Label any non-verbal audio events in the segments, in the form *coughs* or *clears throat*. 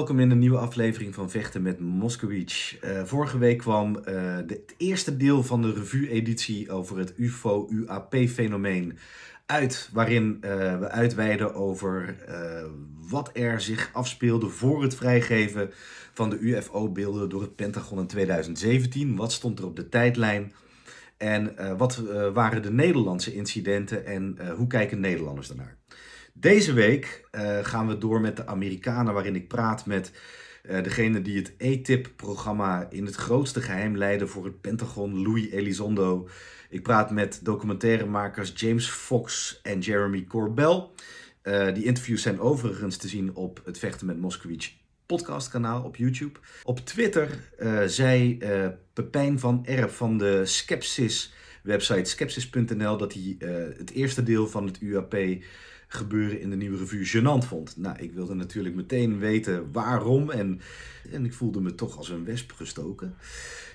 welkom in een nieuwe aflevering van Vechten met Moskowitz. Uh, vorige week kwam uh, de, het eerste deel van de revue-editie over het UFO-UAP-fenomeen uit, waarin uh, we uitweiden over wat er zich afspeelde voor het vrijgeven van de UFO-beelden door het Pentagon in 2017. Wat stond er op de tijdlijn? En wat waren de Nederlandse incidenten en hoe kijken Nederlanders daarnaar? Deze week uh, gaan we door met de Amerikanen, waarin ik praat met uh, degene die het ATIP-programma in het grootste geheim leidde voor het Pentagon, Louis Elizondo. Ik praat met documentairemakers James Fox en Jeremy Corbell. Uh, die interviews zijn overigens te zien op het Vechten met Moskowitz podcastkanaal op YouTube. Op Twitter zei Pepijn van Erp van de Skepsis website skepsis.nl dat hij het eerste deel van het UAP gebeuren in de nieuwe revue gênant vond. Nou, ik wilde natuurlijk meteen weten waarom en, en ik voelde me toch als een wesp gestoken.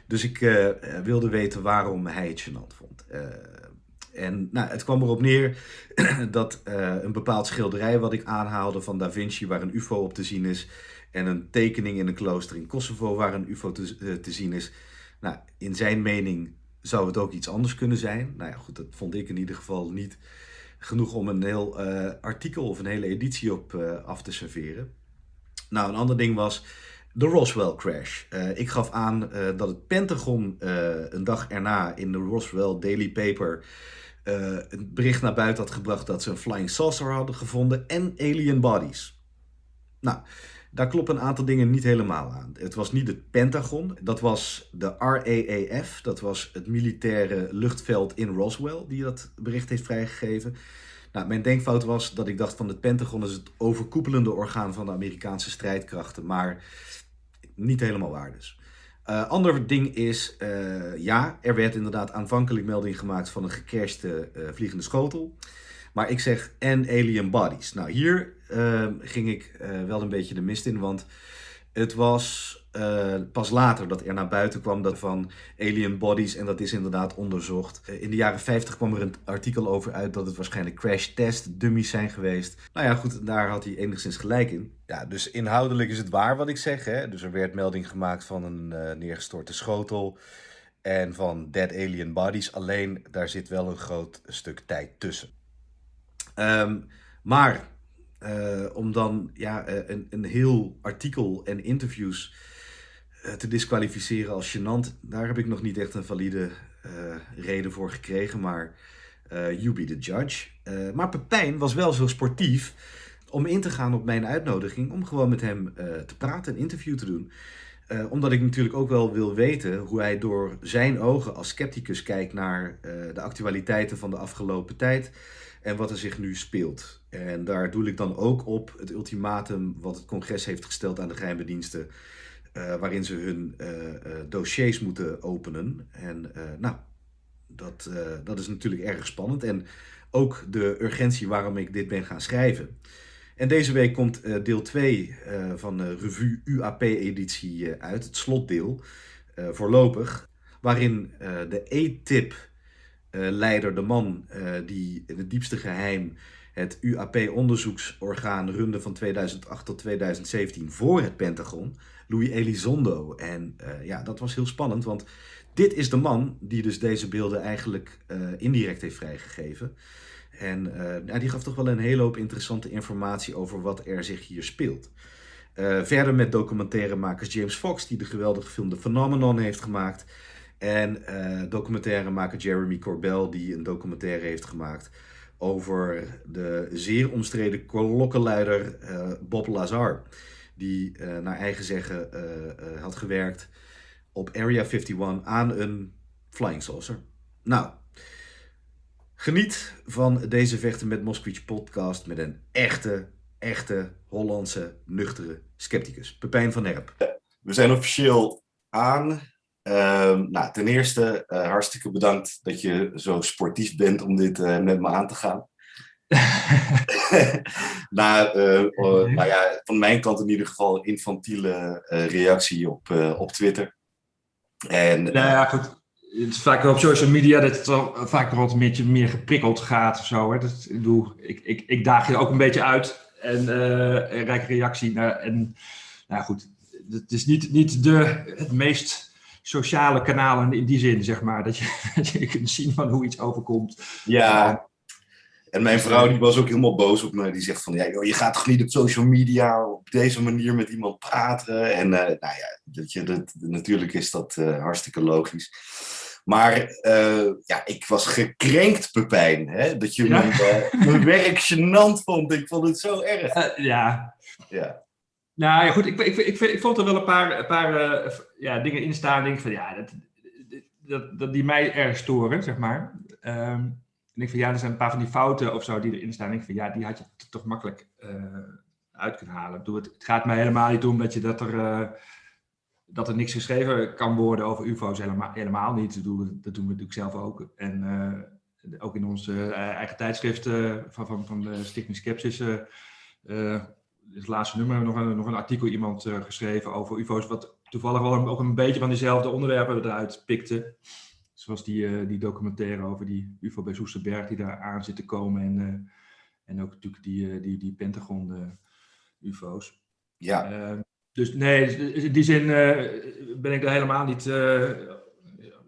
Dus ik uh, wilde weten waarom hij het gênant vond. Uh, en nou, het kwam erop neer *clears throat* dat een bepaald schilderij wat ik aanhaalde van Da Vinci, waar een ufo op te zien is, en een tekening in een klooster in Kosovo waar een ufo te, te zien is. Nou, in zijn mening zou het ook iets anders kunnen zijn. Nou ja, goed, dat vond ik in ieder geval niet genoeg om een heel uh, artikel of een hele editie op uh, af te serveren. Nou, een ander ding was de Roswell crash. Uh, ik gaf aan dat het Pentagon een dag erna in de Roswell Daily Paper een bericht naar buiten had gebracht dat ze een flying saucer hadden gevonden en alien bodies. Nou, daar kloppen een aantal dingen niet helemaal aan. Het was niet het Pentagon, dat was de RAAF, dat was het militaire luchtveld in Roswell, die dat bericht heeft vrijgegeven. Nou, mijn denkfout was dat ik dacht van het Pentagon is het overkoepelende orgaan van de Amerikaanse strijdkrachten, maar niet helemaal waar dus. Uh, ander ding is, uh, ja, er werd inderdaad aanvankelijk melding gemaakt van een gecrashte uh, vliegende schotel. Maar ik zeg en alien bodies. Nou, hier uh, ging ik uh, wel een beetje de mist in, want het was uh, pas later dat er naar buiten kwam dat van alien bodies en dat is inderdaad onderzocht. in de jaren 50 kwam er een artikel over uit dat het waarschijnlijk crash test dummies zijn geweest. Nou ja, goed, daar had hij enigszins gelijk in. Ja, dus inhoudelijk is het waar wat ik zeg. Hè? Dus er werd melding gemaakt van een neergestorte schotel en van dead alien bodies. Alleen daar zit wel een groot stuk tijd tussen. Um, maar uh, om dan ja, eh, een, een heel artikel en interviews uh, te disqualificeren als gênant, daar heb ik nog niet echt een valide reden voor gekregen, maar you be the judge. maar Pepijn was wel zo sportief om in te gaan op mijn uitnodiging om gewoon met hem te praten, een interview te doen. Uh, omdat ik natuurlijk ook wel wil weten hoe hij door zijn ogen als scepticus kijkt naar de actualiteiten van de afgelopen tijd en wat er zich nu speelt. En daar doe ik dan ook op het ultimatum wat het congres heeft gesteld aan de geheime diensten, uh, waarin ze hun dossiers moeten openen. En nou, dat, dat is natuurlijk erg spannend. En ook de urgentie waarom ik dit ben gaan schrijven. En deze week komt deel 2 uh, van de revue UAP-editie uit, het slotdeel, voorlopig, waarin de E-tip-leider, de man die in het diepste geheim het UAP-onderzoeksorgaan runde van 2008 tot 2017 voor het Pentagon, Louis Elizondo. En ja, dat was heel spannend, want dit is de man die dus deze beelden eigenlijk indirect heeft vrijgegeven. En die gaf toch wel een hele hoop interessante informatie over wat er zich hier speelt. Verder met documentairemakers James Fox, die de geweldige film The Phenomenon heeft gemaakt. En uh, documentairemaker Jeremy Corbell, die een documentaire heeft gemaakt over de zeer omstreden klokkenluider Bob Lazar. Die naar eigen zeggen had gewerkt op Area 51 aan een flying saucer. Nou, Geniet van deze Vechten met Moskowitz podcast met een echte, echte Hollandse, nuchtere scepticus. Pepijn van Herp. We zijn officieel aan. Uh, nou, ten eerste uh, hartstikke bedankt dat je zo sportief bent om dit uh, met me aan te gaan. *laughs* nou, oh, nou ja, van mijn kant in ieder geval infantiele reactie op, op Twitter. En, nou ja, goed het is vaak op social media dat het wel vaak nog wat een beetje meer geprikkeld gaat of zo. Hè. Dat, ik, ik, ik, ik daag je ook een beetje uit en een rijke reactie. Naar, en nou goed, het is niet, niet de, het meest sociale kanalen in die zin, zeg maar. Dat je, *laughs* dat je kunt zien van hoe iets overkomt. Ja, en mijn vrouw die was ook helemaal boos op me. Die zegt van, ja, joh, je gaat toch niet op social media op deze manier met iemand praten? En uh, nou ja, dat je, dat, natuurlijk is dat uh, hartstikke logisch. Maar uh, ja, ik was gekrenkt, Pepijn. Hè? Dat je ja. mijn, mijn werk gênant vond. Ik vond het zo erg. ja. ja. Nou ja, goed. Ik, ik, ik, ik vond er wel een paar, een paar ja, dingen in staan. Denk van, ja, dat, dat, dat die mij erg storen, zeg maar. En ik van ja, er zijn een paar van die fouten of zo die erin staan. Ik van ja, die had je toch makkelijk uh, uit kunnen halen. Bedoel, het, het, gaat mij helemaal niet om dat, je, dat, er, uh, dat er niks geschreven kan worden over UFO's. Helemaal, helemaal niet. Dat doen, we, dat doen we natuurlijk zelf ook. En ook in onze eigen tijdschrift van, van, van de Stichting Skepsis. Het laatste nummer nog een, nog een artikel iemand geschreven over UFO's. Wat toevallig wel ook een beetje van diezelfde onderwerpen eruit pikte. Zoals die, uh, die documentaire over die UFO bij Soesterberg die daar aan zit te komen. En, uh, en ook natuurlijk die, die, die Pentagon-UFO's. ja. dus nee, dus in die zin ben ik er helemaal niet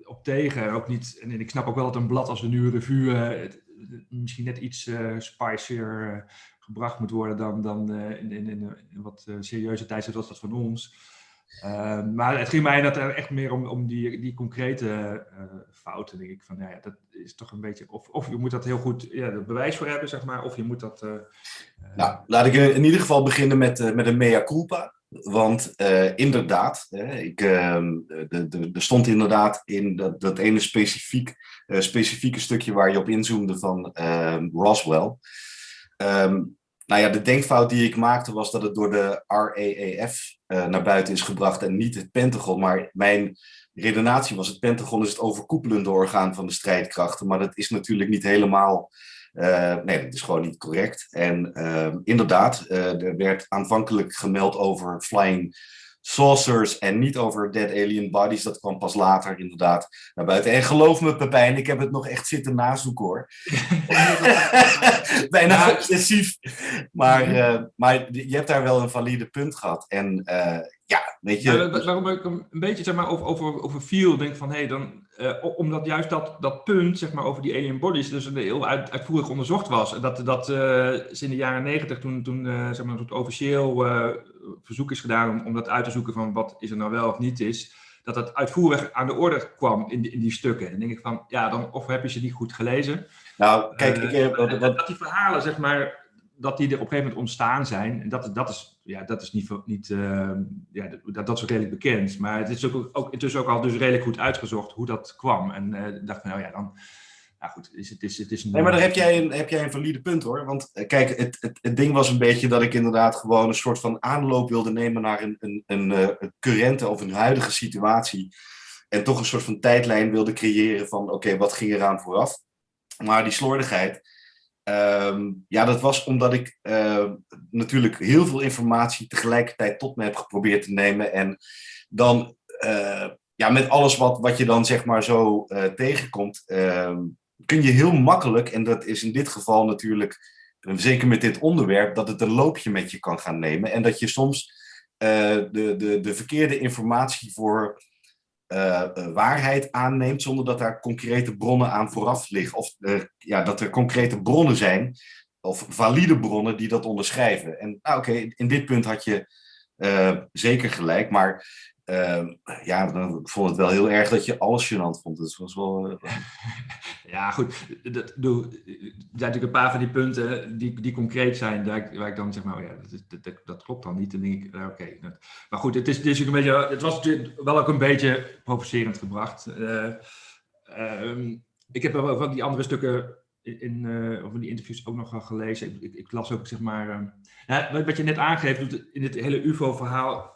op tegen. Ook niet, en ik snap ook wel dat een blad als de Nieuwe Revue misschien net iets spicier gebracht moet worden dan, dan in, in, in, een wat serieuze tijdstip zoals dat van ons. Uh, maar het ging mij dat echt meer om, om die, die concrete fouten, denk ik. Van, ja, dat is toch een beetje, of, of je moet dat heel goed ja, bewijs voor hebben, zeg maar, of je moet dat... Nou, laat ik in ieder geval beginnen met, met een mea culpa. Want inderdaad, ik, ehm, er stond inderdaad in dat, dat ene specifiek, specifieke stukje waar je op inzoomde van ehm, Roswell. Um, nou ja, de denkfout die ik maakte was dat het door de RAAF uh, naar buiten is gebracht en niet het Pentagon. Maar mijn redenatie was, het Pentagon is het overkoepelende orgaan van de strijdkrachten. Maar dat is natuurlijk niet helemaal, uh, nee, dat is gewoon niet correct. En uh, inderdaad, er werd aanvankelijk gemeld over flying saucers en niet over dead alien bodies. Dat kwam pas later inderdaad naar buiten. En geloof me Pepijn, ik heb het nog echt zitten nazoeken hoor. *laughs* Bijna obsessief. Maar, uh, maar je hebt daar wel een valide punt gehad. En uh, ja, weet je... Ja, waarom ik een beetje zeg maar, over, over, over feel denk van, hé, hey, dan... Uh, omdat juist dat, dat punt, zeg maar, over die alien bodies, dus heel uit, uitvoerig onderzocht was. En dat, dat in de jaren negentig, toen, toen zeg maar, het officieel verzoek is gedaan om, om dat uit te zoeken van wat is er nou wel of niet is, dat dat uitvoerig aan de orde kwam in die, in die stukken. Dan denk ik van, ja, dan of heb je ze niet goed gelezen. Nou, kijk, ik heb... dat, dat die verhalen, zeg maar, dat die er op een gegeven moment ontstaan zijn. En dat, dat, is, ja, dat is niet, niet uh, ja, dat, dat is redelijk bekend. Maar het is ook, ook intussen ook al dus redelijk goed uitgezocht hoe dat kwam. En uh, dacht van, nou ja, dan... Nou goed, is, het, is, het is een... Nee, maar daar heb jij een, heb jij een valide punt hoor. Want kijk, het, het, het ding was een beetje dat ik inderdaad gewoon een soort van aanloop wilde nemen naar een, een, een, een currente of een huidige situatie. En toch een soort van tijdlijn wilde creëren van, oké, okay, wat ging eraan vooraf? Maar die slordigheid, Um, ja, dat was omdat ik uh, natuurlijk heel veel informatie tegelijkertijd tot me heb geprobeerd te nemen. En dan, uh, ja, met alles wat, wat je dan zeg maar zo uh, tegenkomt, ehm, kun je heel makkelijk, en dat is in dit geval natuurlijk, zeker met dit onderwerp, dat het een loopje met je kan gaan nemen. En dat je soms de, de, de verkeerde informatie voor uh, waarheid aanneemt zonder dat daar concrete bronnen aan vooraf liggen. Of ja, dat er concrete bronnen zijn, of valide bronnen die dat onderschrijven. En nou, oké, in dit punt had je zeker gelijk, maar ja, ik vond het wel heel erg dat je alles gênant vond. Dus was wel... *laughs* ja, goed. Dat, doe, er zijn natuurlijk een paar van die punten die, die concreet zijn, waar ik, waar ik dan zeg, maar, oh ja, dat, dat, dat, klopt dan niet. En denk ik, oké. Okay. Maar goed, het, is, het, is een beetje, het was natuurlijk wel ook een beetje provocerend gebracht. Uh, um, ik heb wel van die andere stukken in, uh, in die interviews ook nog wel gelezen. Ik, ik, las ook, zeg maar, ja, wat je net aangeeft, in het hele UFO-verhaal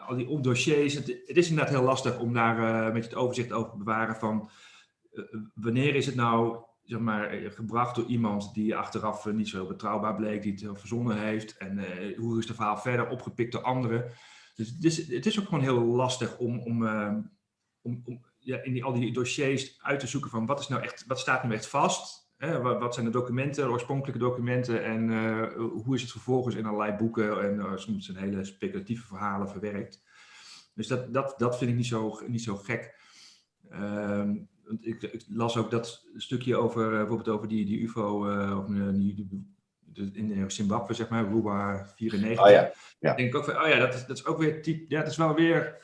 al die dossiers. Het, is inderdaad heel lastig om daar een beetje het overzicht over te bewaren van uh, wanneer is het nou zeg maar, gebracht door iemand die achteraf uh, niet zo betrouwbaar bleek, die het verzonnen heeft en hoe is het verhaal verder opgepikt door anderen. Dus het is, het is ook gewoon heel lastig om, om, om, om ja, in die, al die dossiers uit te zoeken van wat, is nou echt, wat staat nu echt vast wat, wat, zijn de documenten, de oorspronkelijke documenten en hoe is het vervolgens in allerlei boeken en soms zijn hele speculatieve verhalen verwerkt. Dus dat, dat, dat vind ik niet zo, niet zo gek. Ehm, ik, ik, las ook dat stukje over bijvoorbeeld over die, die UFO, die, in Zimbabwe, zeg maar, Ruba 94. Oh ja, ja. denk ik ook van, oh ja, dat is, dat is ook weer type, ja, dat is wel weer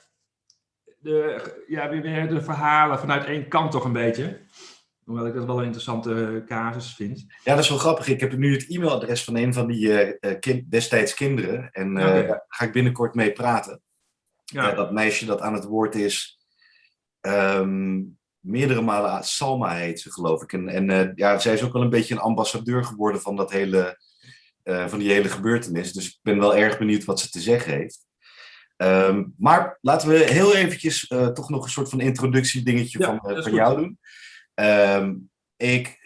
de, ja, weer, weer de verhalen vanuit één kant toch een beetje. Hoewel ik dat wel een interessante casus vind. Ja, dat is wel grappig. Ik heb nu het e-mailadres van een van die uh, kind, destijds kinderen. En daar ga ik binnenkort mee praten. Ja. dat meisje dat aan het woord is. Ehm, meerdere malen Salma heet ze, geloof ik. En, en uh, ja, zij is ook wel een beetje een ambassadeur geworden van, dat hele, uh, van die hele gebeurtenis. Dus ik ben wel erg benieuwd wat ze te zeggen heeft. Um, maar laten we heel eventjes uh, toch nog een soort van introductiedingetje ja, van, van jou doen. Um, ik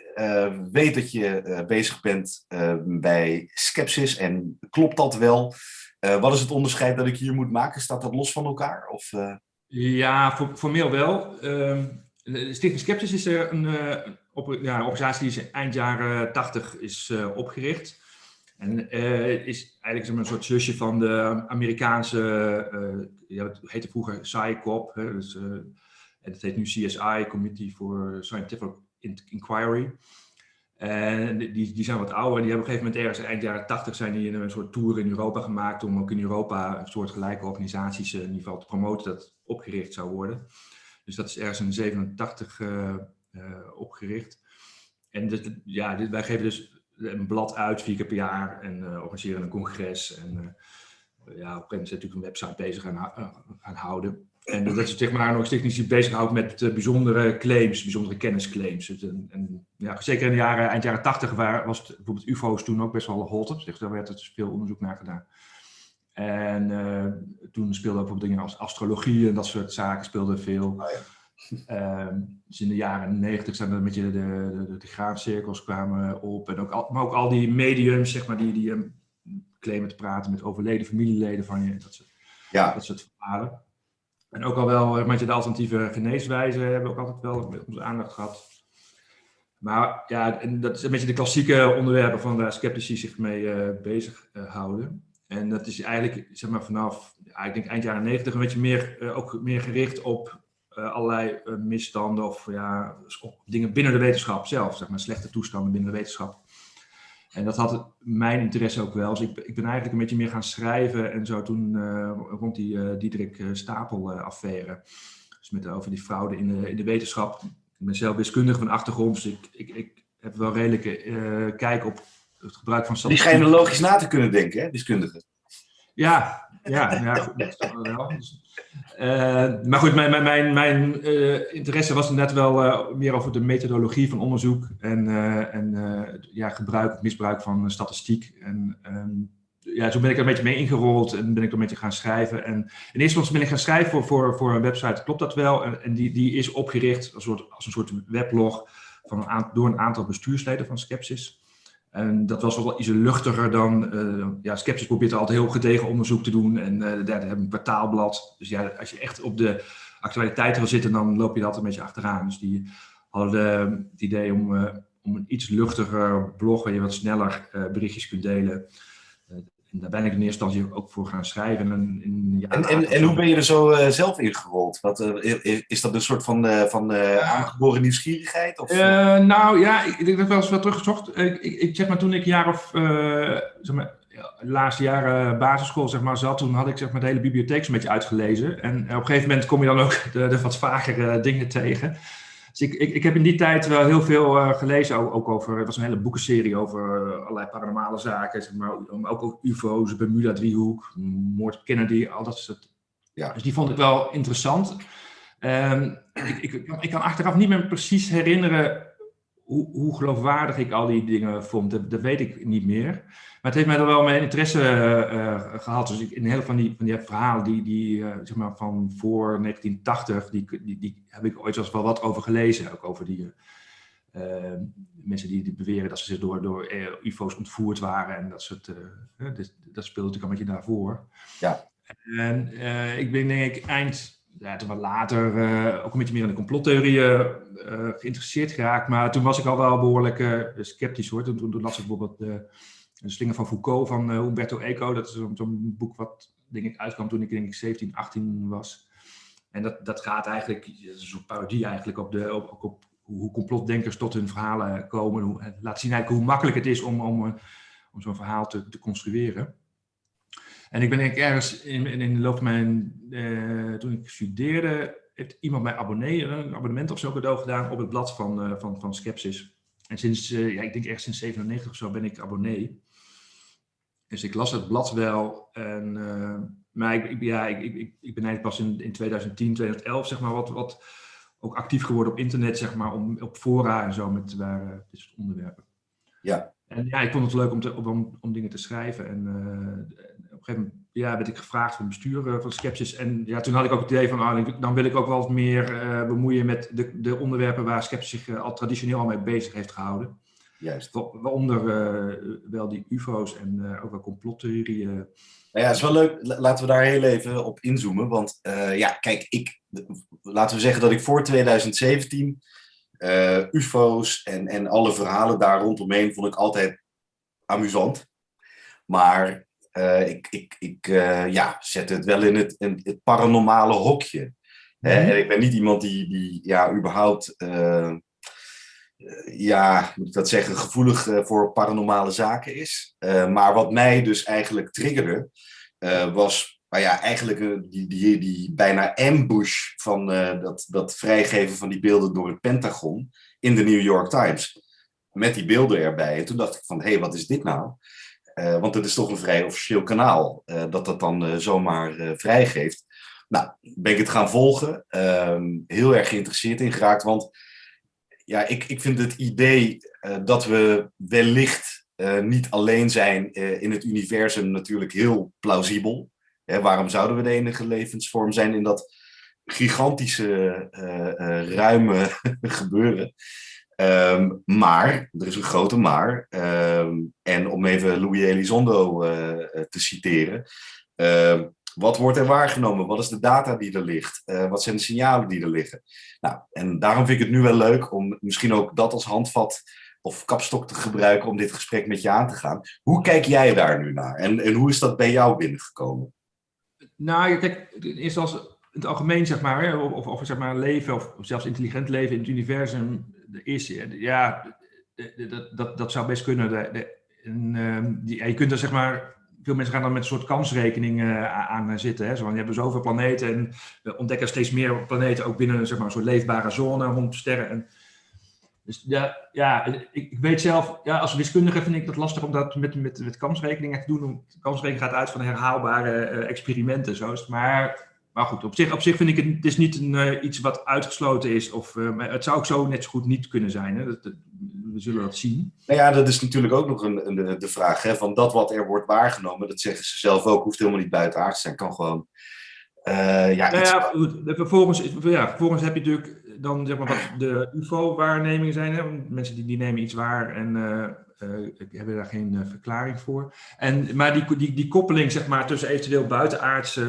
weet dat je bezig bent bij Skepsis en klopt dat wel? wat is het onderscheid dat ik hier moet maken? Staat dat los van elkaar? Of, Ja, for, formeel wel. De Stichting Skepsis is een, uh, op, ja, organisatie die is eind jaren 80 is uh, opgericht. En uh, is eigenlijk een soort zusje van de Amerikaanse, ja, het heette vroeger SciCop, dus, het heet nu CSI, Committee for Scientific Inquiry. En die, die zijn wat ouder die hebben op een gegeven moment ergens eind jaren 80 zijn die een soort tour in Europa gemaakt om ook in Europa een soort gelijke organisaties in ieder geval te promoten dat opgericht zou worden. Dus dat is ergens in 87 uh, uh, opgericht. En ja, dit, wij geven dus een blad uit vier keer per jaar en organiseren een congres. En ja, op een gegeven moment natuurlijk een website bezig gaan, gaan houden. En dat is zeg maar nog zich bezighoudt met bijzondere claims, bijzondere kennisclaims. En, en, ja, zeker in de jaren, eind jaren 80 waar, was het, bijvoorbeeld UFO's toen ook best wel hot. Dus daar werd er veel onderzoek naar gedaan. En uh, toen speelden ook bijvoorbeeld dingen als astrologie en dat soort zaken speelden veel. Oh ja. um, dus in de jaren negentig zijn er een beetje de, de, de, de graancirkels kwamen op. En ook al, maar ook al die mediums, zeg maar, die, die um, claimen te praten met overleden familieleden van je. Dat soort, ja. dat soort verhalen. En ook al wel met je de alternatieve geneeswijzen hebben we ook altijd wel onze aandacht gehad. Maar ja, dat is een beetje de klassieke onderwerpen van waar sceptici zich mee uh, bezig uh, houden. En dat is eigenlijk zeg maar, vanaf ja, denk eind jaren negentig een beetje meer, uh, ook meer gericht op uh, allerlei misstanden of ja, dingen binnen de wetenschap zelf, zeg maar, slechte toestanden binnen de wetenschap. En dat had mijn interesse ook wel. Dus ik, ik ben eigenlijk een beetje meer gaan schrijven en zo toen rond die Diederik Stapel-affaire. Dus met, over die fraude in de, in de wetenschap. Ik ben zelf wiskundige van achtergrond, dus ik, ik, ik heb wel redelijke kijk op het gebruik van statistiek. Die schijnen logisch na te kunnen denken, hè, wiskundigen. Ja, ja, ja goed, wel. Dus, uh, maar goed, mijn, mijn, mijn uh, interesse was net wel uh, meer over de methodologie van onderzoek en, en ja, gebruik, misbruik van statistiek. En um, ja, zo ben ik er een beetje mee ingerold en ben ik er een beetje gaan schrijven. En in eerste instantie ben ik gaan schrijven voor, voor, voor een website, klopt dat wel? En, en die, die is opgericht als een soort, als een soort weblog van door een aantal bestuursleden van Skepsis. En dat was wel iets luchtiger dan, uh, ja, Skepsis probeert altijd heel gedegen onderzoek te doen. En uh, daar hebben een kwartaalblad. Dus ja, als je echt op de actualiteit wil zitten, dan loop je dat een beetje achteraan. Dus die hadden de, het idee om, om een iets luchtiger blog, waar je wat sneller berichtjes kunt delen. Daar ben ik in eerste instantie ook voor gaan schrijven. En, in, ja, en, en, en, hoe ben je er zo uh, zelf ingerold? Wat, uh, is dat een soort van, uh, van aangeboren nieuwsgierigheid? Of? nou ja, ik, ik heb wel eens wat teruggezocht. Ik, ik, ik, zeg maar toen ik jaar of, zeg maar, de laatste jaren basisschool zeg maar, zat, toen had ik zeg maar, de hele bibliotheek een beetje uitgelezen. En op een gegeven moment kom je dan ook *laughs* de, de wat vagere dingen tegen. Dus ik, ik, ik, heb in die tijd wel heel veel uh, gelezen, ook, over, het was een hele boekenserie over uh, allerlei paranormale zaken, zeg maar, ook over UFO's, Bermuda-driehoek, moord op Kennedy, al dat soort. Ja. Dus die vond ik wel interessant. Um, ik, ik, ik, kan achteraf niet meer precies herinneren hoe, hoe, geloofwaardig ik al die dingen vond. Dat, dat, weet ik niet meer. Maar het heeft mij er wel mijn interesse uh, gehad. Dus ik, in heel van die, van die verhalen die, die uh, zeg maar van voor 1980, die, die, die heb ik ooit zelfs wel wat over gelezen. Ook over die mensen die, die, beweren dat ze zich door, door UFO's ontvoerd waren. En dat soort, dat, dat speelde natuurlijk al een beetje daarvoor. Ja. En ik ben denk ik eind ja, toen wat later uh, ook een beetje meer in de complottheorieën uh, geïnteresseerd geraakt. Maar toen was ik al wel behoorlijk sceptisch hoor. Toen, las ik bijvoorbeeld De Slinger van Foucault van Humberto Eco. Dat is zo'n boek wat denk ik uitkwam toen ik denk ik 17, 18 was. En dat, dat gaat eigenlijk, dat is een parodie eigenlijk op, de, op, op hoe complotdenkers tot hun verhalen komen. Laat zien eigenlijk hoe makkelijk het is om, om, om zo'n verhaal te, te construeren. En ik ben ergens in, in de loop van mijn, uh, toen ik studeerde, heeft iemand mij abonnee, een abonnement of zo cadeau gedaan op het blad van, uh, van, van Skepsis. En sinds, uh, ja, ik denk echt sinds 97 of zo ben ik abonnee. Dus ik las het blad wel. En, maar ik, ik, ja, ik, ik, ik ben eigenlijk pas in, in 2010, 2011 zeg maar wat, wat ook actief geworden op internet, zeg maar, om, op fora en zo met waar dit soort onderwerpen. Ja. En ja, ik vond het leuk om, te, om, om dingen te schrijven. En gegeven moment ja, werd ik gevraagd van het bestuur eh, van Skepsis. En ja, toen had ik ook het idee van, ah, dan wil ik ook wel wat meer uh, bemoeien met de, de onderwerpen waar Skepsis zich uh, al traditioneel al mee bezig heeft gehouden. Juist. Waaronder wel die UFO's en ook wel complottheorieën. Nou ja, het is wel leuk. Laten we daar heel even op inzoomen. Want ja, kijk, ik, laten we zeggen dat ik voor 2017 UFO's en, en alle verhalen daar rondomheen vond ik altijd amusant. Maar uh, ik, ik, ik uh, ja, zet het wel in het, in het paranormale hokje. Mm -hmm. En ik ben niet iemand die, die ja, überhaupt, uh, ja, moet ik dat zeggen, gevoelig voor paranormale zaken is. maar wat mij dus eigenlijk triggerde, was nou ja, eigenlijk die, die, die bijna ambush van dat, dat vrijgeven van die beelden door het Pentagon in de New York Times. Met die beelden erbij. En toen dacht ik van, hé, hey, wat is dit nou? Uh, want het is toch een vrij officieel kanaal uh, dat dat dan uh, zomaar vrijgeeft. Nou, ben ik het gaan volgen. Ehm, heel erg geïnteresseerd in geraakt. Want ja, ik, ik vind het idee dat we wellicht niet alleen zijn in het universum natuurlijk heel plausibel. Hè, waarom zouden we de enige levensvorm zijn in dat gigantische, ruime *laughs* gebeuren? Um, maar, er is een grote maar, um, en om even Louis Elizondo uh, te citeren, uh, wat wordt er waargenomen? Wat is de data die er ligt? Uh, wat zijn de signalen die er liggen? Nou, en daarom vind ik het nu wel leuk om misschien ook dat als handvat of kapstok te gebruiken om dit gesprek met je aan te gaan. Hoe kijk jij daar nu naar? En, en hoe is dat bij jou binnengekomen? Nou, kijk, eerst als het algemeen, zeg maar, of, of zeg maar leven, of zelfs intelligent leven in het universum, is, ja, dat, dat, dat zou best kunnen. De, de, en, ehm, die, je kunt er zeg maar, veel mensen gaan dan met een soort kansrekening uh, aan zitten. Hè? Zo je hebt zoveel planeten en we ontdekken steeds meer planeten ook binnen zeg maar, een soort leefbare zone rond sterren. En, dus ja, ja ik, ik, weet zelf, ja, als wiskundige vind ik dat lastig om dat met, met, met kansrekeningen te doen. Kansrekening gaat uit van herhaalbare uh, experimenten. Zo. Maar maar goed, op zich, op zich vind ik het, het is niet een, uh, iets wat uitgesloten is. Of, maar het zou ook zo net zo goed niet kunnen zijn. Hè? Dat, dat, we zullen dat zien. Nou ja, dat is natuurlijk ook nog een, een, de vraag. Hè? Van dat wat er wordt waargenomen, dat zeggen ze zelf ook, hoeft helemaal niet buitenaard te zijn. Kan gewoon... Uh, ja, nou ja, vervolgens, ja, vervolgens heb je natuurlijk dan zeg maar wat de UFO-waarnemingen zijn. Hè? Mensen die, die nemen iets waar en hebben daar geen verklaring voor. En, maar die, die, die koppeling zeg maar, tussen eventueel buitenaardse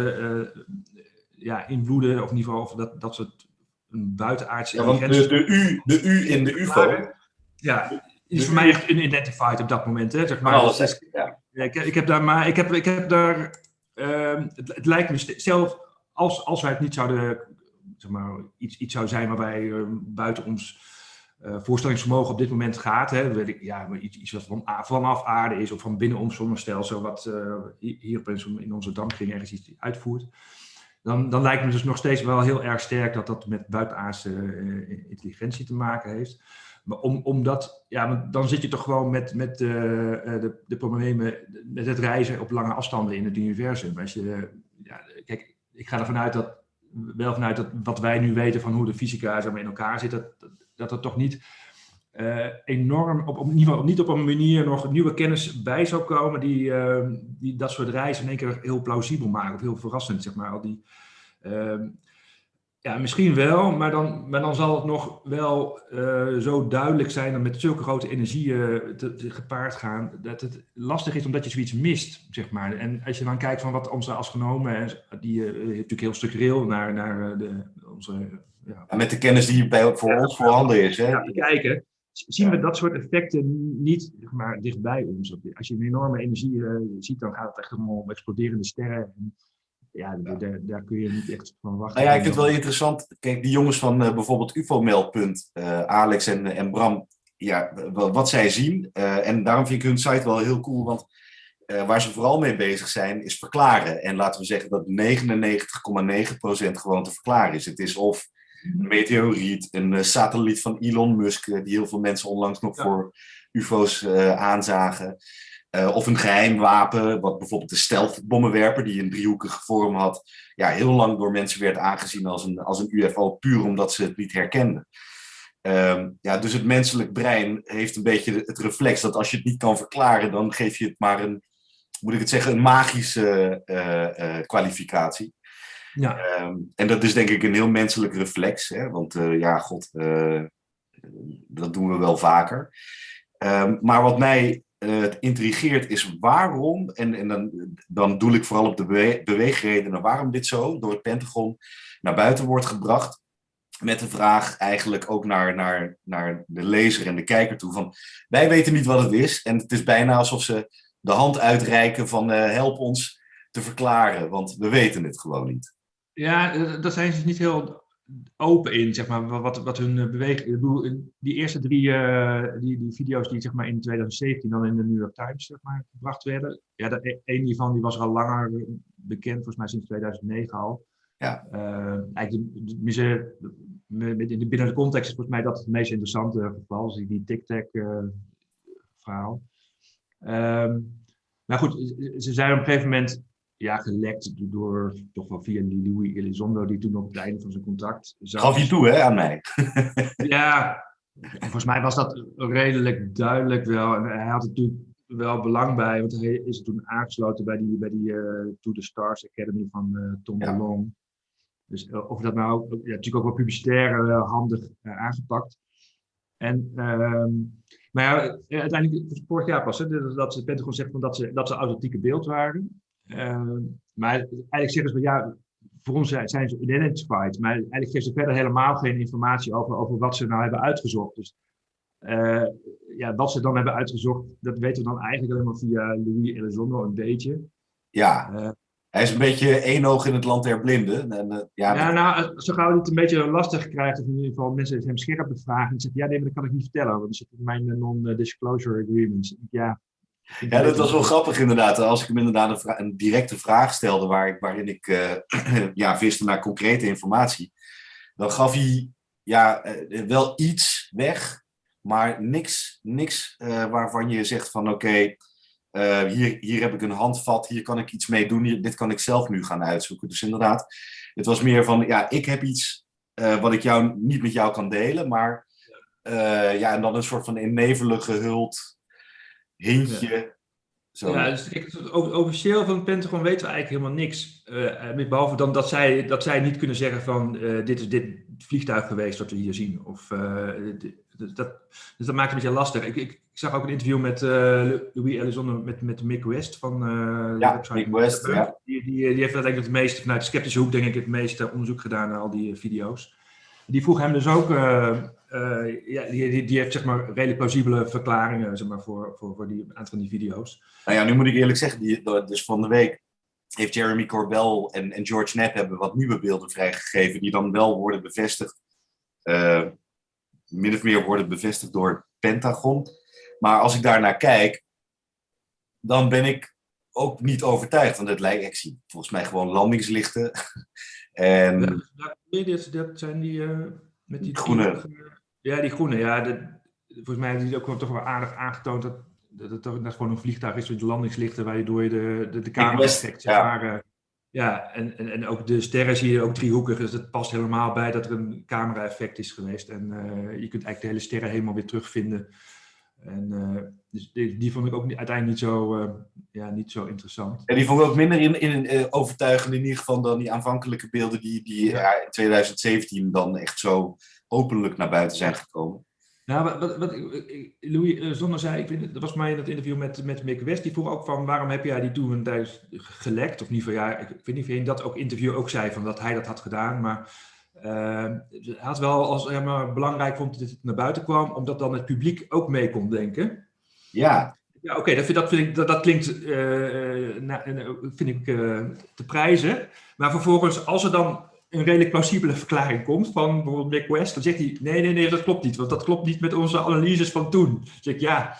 ja, invloeden, of in ieder geval dat, dat soort een buitenaardse ja, want de, de, U, de U in de UFO. Ja, is voor mij echt unidentified op dat moment. Hè, zeg maar. Alles, is, ja. ja ik, ik, heb daar, maar ik heb, ik heb daar, uh, het, het, lijkt me zelf, als, als wij het niet zouden, zeg maar, iets, iets zou zijn waarbij uh, buiten ons uh, voorstellingsvermogen op dit moment gaat, hè, weet ik, ja, iets, iets wat van, vanaf aarde is of van binnen ons zonnestelsel, wat uh, hier opeens in onze dampkring ergens iets uitvoert dan, dan lijkt me dus nog steeds wel heel erg sterk dat dat met buitenaardse uh, intelligentie te maken heeft. Maar om, omdat, ja, dan zit je toch gewoon met, met uh, de, de problemen met het reizen op lange afstanden in het universum. Als je, ja, kijk, ik ga ervan uit dat, wel vanuit dat wat wij nu weten van hoe de fysica in elkaar zit, dat, dat, dat toch niet uh, enorm, op, op, in ieder geval niet op een manier nog nieuwe kennis bij zou komen die, uh, die dat soort reizen in één keer heel plausibel maken of heel verrassend, zeg maar. Al die, uh, Ja, misschien wel, maar dan, maar dan zal het nog wel uh, zo duidelijk zijn dat met zulke grote energieën te, te gepaard gaan, dat het lastig is omdat je zoiets mist, zeg maar. En als je dan kijkt van wat onze astronomen, die natuurlijk heel structureel naar, naar de, onze... Ja, ja, met de kennis die bij, voor ons voorhanden is. Hè? Ja, kijken, zien we dat soort effecten niet maar, dichtbij ons. Als je een enorme energie uh, ziet, dan gaat het echt om exploderende sterren. En, ja, Daar, daar, kun je niet echt van wachten. Nou ja, ik vind het wel interessant. Kijk, die jongens van uh, bijvoorbeeld UFO-meldpunt, uh, Alex en, en Bram, ja, wat zij zien. Uh, en daarom vind ik hun site wel heel cool, want waar ze vooral mee bezig zijn, is verklaren. En laten we zeggen dat 99,9% gewoon te verklaren is. Het is of meteoriet, een satelliet van Elon Musk, die heel veel mensen onlangs nog voor UFO's aanzagen. Uh, of een geheim wapen, wat bijvoorbeeld de stealth-bommenwerper, die een driehoekige vorm had, ja, heel lang door mensen werd aangezien als een, als een UFO, puur omdat ze het niet herkenden. Um, ja, dus het menselijk brein heeft een beetje het reflex dat als je het niet kan verklaren, dan geef je het maar een, moet ik het zeggen, een magische uh, kwalificatie. Ja. Um, en dat is denk ik een heel menselijk reflex, hè? want ja, god, dat doen we wel vaker. Um, maar wat mij het intrigeert is waarom, en, en dan, dan doel ik vooral op de bewe beweegredenen waarom dit zo door het Pentagon naar buiten wordt gebracht. Met de vraag eigenlijk ook naar, naar, naar de lezer en de kijker toe van wij weten niet wat het is. En het is bijna alsof ze de hand uitreiken van help ons te verklaren, want we weten het gewoon niet. Ja, daar zijn ze niet heel open in, zeg maar, wat, wat hun eh, beweging... Ik bedoel, die eerste drie uh, die, die video's die zeg maar, in 2017 dan in de New York Times zeg maar, gebracht werden. Ja, de, een hiervan die was al langer bekend, volgens mij sinds 2009 al. Ja. Uh, eigenlijk de, de, in de, binnen de context is volgens mij dat het meest interessante geval, dus die tic-tac uh, verhaal. Um, maar goed, ze zijn op een gegeven moment ja, gelekt door toch wel via die Louis Elizondo, die toen op het einde van zijn contract zat. Gaf je toe, hè, aan mij? *laughs* ja, volgens mij was dat redelijk duidelijk wel. En hij had er natuurlijk wel belang bij, want hij is toen aangesloten bij die, bij die uh, To The Stars Academy van uh, Tom ja. DeLong. Dus uh, of dat nou ja, natuurlijk ook wel publicitair handig aangepakt. En, ehm, maar ja, uiteindelijk, vorig jaar pas, hè, dat het Pentagon zegt van dat ze, dat ze authentieke beeld waren. Uh, maar eigenlijk zeggen ze, ja, voor ons zijn ze identified, maar eigenlijk geven ze verder helemaal geen informatie over, over wat ze nou hebben uitgezocht. Dus uh, ja, wat ze dan hebben uitgezocht, dat weten we dan eigenlijk alleen maar via Louis Elizondo een beetje. Ja, uh, hij is een beetje één oog in het land der blinden. En, uh, ja, ja, nou, zo gauw het een beetje lastig krijgt, of in ieder geval mensen hem scherp bevragen, en zeggen, ja, nee, maar dat kan ik niet vertellen, want dat zit in mijn non-disclosure agreements. Ja, ja, dat was wel grappig inderdaad. Als ik hem inderdaad een, directe vraag stelde waar ik, waarin ik uh, *clears throat* ja, viste naar concrete informatie, dan gaf hij ja, uh, wel iets weg, maar niks, niks uh, waarvan je zegt van oké, hier, hier heb ik een handvat, hier kan ik iets mee doen, dit kan ik zelf nu gaan uitzoeken. Dus inderdaad, het was meer van ja, ik heb iets wat ik jou niet met jou kan delen, maar ja, en dan een soort van in nevelen gehuld hintje. Zo. Ja, dus officieel van het Pentagon weten we eigenlijk helemaal niks. Uh, behalve dan dat zij, dat zij niet kunnen zeggen van uh, dit is dit vliegtuig geweest wat we hier zien. Of, uh, dat, dus dat maakt het een beetje lastig. Ik, ik, ik zag ook een interview met Louis Elizondo met, met Mick West van ja, Mick West, ja. Die, die, die heeft uiteindelijk het meeste, vanuit de sceptische hoek denk ik, het meeste onderzoek gedaan naar al die video's. Die vroeg hem dus ook uh, ja, die, die, heeft zeg maar redelijk plausibele verklaringen zeg maar, voor, voor, voor die, een aantal van die video's. Nou ja, nu moet ik eerlijk zeggen, die, dus van de week heeft Jeremy Corbell en, en George Knapp hebben wat nieuwe beelden vrijgegeven die dan wel worden bevestigd, uh, min of meer worden bevestigd door Pentagon. Maar als ik daarnaar kijk, dan ben ik ook niet overtuigd, want het lijkt, ik zie volgens mij gewoon landingslichten. *laughs* en... Ja, dat zijn die... Uh, met die groene. Ja, die groene. Ja, de, volgens mij hebben die ook wel toch wel aardig aangetoond dat, dat het dat gewoon een vliegtuig is met landingslichten waardoor je de, de, de camera-effect ja. Eh, ja, en, en, en ook de sterren zie je ook driehoekig, dus dat past helemaal bij dat er een camera-effect is geweest. En uh, je kunt eigenlijk de hele sterren helemaal weer terugvinden En uh, dus die, die, vond ik ook uiteindelijk niet zo, uh, ja, niet zo interessant. En die vond ik ook minder in, in, uh, overtuigend in ieder geval dan die aanvankelijke beelden die, die ja. in 2017 dan echt zo openlijk naar buiten zijn gekomen. Nou, wat, wat, wat Louis Zonner zei, ik vind, dat was mij in het interview met, met Mick West, die vroeg ook van waarom heb jij die toen thuis gelekt? Of niet van ja, ik weet niet of je in dat ook interview ook zei van dat hij dat had gedaan, maar uh, hij had wel als maar belangrijk vond dat het naar buiten kwam, omdat dan het publiek ook mee kon denken. Ja. Ja, oké, okay, dat, dat, vind ik, dat, dat klinkt, uh, nou, vind ik uh, te prijzen. Maar vervolgens, als er dan een redelijk plausibele verklaring komt van bijvoorbeeld Nick West, dan zegt hij, nee, nee, nee, dat klopt niet, want dat klopt niet met onze analyses van toen. Dan zeg ik, ja,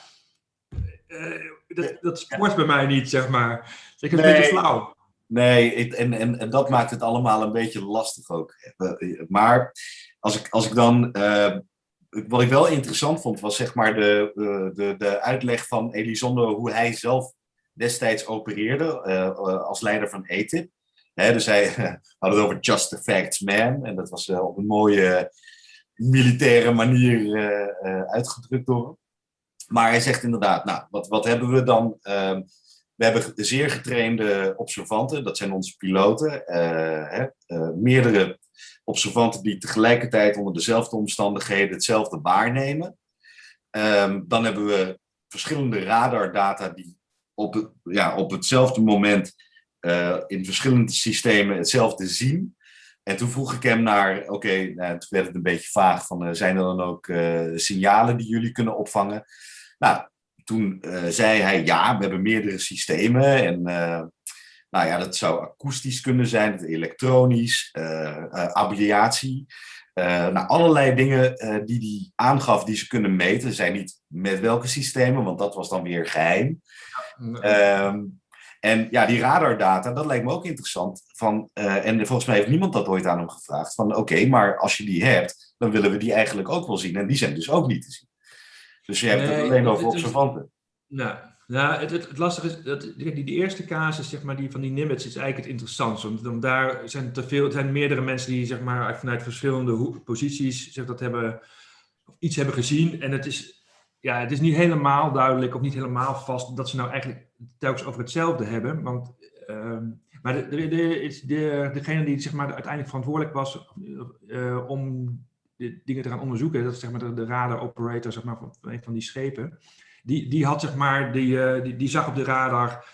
uh, dat, dat spoort bij mij niet, zeg maar. Zeg, het nee. een beetje flauw. Nee, en, en, en dat maakt het allemaal een beetje lastig ook. Maar als ik, als ik dan. Uh, wat ik wel interessant vond, was zeg maar de, de, de uitleg van Elizondo hoe hij zelf destijds opereerde uh, als leider van ETIP. Dus hij *laughs* had het over just the facts man. En dat was op een mooie militaire manier uitgedrukt door hem. Maar hij zegt inderdaad, nou, wat, wat hebben we dan? Ehm, we hebben zeer getrainde observanten, dat zijn onze piloten. Uh, hè, uh, meerdere observanten die tegelijkertijd onder dezelfde omstandigheden hetzelfde waarnemen. Um, dan hebben we verschillende radardata die op, ja, op hetzelfde moment uh, in verschillende systemen hetzelfde zien. En toen vroeg ik hem naar, oké, nou, toen werd het een beetje vaag van, zijn er dan ook signalen die jullie kunnen opvangen? Nou, toen uh, zei hij, ja, we hebben meerdere systemen. En uh, nou ja, dat zou akoestisch kunnen zijn, elektronisch, uh, abeliatie. nou, allerlei dingen die hij aangaf die ze kunnen meten. Zijn niet met welke systemen, want dat was dan weer geheim. Ja. Um, en ja, die radardata, dat lijkt me ook interessant. Van, en volgens mij heeft niemand dat ooit aan hem gevraagd. Van oké, okay, maar als je die hebt, dan willen we die eigenlijk ook wel zien. En die zijn dus ook niet te zien. Dus je hebt het alleen over observanten. Nou, nou het, het, het, lastige is, dat, die, die eerste casus zeg maar, die, van die Nimitz is eigenlijk het interessantste. Want dan, daar zijn te veel, zijn meerdere mensen die zeg maar, vanuit verschillende posities zeg, dat hebben, iets hebben gezien. En het is, ja, het is niet helemaal duidelijk of niet helemaal vast dat ze nou eigenlijk telkens over hetzelfde hebben. Want, uh, maar de, de, de, de, degene die zeg maar, uiteindelijk verantwoordelijk was uh, om dingen te gaan onderzoeken, dat is zeg maar de, radar operator zeg maar, van een van die schepen die, die had zeg maar, die, uh, die, zag op de radar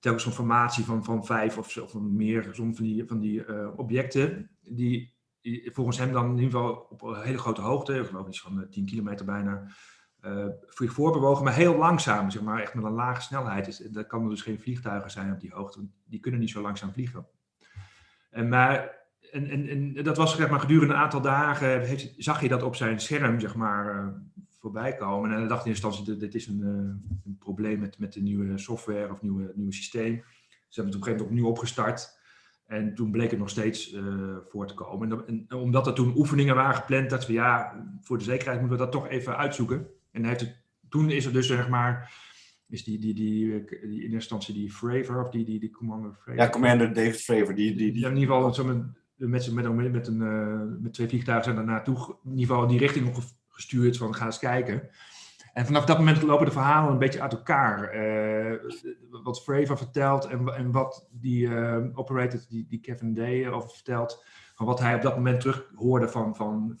telkens een formatie van, van vijf of, of meer van die, van die uh, objecten. Die, volgens hem dan in ieder geval op een hele grote hoogte, ik geloof iets van 10 kilometer bijna, uh, voorbewogen, maar heel langzaam, zeg maar, echt met een lage snelheid. Is, dat kan er dus geen vliegtuigen zijn op die hoogte, die kunnen niet zo langzaam vliegen. En, maar, en, en, en dat was zeg maar, gedurende een aantal dagen, heeft, zag je dat op zijn scherm, zeg maar, voorbij komen. En dan dacht in eerste instantie, dit, dit is een, uh, een, probleem met, met de nieuwe software of nieuwe, nieuwe systeem. Ze hebben het op een gegeven moment opnieuw opgestart. En toen bleek het nog steeds uh, voor te komen. En, en, omdat er toen oefeningen waren gepland, dat we ja, voor de zekerheid moeten we dat toch even uitzoeken. En heeft het, toen is er dus zeg maar, is die, die, die, die in eerste instantie die Fravor, of die, die, die Commander Fravor. Ja, Commander David Fravor. Die, die, die, in ieder geval met, met, met, met, een, uh, met twee vliegtuigen zijn daar naartoe, in ieder geval die richting nog gestuurd van ga eens kijken. En vanaf dat moment lopen de verhalen een beetje uit elkaar. Uh, wat Fravor vertelt en, en wat die uh, operator, die, die Kevin Day, over vertelt. Van wat hij op dat moment terug hoorde van, van.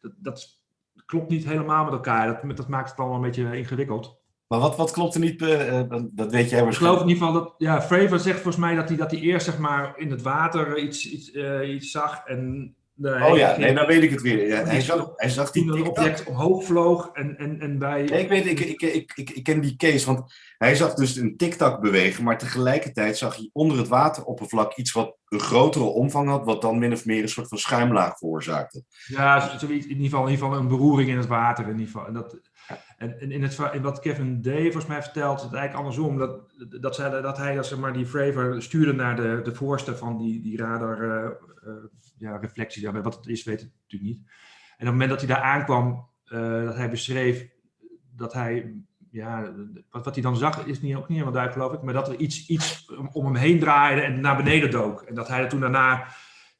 Dat, dat klopt niet helemaal met elkaar. Dat, dat maakt het allemaal een beetje ingewikkeld. Maar wat, wat klopt er niet? Uh, dat weet jij waarschijnlijk. Ik geloof in ieder geval dat. Ja, Fravor zegt volgens mij dat hij, dat hij eerst zeg maar, in het water iets, iets, iets zag. En oh ja, nee, dan weet ik het weer. Ja, hij, zag, hij zag die een object omhoog vloog en, en, en bij... Nee, ik weet, ik, ik, ik, ik, ik ken die case, want hij zag dus een tic-tac bewegen, maar tegelijkertijd zag hij onder het wateroppervlak iets wat een grotere omvang had, wat dan min of meer een soort van schuimlaag veroorzaakte. Ja, in ieder geval, in ieder geval een beroering in het water. In ieder geval. En, dat, en in, het, wat Kevin Day volgens mij vertelt, het eigenlijk andersom, dat, dat, zij, dat hij maar, die Fravor stuurde naar de, de voorste van die, die radar... Uh, uh, ja, reflectie. Wat het is, weet ik natuurlijk niet. En op het moment dat hij daar aankwam, uh, dat hij beschreef dat hij, ja, wat, wat hij dan zag, is niet, ook niet helemaal duidelijk, geloof ik, maar dat er iets, iets om hem heen draaide en naar beneden dook. En dat hij er toen daarna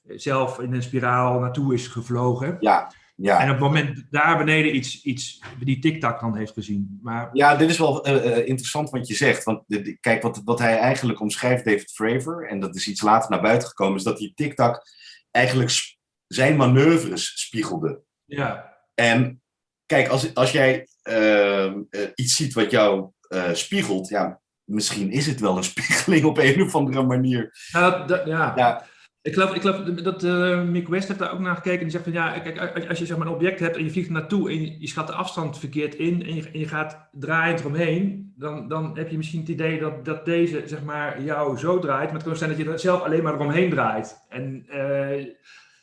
zelf in een spiraal naartoe is gevlogen. Ja. Ja. En op het moment daar beneden iets, iets die TikTok dan heeft gezien. Maar Ja, dit is wel eh, eh, interessant wat je zegt. Want kijk, wat, wat hij eigenlijk omschrijft, David Fravor, en dat is iets later naar buiten gekomen, is dat die TikTok eigenlijk zijn manoeuvres spiegelde. ja, En kijk, als, als jij ehm, eh, iets ziet wat jou spiegelt, ja, misschien is het wel een *laughs* spiegeling op een of andere manier. Nou, ja. Ja. Ik geloof, ik geloof dat eh Mick West heeft daar ook naar gekeken. En die zegt van ja, kijk, als- je zeg maar, een object hebt en je vliegt naartoe en je, schat de afstand verkeerd in en je, gaat draaiend eromheen, dan, dan heb je misschien het idee dat, dat deze zeg maar, jou zo draait. Maar het kan zijn dat je er zelf alleen maar eromheen draait. En eh,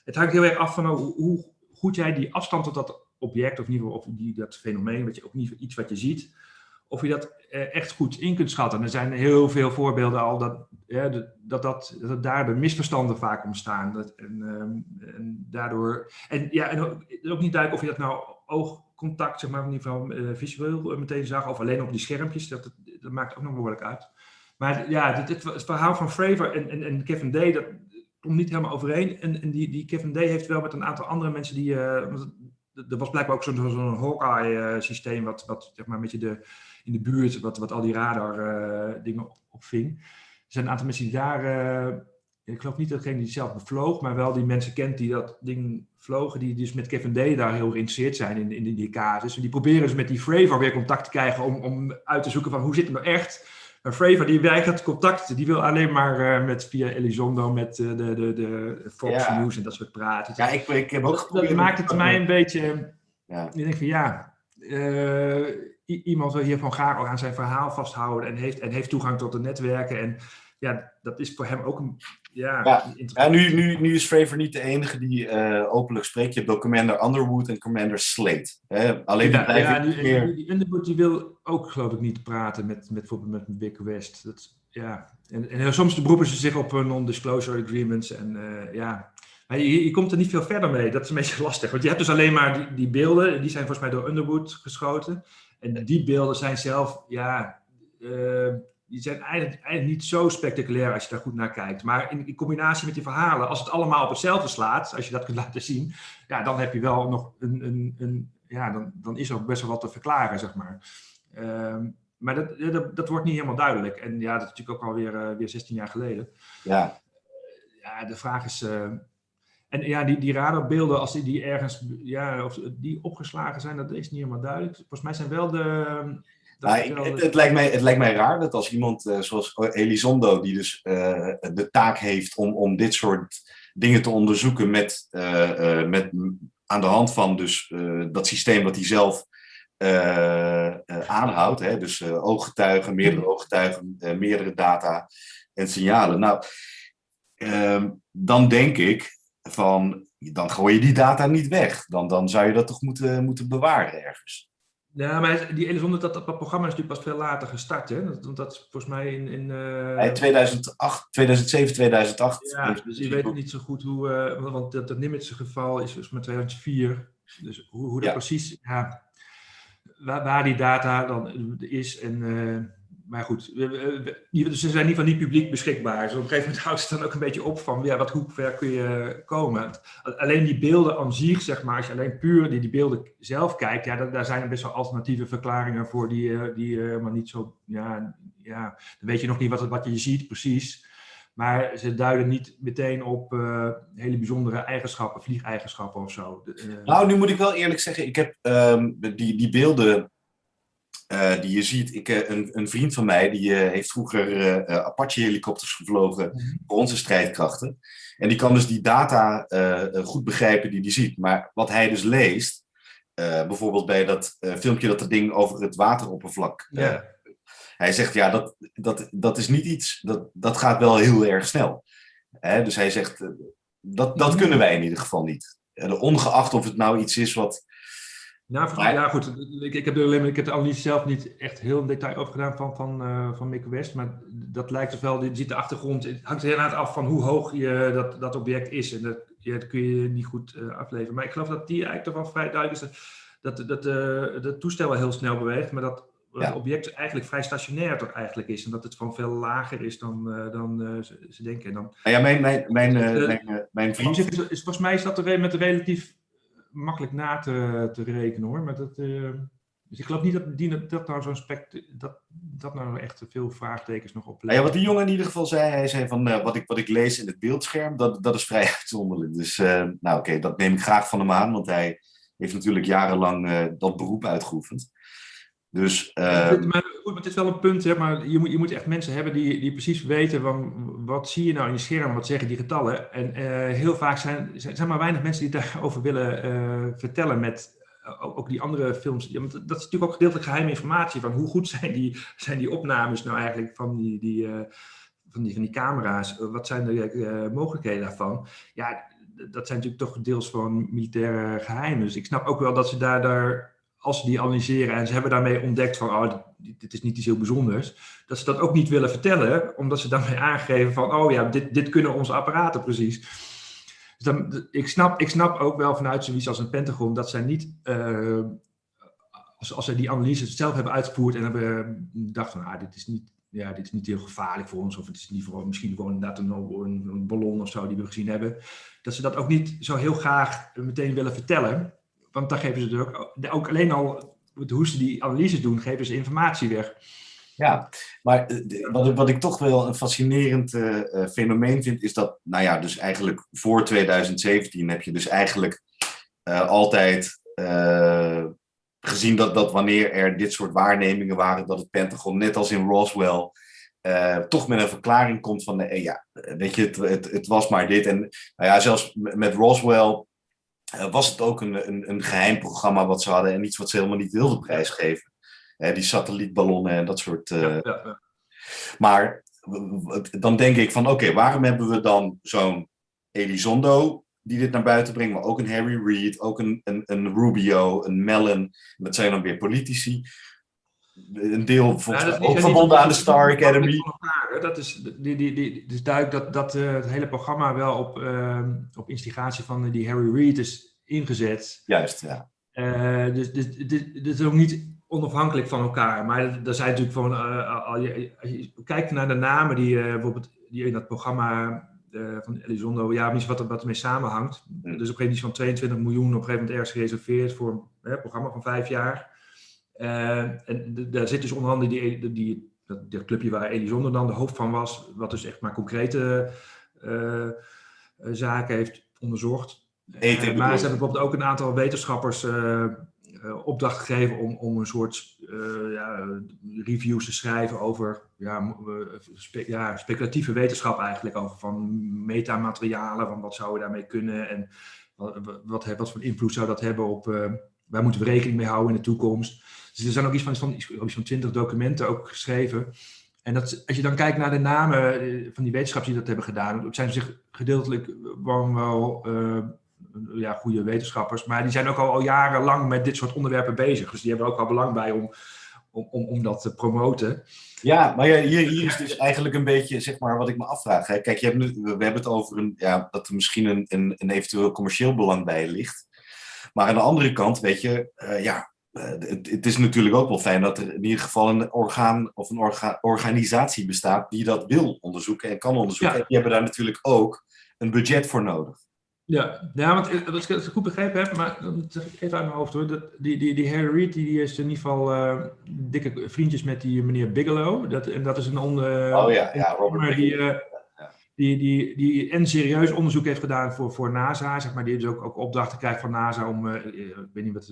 het hangt heel erg af van hoe, hoe goed jij die afstand tot dat object, of in ieder geval of die, dat fenomeen, wat je, ook niet iets wat je ziet, of je dat eh, echt goed in kunt schatten. En er zijn heel veel voorbeelden al dat, dat, dat, dat daar de misverstanden vaak ontstaan. Dat, en, ehm, en daardoor. En, ja, en ook, ook niet duidelijk of je dat nou oogcontact, zeg maar, in ieder geval eh, visueel eh, meteen zag, of alleen op die schermpjes. Dat, dat maakt ook nog behoorlijk uit. Maar ja, dit, het verhaal van Fravor en, en, en Kevin Day, dat komt niet helemaal overeen. En, en die, die Kevin Day heeft wel met een aantal andere mensen die. er was blijkbaar ook zo'n zo'n Hawkeye-systeem, wat, wat zeg maar een beetje de, in de buurt, wat, wat al die radar-dingen opving. Er zijn een aantal mensen die daar. eh, ik geloof niet degene die zelf bevloog, maar wel die mensen kent die dat ding vlogen, die dus met Kevin Day daar heel geïnteresseerd zijn in, in die casus. En die proberen dus met die Fravor weer contact te krijgen om, om uit te zoeken van hoe zit het nou echt. Maar Fravor die weigert contact, die wil alleen maar eh, met, via Elizondo met eh, de, de, de Fox Ja. News en dat soort praten. Ja, ik, ik heb ook dat, geprobeerd... dat maakt het mij een beetje. Ja. Ik denk van ja, eh, iemand wil hiervan graag ook aan zijn verhaal vasthouden en heeft, en heeft toegang tot de netwerken. En ja, dat is voor hem ook een. Ja, Ja. interessant. Ja, nu, nu, nu is Fravor niet de enige die eh, openlijk spreekt. Je hebt ook Commander Underwood en Commander Slate. Hè? Alleen die Ja, blijven ja, die, meer... die, die Underwood die wil ook geloof ik niet praten met, met bijvoorbeeld met Vic West. Dat, ja. en, en soms beroepen ze zich op non-disclosure agreements. En eh, ja, je, je komt er niet veel verder mee. Dat is een beetje *laughs* lastig. Want je hebt dus alleen maar die, die beelden. Die zijn volgens mij door Underwood geschoten. En die beelden zijn zelf, ja, eh, die zijn eigenlijk, eigenlijk niet zo spectaculair als je daar goed naar kijkt. Maar in, in combinatie met die verhalen, als het allemaal op hetzelfde slaat, als je dat kunt *laughs* laten zien, ja, dan heb je wel nog een, een, een ja, dan, dan is er ook best wel wat te verklaren, zeg maar. Ehm, maar dat, dat, dat wordt niet helemaal duidelijk. En ja, dat is natuurlijk ook alweer eh, weer 16 jaar geleden. Ja, Ja, de vraag is. En ja, die, die radarbeelden, als die, die ergens ja, of die opgeslagen zijn, dat is niet helemaal duidelijk. Volgens mij zijn wel de. Nou, ik- wel het, lijkt mij, het lijkt mij raar dat als iemand eh, zoals Elizondo, die dus eh, de taak heeft om, om dit soort dingen te onderzoeken met, eh, met aan de hand van dus, dat systeem wat hij zelf aanhoudt, hè, dus ooggetuigen, meerdere ooggetuigen, eh, meerdere data en signalen. Nou, ehm, dan denk ik van, dan gooi je die data niet weg. Dan, dan zou je dat toch moeten, moeten bewaren ergens. Ja, maar die Elizondo, dat, dat programma is natuurlijk pas veel later gestart. Hè? Dat, want dat is volgens mij in. in Hij 2008, 2007, 2008. Ja, dus je weet niet zo goed hoe, eh, want- dat, dat Nimitz geval is dus met 2004. Dus hoe, hoe dat Ja. precies, ja, waar, waar die data dan is. En, eh, maar goed, die- dus ze zijn in ieder geval niet publiek beschikbaar. Dus op een gegeven moment *laughs* houdt het dan ook een beetje op van, ja, wat, hoe ver kun je komen. Alleen die beelden aan zich, zeg maar, als je alleen puur die, die beelden zelf kijkt, ja, daar, zijn er best wel alternatieve verklaringen voor die, eh, die eh, maar niet zo, ja, ja, dan weet je nog niet wat, wat je ziet precies. Maar ze duiden niet meteen op eh, hele bijzondere eigenschappen, vliegeigenschappen of zo. Nou, nu moet ik wel eerlijk zeggen, ik heb ehm, die, die beelden eh, die je ziet. Ik, eh, een, een vriend van mij die eh, heeft vroeger eh, eh, Apache-helikopters gevlogen Mhm. voor onze strijdkrachten. En die kan dus die data goed begrijpen die hij ziet. Maar wat hij dus leest, bijvoorbeeld bij dat filmpje dat dat ding over het wateroppervlak ja. Hij zegt, ja, dat, dat, dat is niet iets, dat, dat gaat wel heel erg snel. Hè? Dus hij zegt, dat, dat Mhm. kunnen wij in ieder geval niet. Ongeacht of het nou iets is wat... Nou, ja, goed. Ik, ik, heb er alleen, maar- ik heb de analyse zelf niet echt heel in detail over gedaan van, van, eh, van Mick West. Maar dat lijkt dus wel, je ziet de achtergrond. Het hangt er inderdaad af van hoe hoog je dat, dat object is. En dat, ja, dat kun je niet goed eh, afleveren. Maar ik geloof dat die eigenlijk toch wel vrij duidelijk is. Dat, dat, dat eh, het toestel wel heel snel beweegt. Maar dat Ja. het object eigenlijk vrij stationair toch eigenlijk is. En dat het van veel lager is dan, dan ze, denken. En dan, Nou ja, mijn, mijn, mijn, mijn, vriend... is, is, volgens mij is dat er met een relatief makkelijk na te, te rekenen hoor. Maar dat, uh, dus ik geloof niet dat, die, dat nou zo'n spect dat, dat nou echt veel vraagtekens nog oplevert. Nou ja, wat die jongen in ieder geval zei, hij zei van uh, wat, ik, wat ik lees in het beeldscherm, dat, dat is vrij *laughs* uitzonderlijk. Dus uh, nou oké, dat neem ik graag van hem aan, want hij heeft natuurlijk jarenlang dat beroep uitgeoefend. Dus, uh... maar, goed, het is wel een punt, hè, maar je moet, je moet echt mensen hebben die, die precies weten van wat zie je nou in je scherm, wat zeggen die getallen. En uh, heel vaak zijn, zijn maar weinig mensen die *laughs* daarover willen uh, vertellen met ook die andere films. Ja, dat is natuurlijk ook gedeeltelijk geheime informatie van hoe goed *laughs* zijn die, zijn die opnames nou eigenlijk van die, die, van die, van die camera's. Wat zijn de mogelijkheden daarvan? Ja, dat zijn natuurlijk toch deels van militaire geheimen. Dus ik snap ook wel dat ze daar, daar als ze die analyseren en ze hebben daarmee ontdekt van, oh, dit, is niet iets heel bijzonders, dat ze dat ook niet willen vertellen, omdat ze daarmee *laughs* aangeven van, oh ja, dit, dit kunnen onze apparaten precies. Dus dan, ik, snap, ik snap ook wel vanuit zoiets als een Pentagon dat zij niet, uh, als, als zij die analyse zelf hebben uitgevoerd en hebben gedacht van, ah, dit is niet, ja, dit is niet heel gevaarlijk voor ons, of het is niet voor, misschien gewoon inderdaad een, een ballon of zo die we gezien hebben, dat ze dat ook niet zo heel graag meteen willen vertellen. Want dan geven ze ook, ook alleen al hoe ze die analyses doen, geven ze informatie weg. Ja, maar eh, wat, wat ik toch wel een fascinerend uh, fenomeen vind, is dat, nou ja, dus eigenlijk voor 2017 heb je dus eigenlijk altijd gezien dat, dat wanneer er dit soort waarnemingen waren, dat het Pentagon, net als in Roswell, toch met een verklaring komt van, ja, weet je, het, het, het was maar dit. En nou ja, zelfs met Roswell was het ook een, een, een, geheim programma wat ze hadden en iets wat ze helemaal niet wilden prijsgeven. Die satellietballonnen en dat soort. Ja, ja, maar dan denk ik van oké, waarom hebben we dan zo'n Elizondo die dit naar buiten brengt, maar ook een Harry Reid, ook een, een, een Rubio, een Mellon. Dat zijn dan weer politici. Een deel volgens mij ook verbonden aan de Star Academy. Dat is, die, die, die, dus duidelijk dat, dat uh, het hele programma wel op, uh, op instigatie van die Harry Reid is ingezet. Juist, ja. Uh, dus dit dus, dus, is ook niet onafhankelijk van elkaar. Maar er zijn natuurlijk van, uh, als, je, als je kijkt naar de namen die, bijvoorbeeld, die in dat programma van Elizondo, ja, iets wat, wat ermee samenhangt. Mm. Dus op een gegeven moment van 22 miljoen op een gegeven moment ergens gereserveerd voor een programma van vijf jaar. Uh, en daar zit dus onder andere die, die, dat, dat clubje waar Elisonder dan de hoofd van was, wat dus echt maar concrete uh, zaken heeft onderzocht. Eten, uh, maar ze hebben bijvoorbeeld ook een aantal wetenschappers opdracht gegeven om, om een soort ja, reviews te schrijven over ja, spe, ja, speculatieve wetenschap eigenlijk, over van metamaterialen, van wat zouden we daarmee kunnen en wat, wat, wat voor invloed zou dat hebben op, waar moeten we rekening mee houden in de toekomst. Dus er zijn ook iets van, van, iets van 20 documenten ook geschreven. En dat, als je dan kijkt naar de namen eh, van die wetenschappers die dat hebben gedaan, zijn zich gedeeltelijk wel, wel uh, ja, goede wetenschappers, maar die zijn ook al, jarenlang met dit soort onderwerpen bezig. Dus die hebben ook al belang bij om, om, om, om dat te promoten. Ja, maar hier, hier is dus eigenlijk een beetje zeg maar, wat ik me afvraag. Kijk, je hebt we hebben het over een, ja, dat er misschien een, een, eventueel commercieel belang bij ligt. Maar aan de andere kant, weet je, uh, ja, eh, het, het, is natuurlijk ook wel fijn dat er in ieder geval een orgaan of een orga, organisatie bestaat die dat wil onderzoeken en kan onderzoeken. En die hebben daar natuurlijk ook een budget voor nodig. Ja, ja want eh, als ik het goed begrepen heb, maar dat ik even uit mijn hoofd hoor. Dat, die, die, die Harry Reid die is in ieder geval uh, dikke vriendjes met die meneer Bigelow. Dat, en dat is een onder. Oh ja, ja Robert die, uh, die, die, die en serieus onderzoek heeft gedaan voor, voor NASA. Zeg maar, die dus ook, ook opdrachten krijgt van NASA om, uh, ik weet niet wat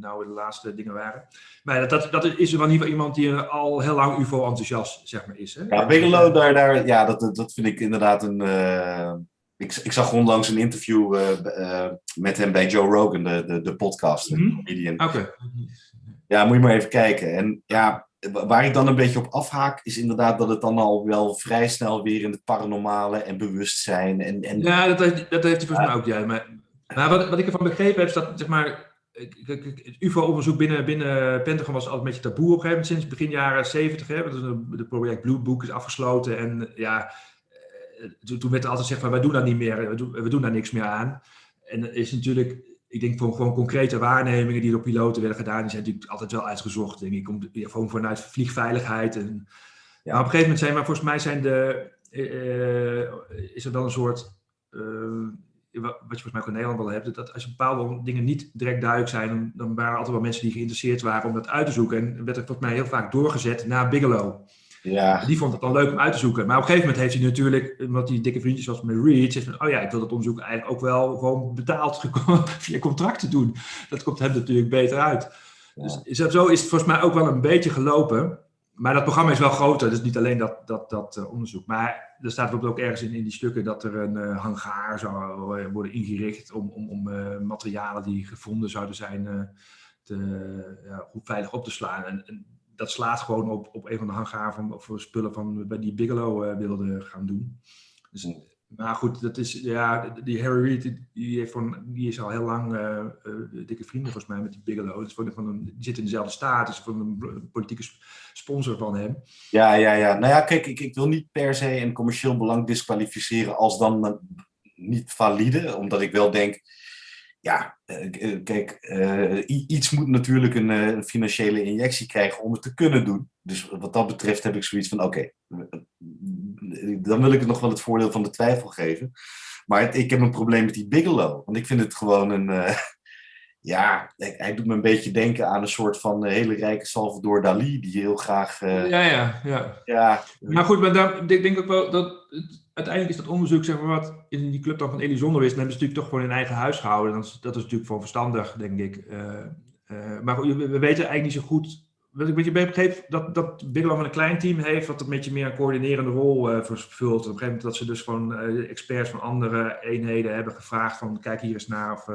nou de laatste dingen waren. Maar dat, dat is wel in ieder geval iemand die al heel lang UFO-enthousiast zeg maar, is. Hè? Ja, Bigelow, daar, daar, ja, dat, dat vind ik inderdaad een... Uh, ik, ik zag onlangs een interview uh, met hem bij Joe Rogan, de, de, de podcast. Mm -hmm. Oké. Ja, moet je maar even kijken. En ja, waar ik dan een beetje op afhaak, is inderdaad dat het dan al wel vrij snel weer in het paranormale en bewustzijn. En, en... Ja, dat heeft, dat heeft hij volgens mij ook, ja. Maar, maar wat, wat ik ervan begrepen heb, is dat zeg maar, het UFO-onderzoek binnen, binnen Pentagon was altijd een beetje taboe op een gegeven moment, sinds begin jaren 70. Hè, het project Blue Book is afgesloten en ja, eh, toen werd er altijd gezegd van wij doen dat niet meer, we doen, we doen daar niks meer aan. En is natuurlijk ik denk van gewoon concrete waarnemingen die door piloten werden gedaan, die zijn natuurlijk altijd wel uitgezocht, denk ik, om, gewoon vanuit vliegveiligheid. En, ja. Maar op een gegeven moment zijn, maar volgens mij zijn de, uh, is er dan een soort, uh, wat je volgens mij ook in Nederland wel hebt, dat als bepaalde dingen niet direct duidelijk zijn, dan, dan waren er altijd wel mensen die geïnteresseerd waren om dat uit te zoeken. En werd er volgens mij heel vaak doorgezet naar Bigelow. Ja. Die vond het dan leuk om uit te zoeken. Maar op een gegeven moment heeft hij natuurlijk, omdat hij dikke vriendjes was met Reed, zegt van, oh ja, ik wil dat onderzoek eigenlijk ook wel gewoon betaald *laughs* via contracten doen. Dat komt hem natuurlijk beter uit. Ja. Dus zo is het volgens mij ook wel een beetje gelopen. Maar dat programma is wel groter, dus niet alleen dat, dat, dat uh, onderzoek. Maar er staat bijvoorbeeld ook ergens in, in die stukken dat er een uh, hangaar zou uh, worden ingericht om, om, om materialen die gevonden zouden zijn te, ja, goed veilig op te slaan. En, en, dat slaat gewoon op, op een van de hangaar van, voor spullen van bij die Bigelow wilde gaan doen. Dus, maar goed, dat is, ja, die Harry Reid, die, heeft van, die is al heel lang uh, uh, dikke vrienden volgens mij met die Bigelow. Dus een, die zit in dezelfde staat, is van een politieke sponsor van hem. Ja, ja, ja. Nou ja, kijk, ik, ik wil niet per se een commercieel belang disqualificeren als dan niet valide, omdat ik wel denk, ja, uh, kijk, iets moet natuurlijk een, financiële injectie krijgen om het te kunnen doen. Dus wat dat betreft heb ik zoiets van, oké, okay, dan wil ik het nog wel het voordeel van de twijfel geven. Maar ik heb een probleem met die Bigelow. Want ik vind het gewoon een. Uh, *laughs* ja, hij doet me een beetje denken aan een soort van hele rijke Salvador Dali. Die heel graag. Ja, ja, ja. ja. Maar goed, maar dan, ik denk ook wel dat. Uiteindelijk is dat onderzoek, zeg maar, wat in die club dan van Elizondo is. Dan hebben ze natuurlijk toch gewoon in eigen huis gehouden. Dat is, dat is natuurlijk gewoon verstandig, denk ik. Uh, maar we, we weten eigenlijk niet zo goed wat ik een beetje begreep, dat, dat Bigelow een klein team heeft, wat een beetje meer een coördinerende rol uh, vervult. Op een gegeven moment dat ze dus gewoon experts van andere eenheden hebben gevraagd van kijk hier eens naar of...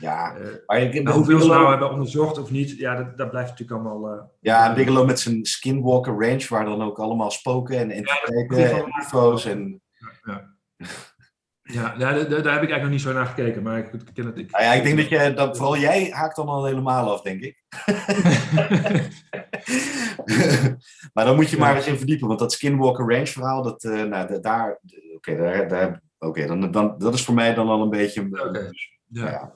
Uh, ja, maar ik, nou, hoeveel ze nou hebben onderzocht of niet, ja, dat, dat blijft natuurlijk allemaal... ja, Bigelow met zijn Skinwalker Range, waar dan ook allemaal spoken en entiteiten ja, en UFO's en... Ja, ja, ja daar, daar, heb ik eigenlijk nog niet zo naar gekeken, maar ik, ik ken het. Ik, nou ja, ik denk dat, je, dat vooral jij haakt dan al helemaal af, denk ik. *laughs* maar dan moet je maar eens in verdiepen, want dat Skinwalker Range verhaal, dat, uh, nou, daar, oké, okay, daar, daar, okay, dan, dan, dat is voor mij dan al een beetje... Okay. Ja.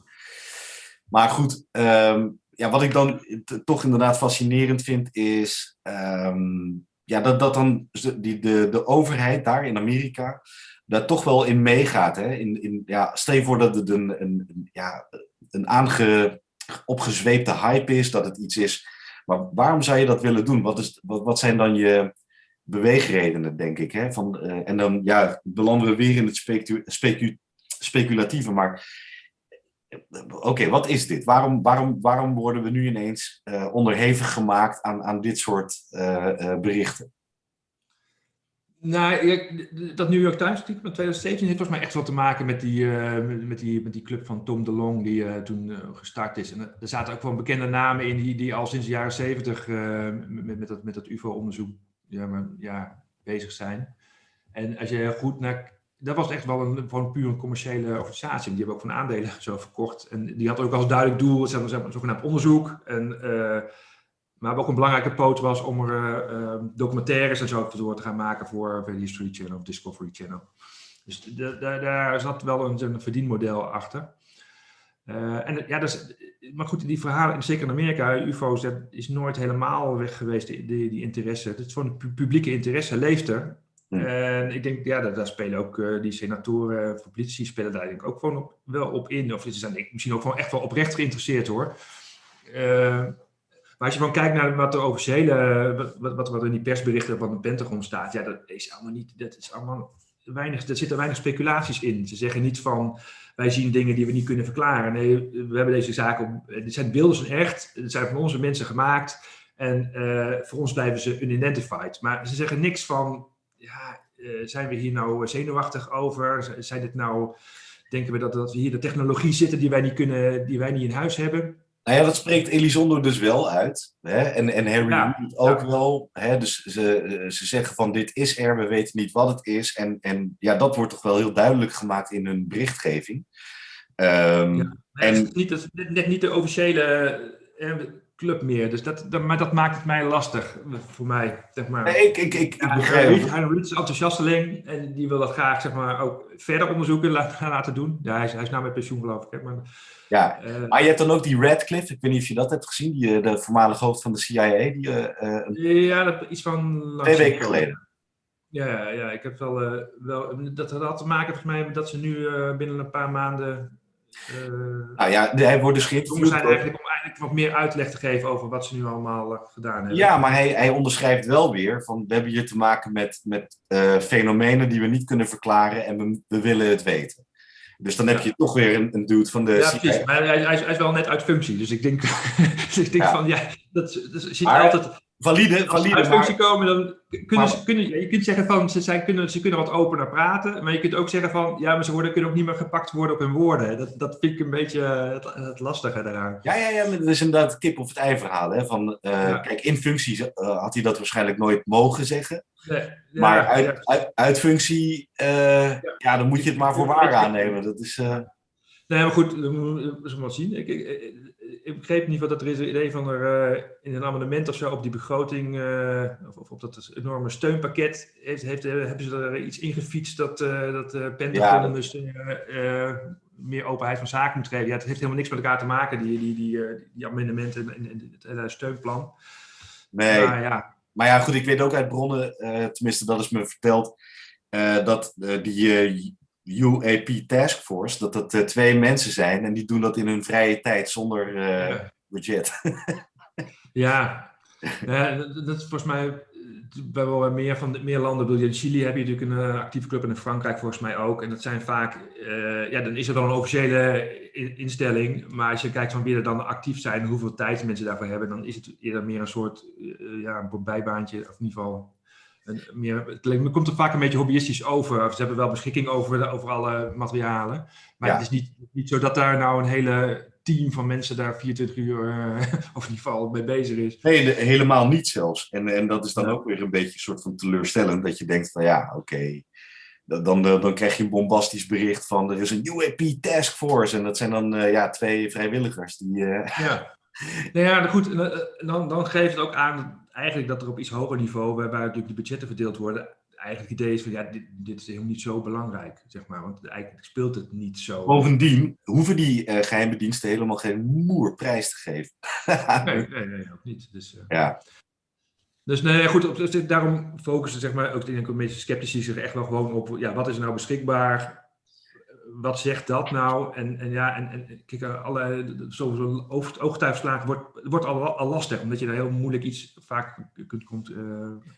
Maar goed, um, ja, wat ik dan toch inderdaad fascinerend vind, is um, ja, dat, dat dan die, de, de overheid daar in Amerika daar toch wel in meegaat. Hè? In, in, ja, stel voor dat het een, een, ja, een aange, opgezweepte hype is, dat het iets is. Maar waarom zou je dat willen doen? Wat, is, wat, wat zijn dan je beweegredenen, denk ik? Hè? Van, uh, en dan ja, belanden we weer in het specu speculatieve. Maar oké, wat is dit? Waarom, waarom, waarom worden we nu ineens uh, onderhevig gemaakt aan, aan dit soort uh, berichten? Nou, dat New York Times artikel van 2017 heeft volgens mij echt wat te maken met die, met die, met die club van Tom DeLong die toen gestart is. En er zaten ook wel bekende namen in die, die al sinds de jaren 70 met, met, dat, met dat UFO-onderzoek ja, maar, ja, bezig zijn. En als je goed naar... Dat was echt wel een, gewoon puur een commerciële organisatie. Die hebben ook van aandelen zo verkocht. En die had ook als duidelijk doel, zeg maar, zogenaamd onderzoek. En maar ook een belangrijke poot was om er uh, documentaires en zo door te gaan maken voor de History Channel of Discovery Channel. Dus daar zat wel een, een verdienmodel achter. Uh, en ja, dus, maar goed, die verhalen, zeker in Amerika, UFO's, is nooit helemaal weg geweest, die, die, interesse. Het is gewoon pu publieke interesse, leeft er. Hmm. En ik denk, ja, daar, spelen ook uh, die senatoren voor politici spelen daar denk ik ook gewoon wel op in. Of ze zijn misschien ook gewoon echt wel oprecht geïnteresseerd hoor. Uh, maar als je gewoon kijkt naar wat de officiële, wat, wat, wat er in die persberichten van de Pentagon staat, ja, dat is allemaal niet, dat is allemaal weinig, er zitten weinig speculaties in. Ze zeggen niet van, wij zien dingen die we niet kunnen verklaren. Nee, we hebben deze zaken, dit zijn beelden zijn echt, het zijn van onze mensen gemaakt en voor ons blijven ze unidentified. Maar ze zeggen niks van, ja, uh, zijn we hier nou zenuwachtig over? Zijn dit nou, denken we dat, dat we hier de technologie zitten die wij niet kunnen, die wij niet in huis hebben? Nou ja, dat spreekt Elizondo dus wel uit. Hè? En, en Harry Ja, ook ja. wel. Hè? Dus ze, ze zeggen van dit is er, we weten niet wat het is. En, en ja, dat wordt toch wel heel duidelijk gemaakt in hun berichtgeving. Ja. Het En- is niet, het is net, net niet de officiële eh, club meer. Dus dat, dat, maar dat maakt het mij lastig voor mij. Zeg maar. nee, ik, ik, ik, begrijp Reid is enthousiasteling en die wil dat graag zeg maar, ook verder onderzoeken laten, *laughs* laten doen. Ja, hij is, hij is nou met pensioen geloof ik. Hè, maar, Ja. eh, Maar je hebt dan ook die Radcliffe, ik weet niet of je dat hebt gezien, die, eh, de voormalige hoofd van de CIA, die eh, ja, dat, iets van... twee weken geleden. Ja, ja, ik heb wel, uh, wel dat had te maken volgens mij dat ze nu binnen een paar maanden. Uh, nou ja, hij wordt dus geïnterviewd. zijn eigenlijk om eigenlijk wat meer uitleg te geven over wat ze nu allemaal gedaan hebben. Ja, maar hij, hij onderschrijft wel weer van we hebben hier te maken met, met fenomenen die we niet kunnen verklaren en we, we willen het weten. Dus dan heb je toch weer een, een dude van de. Ja, precies. Maar hij, hij, is, hij, is, wel net uit functie. Dus ik denk, *laughs* dus ik denk ja. van ja, dat, dat je maar, altijd valide, valide. Als ze uit functie komen, dan kunnen ze, kunnen, je kunt zeggen van ze, zijn, kunnen, ze kunnen wat opener praten, maar je kunt ook zeggen van ja, maar ze worden, kunnen ook niet meer gepakt worden op hun woorden. Dat, dat vind ik een beetje het, het lastige daaraan. Ja, ja, ja, dat is inderdaad het kip of het ei verhaal. Hè? Van, uh, ja. Kijk, in functie uh, had hij dat waarschijnlijk nooit mogen zeggen. Nee, ja, maar uit, ja. uit, uit functie, uh, ja. dan moet je het maar voor waar aannemen. Dat is. Nee, maar goed, we moeten maar zien. Ik, ik, ik begreep ieder geval dat er is een idee van er uh, in een amendement of zo op die begroting, uh, of, of, op dat enorme steunpakket, heeft, heeft, hebben ze er iets ingefietst dat, uh, dat Pentagon ja. dus meer openheid van zaken moet geven. Ja, het heeft helemaal niks met elkaar te maken, die, die, die, die amendementen en, het steunplan. Nee, maar ja. maar ja, goed, ik weet ook uit bronnen, tenminste dat is me verteld, dat die UAP Task Force, dat dat uh, twee mensen zijn en die doen dat in hun vrije tijd zonder uh, budget. *laughs* ja, dat is volgens mij bij wel meer van meer landen. Bedoel, in Chili heb je natuurlijk een actieve club en in Frankrijk volgens mij ook. En dat zijn vaak, ja, dan is er dan een officiële instelling. Maar als je kijkt van wie er dan actief zijn, hoeveel tijd mensen daarvoor hebben, dan is het eerder meer een soort ja, een bijbaantje, of in ieder geval meer, het komt er vaak een beetje hobbyistisch over. Ze hebben wel beschikking over, over alle materialen. Maar het is niet, niet zo dat daar nou een hele team van mensen daar 24 uur uh, *laughs* of in ieder geval mee bezig is. Nee, helemaal niet zelfs. En, en dat is dan ook weer een beetje een soort van teleurstellend. Dat je denkt van ja, oké. Okay. Dan, dan, dan, krijg je een bombastisch bericht van er is een UAP Task Force. En dat zijn dan uh, ja, twee vrijwilligers. Die, uh... Ja. Nou ja, goed. Dan, dan geeft het ook aan eigenlijk dat er op iets hoger niveau, waarbij natuurlijk de budgetten verdeeld worden, eigenlijk het idee is van ja, dit, dit is helemaal niet zo belangrijk, zeg maar. Want eigenlijk speelt het niet zo. Bovendien hoeven die uh, geheime diensten helemaal geen moer prijs te geven. *laughs* nee, nee, nee, ook niet. Dus, uh, ja. Dus nee, goed, op, daarom focussen zeg maar, ook denk ik een beetje sceptici zich echt wel gewoon op, ja, wat is er nou beschikbaar? Wat zegt dat nou? En, en ja, en, en kijk, alle, zo'n oogtuigslagen wordt, wordt al, al lastig, omdat je daar heel moeilijk iets vaak kunt, komt, uh,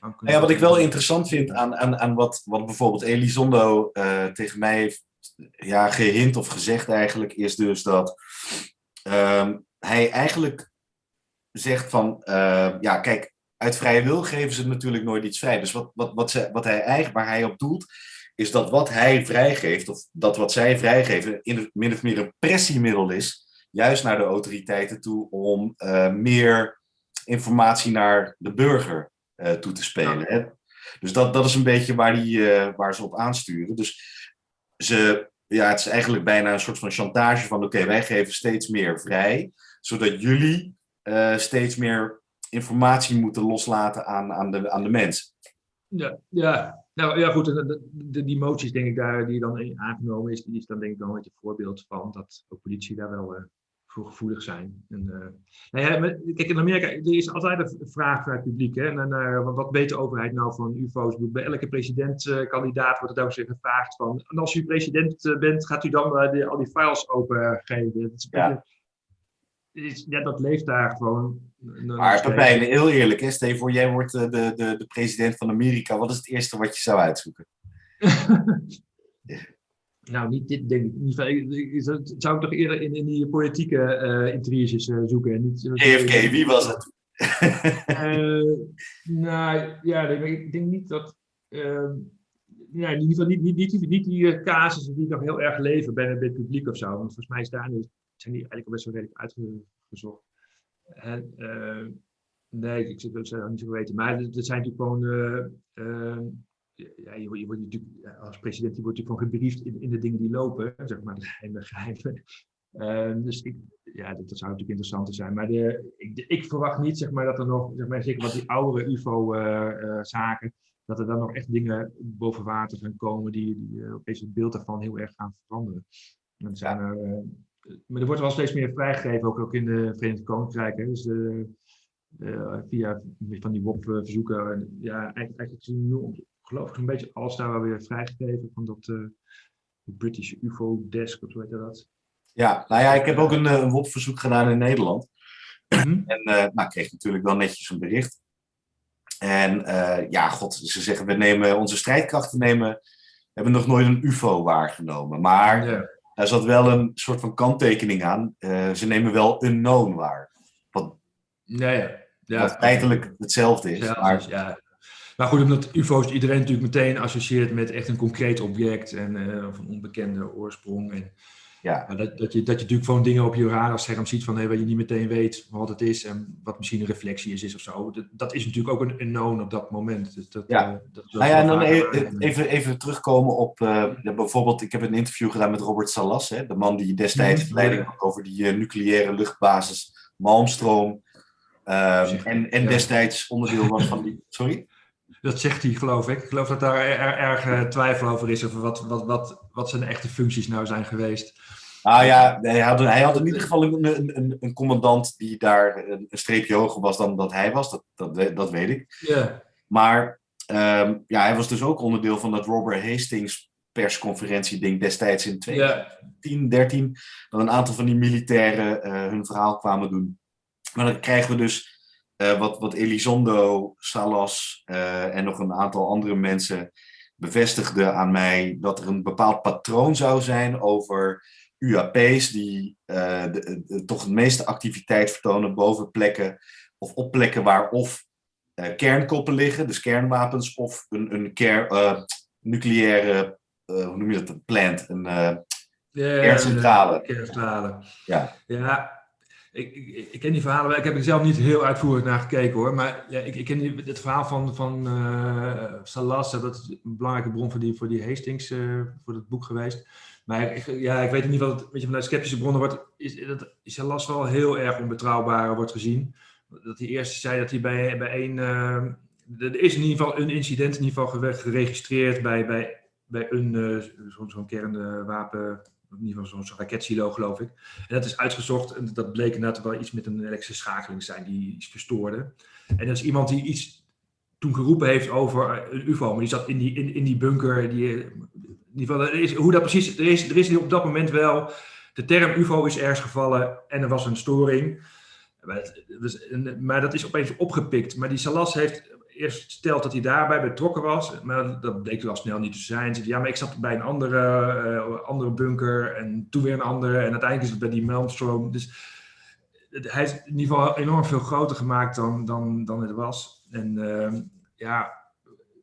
aan kunt Ja, wat ik wel interessant vind aan, aan, aan wat, wat bijvoorbeeld Elizondo uh, tegen mij heeft ja, gehint of gezegd eigenlijk, is dus dat um, hij eigenlijk zegt van, uh, ja, kijk, uit vrije wil geven ze natuurlijk nooit iets vrij. Dus wat, wat, wat, ze, wat hij eigenlijk, waar hij op doelt, is dat wat hij vrijgeeft, of dat wat zij vrijgeven, in min of meer een pressiemiddel is, juist naar de autoriteiten toe, om uh, meer informatie naar de burger uh, toe te spelen. Hè? Dus dat, dat is een beetje waar, die, uh, waar ze op aansturen. Dus ze, ja, het is eigenlijk bijna een soort van chantage van oké, wij geven steeds meer vrij, zodat jullie steeds meer informatie moeten loslaten aan, aan, de, aan de mensen. Ja, ja, nou ja, goed, de, de, die moties denk ik daar die dan aangenomen is, die is dan denk ik wel een beetje een voorbeeld van dat ook politie daar wel uh, voor gevoelig zijn. En, uh, nou ja, kijk, in Amerika er is altijd een vraag naar het publiek. Hè, en wat weet de overheid nou van UFO's? Bij elke presidentkandidaat wordt het ook zich gevraagd van, en als u president bent, gaat u dan de, al die files opengeven? Dat is ja ja, dat leeft daar gewoon. Maar Pepijn, heel eerlijk, hè? stel je voor, jij wordt de, de, de president van Amerika. Wat is het eerste wat je zou uitzoeken? *laughs* nou, niet dit denk ik. Niet, zou ik toch eerder in, in die politieke uh, intriges uh, zoeken. Niet, JFK, wie was het? uh, nou, ja, ik denk niet dat... Uh, ja, in ieder geval niet, niet, niet, niet die casussen die nog heel erg leven bij, het publiek of zo. Want volgens mij is daar dus zijn die eigenlijk al best wel redelijk uitgezocht. En, uh, nee, ik zou het niet zo weten. Maar het zijn natuurlijk gewoon. Uh, ja, je, je, wordt natuurlijk, als president je wordt natuurlijk gewoon gebriefd in, in de dingen die lopen, zeg maar, de geheime geheimen. Uh, dus ik, ja, dat, dat, zou natuurlijk interessanter zijn. Maar de, ik, de, ik, verwacht niet zeg maar, dat er nog, zeg maar, zeker wat die oudere UFO-zaken, dat er dan nog echt dingen boven water gaan komen die, die opeens het beeld daarvan heel erg gaan veranderen. En zijn er maar er wordt wel steeds meer vrijgegeven, ook, ook in de Verenigde Koninkrijk. Hè. Dus de, via van die WOP-verzoeken. Ja, eigenlijk, eigenlijk geloof ik een beetje alles daar wel weer vrijgegeven van dat uh, British UFO Desk, of hoe heet dat? Ja, nou ja, ik heb ook een, een WOP-verzoek gedaan in Nederland. Mhm. En uh, nou, kreeg natuurlijk wel netjes een bericht. En ja, god, ze zeggen, we nemen onze strijdkrachten nemen, hebben nog nooit een UFO waargenomen. Maar ja. Er zat wel een soort van kanttekening aan. Uh, ze nemen wel unknown waar. Wat, ja, ja. ja. wat feitelijk hetzelfde is. Maar, ja. Maar goed, omdat UFO's iedereen natuurlijk meteen associeert met echt een concreet object en uh, of een onbekende oorsprong. En ja. dat, dat, je, dat je natuurlijk gewoon dingen op je radarscherm ziet van hey, waar je niet meteen weet wat het is en wat misschien een reflectie is, is of zo. Dat, dat is natuurlijk ook een unknown op dat moment. Dus dat, ja. Uh, dat, nou ja, en dan even, even, even terugkomen op uh, bijvoorbeeld, ik heb een interview gedaan met Robert Salas, hè, de man die destijds mm, leiding had over die uh, nucleaire luchtbasis Malmstroom. Um, en, en destijds onderdeel was van die. *laughs* Sorry? Dat zegt hij, geloof ik. Ik geloof dat daar er, erg uh, twijfel over is over wat, wat, wat, wat zijn echte functies nou zijn geweest. Nou ja, hij had, hij had in ieder geval een, een, een commandant die daar een, streepje hoger was dan dat hij was. Dat, dat, dat weet ik. Yeah. Maar um, ja, hij was dus ook onderdeel van dat Robert Hastings persconferentie ding destijds in 2010, 13. Dat een aantal van die militairen uh, hun verhaal kwamen doen. Maar dan krijgen we dus uh, wat, wat Elizondo, Salas uh, en nog een aantal andere mensen bevestigden aan mij dat er een bepaald patroon zou zijn over UAP's die uh, de, de, toch het meeste activiteit vertonen boven plekken of op plekken waar of kernkoppen liggen, dus kernwapens, of een, een ker, nucleaire, hoe noem je dat, een plant, een kerncentrale. kerncentrale. Ja. ja, ik, ik, ken die verhalen, ik heb er zelf niet heel uitvoerig naar gekeken hoor, maar ja, ik, ik ken het verhaal van, van Salas, dat is een belangrijke bron voor die, Hastings, uh, voor het boek geweest. Maar ik, ja, ik weet in ieder geval, dat je, vanuit sceptische bronnen wordt, is, dat Salas wel heel erg onbetrouwbaar wordt gezien. Dat hij eerst zei dat hij bij, bij een, uh, er is in ieder geval een incident in ieder geval geregistreerd bij, bij, bij een, zo'n zo kernwapen in ieder geval zo'n raketsilo, geloof ik. En dat is uitgezocht en dat bleek inderdaad wel iets met een elektrische schakeling zijn die iets verstoorde. En dat is iemand die iets toen geroepen heeft over een UFO, maar die zat in die, in, in die bunker. Die, in ieder geval, is, hoe dat precies, er is, er is op dat moment wel, de term UFO is ergens gevallen en er was een storing. Maar, dat is opeens opgepikt. Maar die Salas heeft eerst stelt dat hij daarbij betrokken was, maar dat bleek wel snel niet te zijn. Zei, ja, maar ik zat bij een andere, uh, andere bunker en toen weer een andere en uiteindelijk is het bij die Malmstroom. Dus hij is in ieder geval enorm veel groter gemaakt dan, dan, dan het was. En uh, ja,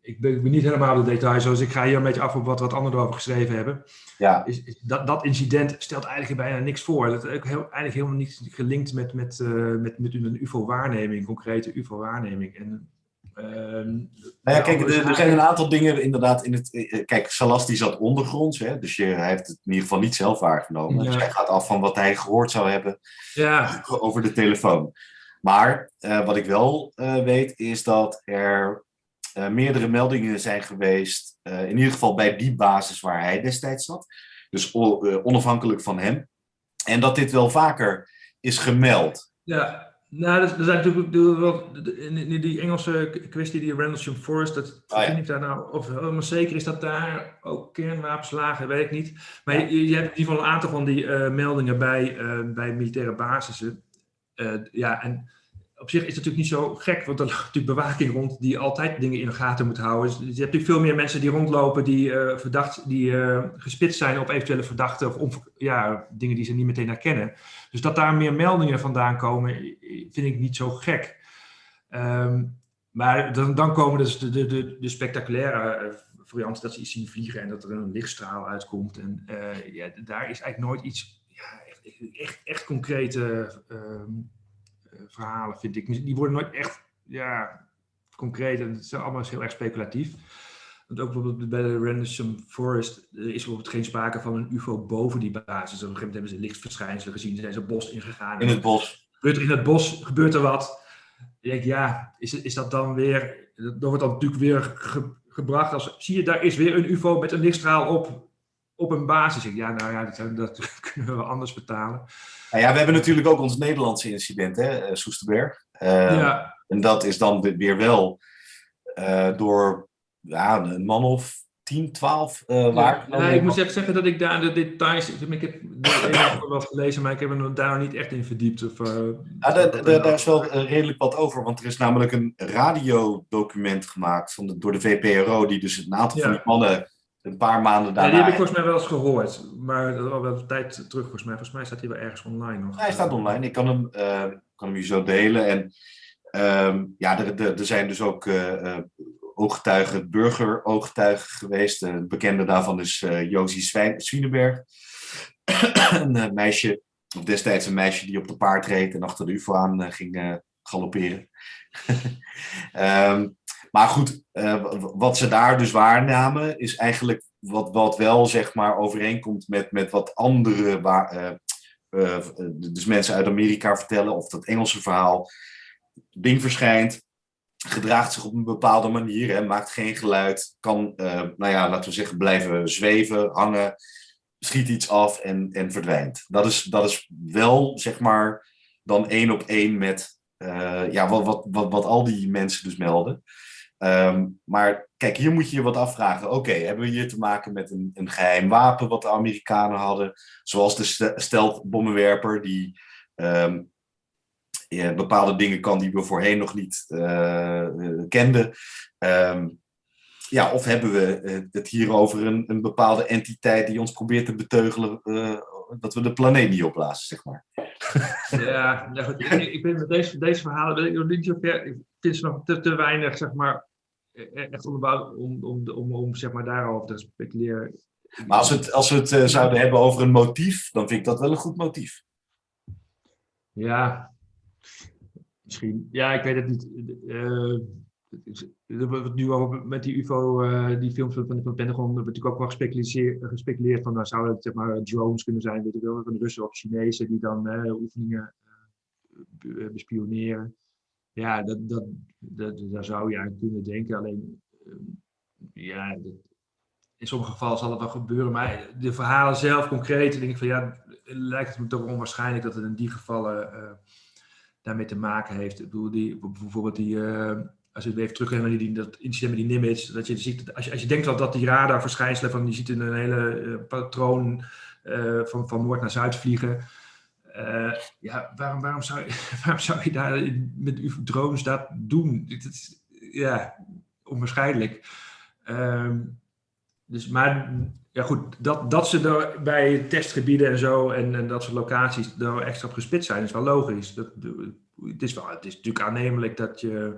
ik ben, ik ben, niet helemaal de details, zoals ik ga hier een beetje af op wat, wat anderen erover geschreven hebben. Ja. Is, is dat, dat incident stelt eigenlijk bijna niks voor. Dat is heel, eigenlijk helemaal niet gelinkt met, met, uh, met, met een UFO-waarneming, concrete UFO-waarneming. En Ehm, nou ja, kijk, er, er, zijn een aantal dingen inderdaad in het. Eh, kijk, Salas die zat ondergronds, hè, dus je, hij heeft het in ieder geval niet zelf waargenomen. Ja. Dus hij gaat af van wat hij gehoord zou hebben ja. over de telefoon. Maar uh, wat ik wel uh, weet, is dat er uh, meerdere meldingen zijn geweest, in ieder geval bij die basis waar hij destijds zat. Dus onafhankelijk van hem. En dat dit wel vaker is gemeld. Ja, nou, er zijn natuurlijk wel, die Engelse kwestie, die Rendlesham Forest, dat ja. vind ik daar nou, of helemaal zeker is dat daar ook kernwapens lagen, weet ik niet. Maar ja. je, je, hebt in ieder geval een aantal van die uh, meldingen bij, uh, bij militaire basissen. Uh, ja, en op zich is het natuurlijk niet zo gek, want er *laughs* ligt natuurlijk bewaking rond die altijd dingen in de gaten moet houden. Dus je hebt natuurlijk veel meer mensen die rondlopen die, uh, verdacht, die uh, gespitst zijn op eventuele verdachten of ja, dingen die ze niet meteen herkennen. Dus dat daar meer meldingen vandaan komen, vind ik niet zo gek. Um, maar dan, dan, komen dus de, de, de, de spectaculaire uh, varianten dat ze iets zien vliegen en dat er een lichtstraal uitkomt. En ja, daar is eigenlijk nooit iets ja, echt, echt, echt concrete verhalen, vind ik. Die worden nooit echt ja, concreet en het is allemaal heel erg speculatief. Want ook bijvoorbeeld bij de Rendlesham Forest er is bijvoorbeeld geen sprake van een UFO boven die basis. Op een gegeven moment hebben ze lichtverschijnselen gezien, zijn ze het bos ingegaan. In het bos. Gebeurt er in het bos, gebeurt er wat. Ik denk, ja, is, is dat dan weer, dat wordt dan natuurlijk weer ge, gebracht als, zie je, daar is weer een UFO met een lichtstraal op, op een basis. Ik, ja, nou ja, dat, dat *laughs* kunnen we anders betalen. Nou ja, we hebben natuurlijk ook ons Nederlandse incident, hè, Soesterberg. Uh, ja. En dat is dan weer wel uh, door ja, een man of 10, 12 uh, waar. Ja, ik moet even zeggen dat ik daar de details. Ik heb er wat gelezen, maar ik heb er daar niet echt in verdiept. Of, uh, ja, daar, is wel redelijk wat over, want er is namelijk een radiodocument gemaakt van door de VPRO, die dus een aantal van die mannen een paar maanden daarna... Ja, die heb ik volgens mij wel eens gehoord, maar dat was wel een tijd terug volgens mij. Volgens mij staat hij wel ergens online nog. hij staat online, ik kan hem, uh, kan hem hier zo delen. En um, ja, er, er, er, zijn dus ook uh, ooggetuigen, burgerooggetuigen geweest. Een bekende daarvan is uh, Josie Swieneberg. *coughs* een meisje, of destijds een meisje die op de paard reed en achter de UFO aan ging galopperen. um, *laughs* Maar goed, uh, wat ze daar dus waarnamen, is eigenlijk wat, wat wel zeg maar overeenkomt met, met wat andere, uh, uh, dus mensen uit Amerika vertellen, of dat Engelse verhaal. Ding verschijnt, gedraagt zich op een bepaalde manier, hè, maakt geen geluid, kan, nou ja, laten we zeggen, blijven zweven, hangen, schiet iets af en, en verdwijnt. Dat is, dat is wel, zeg maar, dan één op één met ja, wat, wat, wat, wat al die mensen dus melden. Um, maar kijk, hier moet je je wat afvragen. Oké, hebben we hier te maken met een, een geheim wapen wat de Amerikanen hadden? Zoals de steltbommenwerper die ja, bepaalde dingen kan die we voorheen nog niet uh, kenden. Um, ja, of hebben we uh, het hier over een, een bepaalde entiteit die ons probeert te beteugelen dat we de planeet niet opblazen, zeg maar. *laughs* Ja, goed, ik, ik ben met deze, deze verhalen, weet ik nog vind nog te, te weinig, zeg maar, echt onderbouwd om, om, om, om zeg maar daarover te speculeren. Maar als we het, als we het uh, zouden hebben over een motief, dan vind ik dat wel een goed motief. Ja, misschien. Ja, ik weet het niet. Uh, nu al met die UFO, uh, die films van, van Pentagon, wordt natuurlijk ook wel gespeculeerd, gespeculeerd van, nou zouden het zeg maar drones kunnen zijn, weet ik wel, van Russen of Chinezen die dan oefeningen bespioneren ja, dat, dat, dat, daar zou je aan kunnen denken. Alleen, ehm, ja, in sommige gevallen zal het wel gebeuren. Maar de verhalen zelf concreet, denk ik van ja, lijkt het me toch onwaarschijnlijk dat het in die gevallen uh, daarmee te maken heeft. Ik bedoel, die, bijvoorbeeld die, uh, als je even terug naar die, dat incident met die Nimitz, dat je ziet, als je, als je denkt dat, dat die radarverschijnselen van, je ziet een hele uh, patroon van, van noord naar zuid vliegen. Uh, ja, waarom, waarom, zou, *laughs* waarom zou je daar met uw drones dat doen? Het is, ja, onwaarschijnlijk. Um, dus, maar ja goed, dat, dat ze er bij testgebieden en zo en, en dat soort locaties er extra op gespitst zijn, is wel logisch. Dat, het, is wel, het is natuurlijk aannemelijk dat je,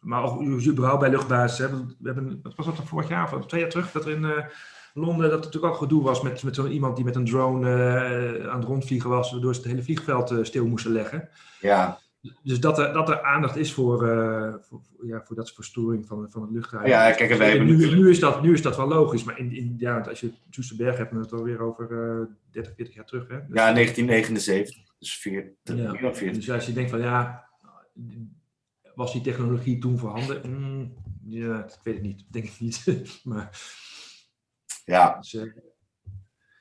maar ook überhaupt bij luchtbasis, hè, we hebben, wat was dat vorig jaar of twee jaar terug, dat er in... Uh, Londen dat er natuurlijk ook gedoe was met, met zo iemand die met een drone uh, aan het rondvliegen was, waardoor ze het hele vliegveld uh, stil moesten leggen. Ja. Dus dat er, dat er aandacht is voor, uh, voor, ja, voor dat soort verstoring van, van het luchtruim. Ja, kijk, en wij hebben nu, nu, is dat, nu is dat wel logisch, maar in, in, ja, als je Soesterberg hebt, dan het alweer over 30, 40 jaar terug. Hè? Dus, ja, 1979. Dus 40, ja. 40. Dus als je denkt van ja, was die technologie toen voorhanden? Mm, ja, ik weet het niet, denk ik niet. *laughs* maar, ja. Dus, uh...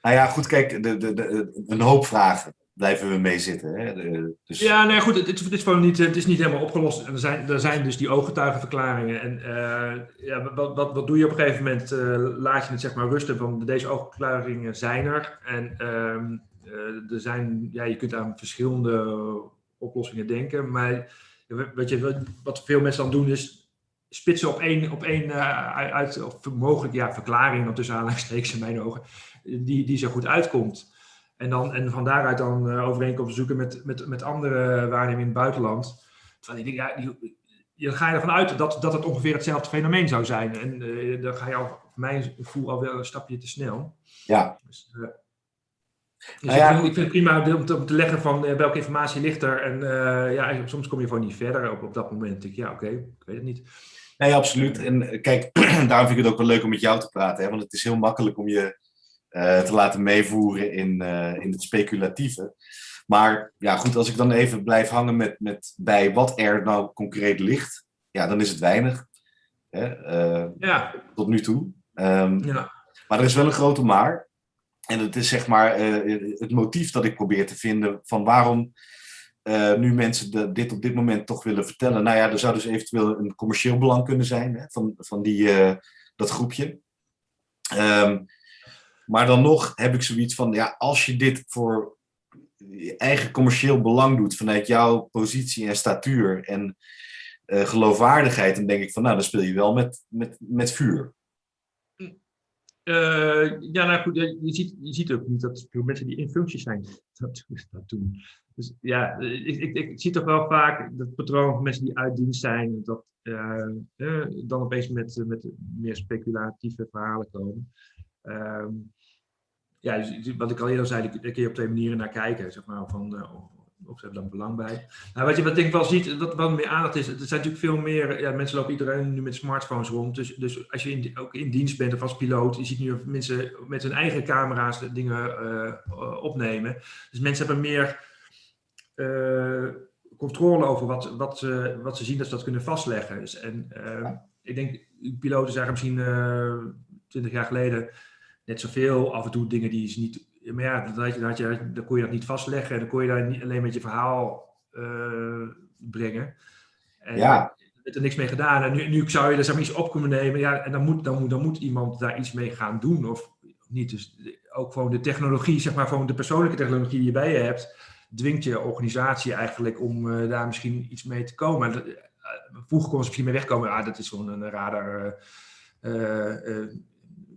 Nou ja, goed, kijk, de, de, de, een hoop vragen blijven we mee zitten. Hè? De, dus... Ja, nee, goed, het, het, is gewoon niet, het is niet helemaal opgelost. Er zijn, er zijn dus die ooggetuigenverklaringen. En uh, ja, wat, wat, wat doe je op een gegeven moment? Uh, laat je het zeg maar rusten, van deze oogverklaringen zijn er. En uh, er zijn, ja, je kunt aan verschillende oplossingen denken. Maar wat, je, wat veel mensen dan doen is spitsen op één, op één uh, uit, of mogelijk ja, verklaring, tussen aanhalingstekens in mijn ogen, die, die zo goed uitkomt. En, dan, en van daaruit dan uh, overeenkomsten zoeken met, met, met andere waarnemingen in het buitenland. Terwijl denk, ja, die, je ga je ervan uit dat, dat het ongeveer hetzelfde fenomeen zou zijn. En uh, dan ga je al, mijn gevoel alweer een stapje te snel. Ja. Dus, uh, dus nou ja, ik, vind, ik, vind, het prima om te, om te leggen van welke informatie ligt er. En ja, soms kom je gewoon niet verder op, op dat moment. Ik, ja, oké, ik weet het niet. Nee, absoluut. En eh, kijk, *clears throat* daarom vind ik het ook wel leuk om met jou te praten. Hè? Want het is heel makkelijk om je uh, te laten meevoeren in, uh, in het speculatieve. Maar ja, goed, als ik dan even blijf hangen met, met bij wat er nou concreet ligt, ja, dan is het weinig. Hè? Uh, ja. Tot nu toe. Um, ja. Maar er is wel een grote maar. En het is zeg maar het motief dat ik probeer te vinden van waarom eh, nu mensen dit op dit moment toch willen vertellen. Nou ja, er zou dus eventueel een commercieel belang kunnen zijn hè, van, van die, eh, dat groepje. Ehm, maar dan nog heb ik zoiets van, ja, als je dit voor je eigen commercieel belang doet vanuit jouw positie en statuur en uh, geloofwaardigheid, dan denk ik van, nou, dan speel je wel met, met, met vuur. Uh, ja, nou goed, je ziet, je ziet ook niet dat mensen die in functie zijn dat, *laughs* dat doen. Dus ja, ik, ik, ik zie toch wel vaak dat patroon van mensen die uit dienst zijn, dat uh, dan opeens met, met meer speculatieve verhalen komen. Uh, ja, dus, wat ik al eerder zei, daar kun je op twee manieren naar kijken. Zeg maar, van, of ze hebben daar belang bij. Nou, wat je wat ik wel ziet, wat, wat meer aandacht is, er zijn natuurlijk veel meer, ja, mensen lopen iedereen nu met smartphones rond. Dus, dus als je ook in dienst bent of als piloot, je ziet nu mensen met hun eigen camera's dingen uh, opnemen. Dus mensen hebben meer uh, controle over wat, wat, ze, wat ze zien, dat ze dat kunnen vastleggen. Dus, en uh, ik denk, piloten zeggen misschien twintig jaar geleden net zoveel, af en toe dingen die ze niet maar ja, dan, had je, dan, had je, dan kon je dat niet vastleggen. En dan kon je daar niet alleen met je verhaal uh, brengen. En ja. er er niks mee gedaan. En nu, nu zou je er zeg maar iets op kunnen nemen. Ja, en dan moet, dan, moet, dan moet iemand daar iets mee gaan doen. Of niet. Dus ook gewoon de technologie, zeg maar, gewoon de persoonlijke technologie die je bij je hebt, dwingt je organisatie eigenlijk om uh, daar misschien iets mee te komen. Uh, vroeger kon ze misschien mee wegkomen. Ah, dat is gewoon een radar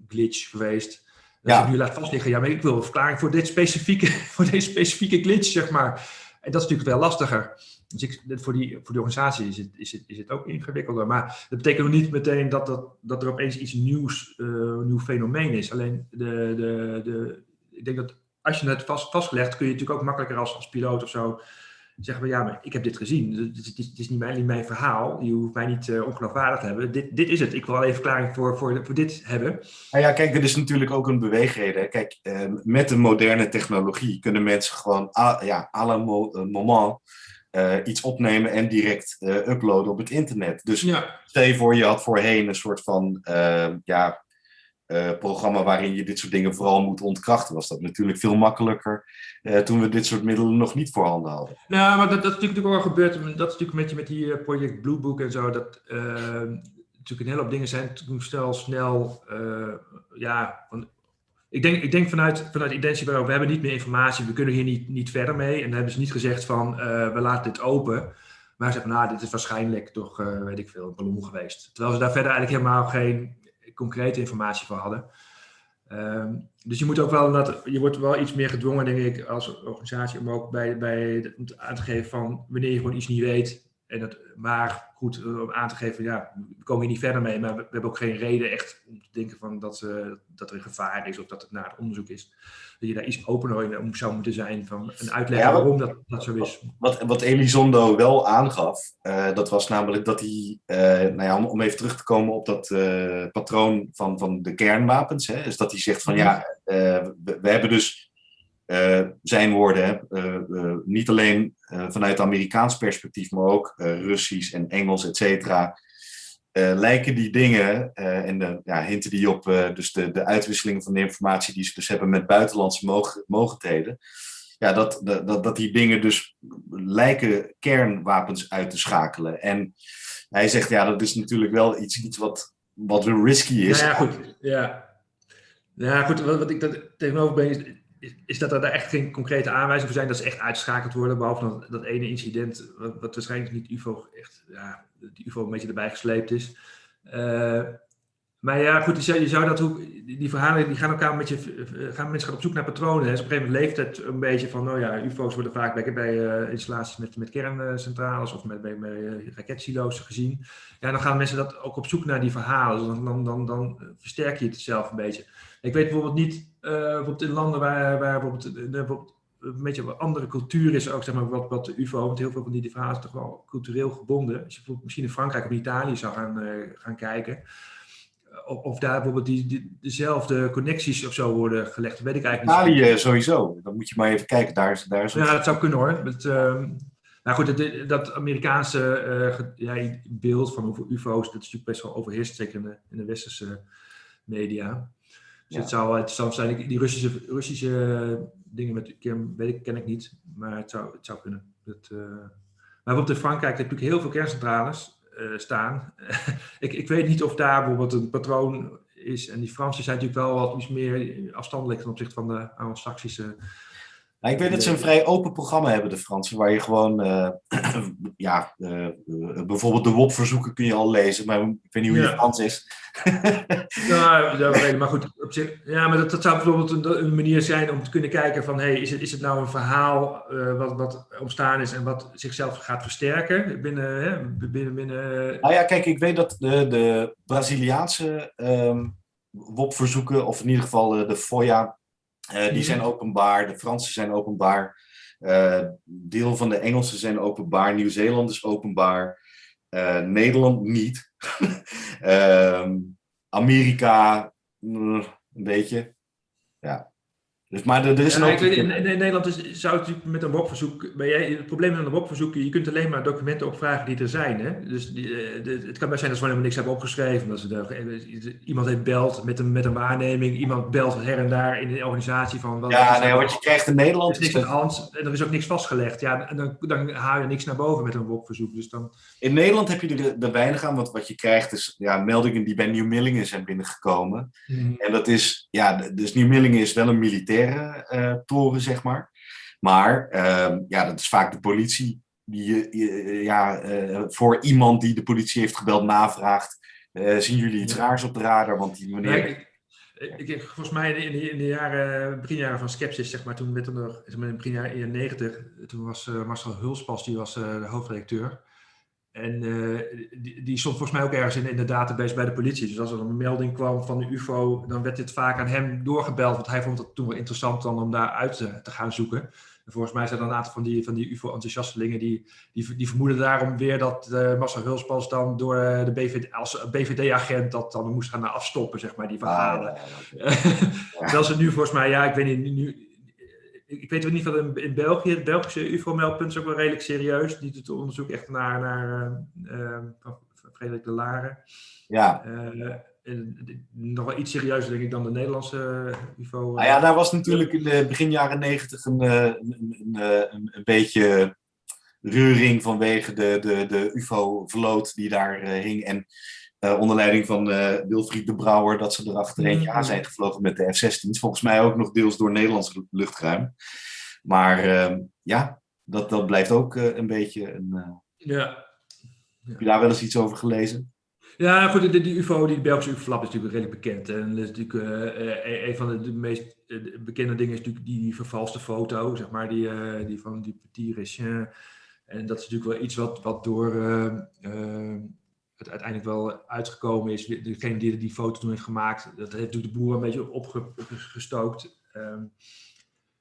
glitch geweest. Dat ja. je nu laat vastliggen, ja, maar ik wil een verklaring voor, dit specifieke, *laughs* voor deze specifieke glitch, zeg maar. En dat is natuurlijk wel lastiger. Dus ik, voor, die, voor die organisatie is het, is, het, is het ook ingewikkelder. Maar dat betekent nog niet meteen dat, dat, dat er opeens iets nieuws, een nieuw fenomeen is. Alleen de, de, de, ik denk dat als je het vast, vastgelegd, kun je natuurlijk ook makkelijker als, als piloot of zo zeggen we, ja, maar ik heb dit gezien. Het is, het is, niet, mijn, niet, mijn, verhaal. Je hoeft mij niet uh, ongeloofwaardig te hebben. Dit, dit is het. Ik wil alleen verklaring voor, voor, voor dit hebben. Nou ja, kijk, er is natuurlijk ook een beweegreden. Kijk, uh, met de moderne technologie kunnen mensen gewoon à, ja, à la mo moment uh, iets opnemen en direct uploaden op het internet. Dus ja. stel je voor, je had voorheen een soort van, ja, uh, programma waarin je dit soort dingen vooral moet ontkrachten, was dat natuurlijk veel makkelijker uh, toen we dit soort middelen nog niet voorhanden hadden. Nou, maar dat, dat is natuurlijk wel gebeurd. Dat is natuurlijk met, met die uh, project Blue Book en zo, dat natuurlijk een hele hoop dingen zijn toen snel, snel, ja, ik denk, ik denk vanuit, vanuit Identity we hebben niet meer informatie, we kunnen hier niet, niet verder mee. En dan hebben ze niet gezegd van, we laten dit open. Maar ze zeggen, nou, dit is waarschijnlijk toch, weet ik veel, een ballon geweest. Terwijl ze daar verder eigenlijk helemaal geen concrete informatie voor hadden. Um, dus je moet ook wel, dat, je wordt wel iets meer gedwongen, denk ik, als organisatie om ook bij, bij aan te geven van wanneer je gewoon iets niet weet. En dat, maar goed, om aan te geven, ja, we komen hier niet verder mee, maar we, we hebben ook geen reden echt om te denken van dat, uh, dat er een gevaar is of dat het naar het onderzoek is. Dat je daar iets opener om zou moeten zijn van een uitleg ja, waarom dat, dat zo is. Wat, wat Elizondo wel aangaf, uh, dat was namelijk dat hij, uh, nou ja, om, om, even terug te komen op dat patroon van, van de kernwapens, hè, is dat hij zegt van ja, we, we hebben dus uh, zijn woorden, uh, uh, niet alleen vanuit Amerikaans perspectief, maar ook Russisch en Engels, et cetera, lijken die dingen en de ja, hinten die op dus de, de uitwisseling van de informatie die ze dus hebben met buitenlandse mog mogendheden, ja, dat, dat, dat die dingen dus lijken kernwapens uit te schakelen. En hij zegt, ja, dat is natuurlijk wel iets, iets wat, wat risky is. Nou ja, goed. Ja. Ja, goed, wat, wat ik daar tegenover ben, is, is dat er daar echt geen concrete aanwijzingen voor zijn dat ze echt uitgeschakeld worden, behalve dat, dat ene incident, wat, waarschijnlijk niet UFO echt, ja, die UFO een beetje erbij gesleept is. Uh, maar ja, goed, je zou, dat ook, die verhalen die gaan elkaar met je, gaan mensen gaan op zoek naar patronen. Hè. Dus op een gegeven moment leeft het een beetje van, nou ja, UFO's worden vaak bij, bij uh, installaties met, met kerncentrales of met, uh, raketsilo's gezien. Ja, dan gaan mensen dat ook op zoek naar die verhalen. Dus dan, dan, dan, dan versterk je het zelf een beetje. Ik weet bijvoorbeeld niet, bijvoorbeeld in landen waar, waar bijvoorbeeld, bijvoorbeeld een beetje een andere cultuur is, ook zeg maar wat, wat de UFO, want heel veel van die verhalen is toch wel cultureel gebonden. Als je bijvoorbeeld misschien in Frankrijk of in Italië zou gaan, gaan kijken of, of daar bijvoorbeeld die, die, dezelfde connecties of zo worden gelegd. Weet ik eigenlijk niet. Italië sowieso. Dan moet je maar even kijken. Daar is, daar is ja, dat zou kunnen hoor. Met, uh, nou goed, dat, dat Amerikaanse uh, ja, beeld van hoeveel UFO's, dat is natuurlijk best wel overheerst, zeker in de, in de westerse media. Dus ja. het, zou, het zou zijn, die Russische, Russische dingen met kern, weet ik, ken ik niet, maar het zou, het zou kunnen. Dat, uh, maar bijvoorbeeld in Frankrijk heb je natuurlijk heel veel kerncentrales uh, staan. *laughs* ik, ik weet niet of daar bijvoorbeeld een patroon is. En die Fransen zijn natuurlijk wel wat iets meer afstandelijk ten opzichte van de Anglo-Saxische nou, ik weet dat ze een vrij open programma hebben, de Fransen, waar je gewoon, uh, *clears throat* ja, uh, bijvoorbeeld de WOP-verzoeken kun je al lezen, maar ik weet niet hoe je Frans is. *laughs* ja, dat maar goed, op zich, ja, maar dat, dat zou bijvoorbeeld een, een, manier zijn om te kunnen kijken van, hey, is het, is het nou een verhaal uh, wat, wat ontstaan is en wat zichzelf gaat versterken binnen, hè, binnen, binnen... Nou ja, kijk, ik weet dat de, de Braziliaanse um, WOP-verzoeken, of in ieder geval de FOIA, uh, die zijn openbaar, de Fransen zijn openbaar, uh, deel van de Engelsen zijn openbaar, Nieuw-Zeeland is openbaar, uh, Nederland niet. *laughs* Ehm, Amerika, mm, een beetje. Ja. Dus, maar er, er is ja, een weet, in, in, Nederland is, zou het met een WOP-verzoek... Het probleem met een WOP-verzoek, je kunt alleen maar documenten opvragen die er zijn. Hè? Dus die, de, het kan best zijn dat ze helemaal niks hebben opgeschreven. Dat ze er, iemand heeft belt met een, met een waarneming. Iemand belt her en daar in de organisatie van... Ja, nee, wat je krijgt in Nederland... Er is niks aan hand en er is ook niks vastgelegd. Ja, en dan, dan haal je niks naar boven met een WOP-verzoek. Dus dan... In Nederland heb je er, er weinig aan. Want wat je krijgt is ja, meldingen die bij Nieuw-Millingen zijn binnengekomen. Mm. En dat is... Ja, dus Nieuw-Millingen is wel een militair uh, toren, zeg maar. Maar uh, ja, dat is vaak de politie die uh, ja, uh, voor iemand die de politie heeft gebeld navraagt. zien jullie iets raars op de radar? Want die meneer... ik, ik, volgens mij in de, in de jaren, beginjaren van Skepsis, zeg maar, toen met nog, in de beginjaren 90, toen was Marcel Hulspas, die was de hoofdredacteur. En uh, die, die, stond volgens mij ook ergens in, in, de database bij de politie. Dus als er een melding kwam van de UFO, dan werd dit vaak aan hem doorgebeld. Want hij vond het toen wel interessant dan om daar uit te, te gaan zoeken. En volgens mij zijn er een aantal van die, van die UFO-enthousiastelingen die, die, die, vermoeden daarom weer dat uh, Massa Hulspas dan door uh, de BVD, als BVD-agent dat dan moest gaan afstoppen, zeg maar, die verhalen. Ah, ja, ja. *laughs* Terwijl ze nu volgens mij, ja, ik weet niet, nu, ik weet niet van in België, het Belgische UFO-meldpunt is ook wel redelijk serieus. Die doet onderzoek echt naar, naar uh, Frederik de Laren. Ja. Uh, nog wel iets serieuzer, denk ik, dan de Nederlandse UFO. Nou ja, daar was natuurlijk in de begin jaren negentig een, een, een, een, beetje reuring vanwege de, de, de UFO-vloot die daar hing. En uh, onder leiding van uh, Wilfried de Brouwer, dat ze er achter eentje aan mm-hmm. zijn gevlogen met de F-16's. Volgens mij ook nog deels door Nederlands luchtruim. Maar uh, ja, dat, dat blijft ook eh, een beetje een... ja. Heb je daar wel eens iets over gelezen? Ja, goed, die, die UFO, die Belgische UFO-flap is natuurlijk redelijk bekend. En dat is natuurlijk een van de, de meest bekende dingen is natuurlijk die, die vervalste foto, zeg maar, die, die van die Petit Rechin. En dat is natuurlijk wel iets wat, wat door het uiteindelijk wel uitgekomen is. Degene die die foto toen heeft gemaakt, dat heeft de boer een beetje opgestookt. Um,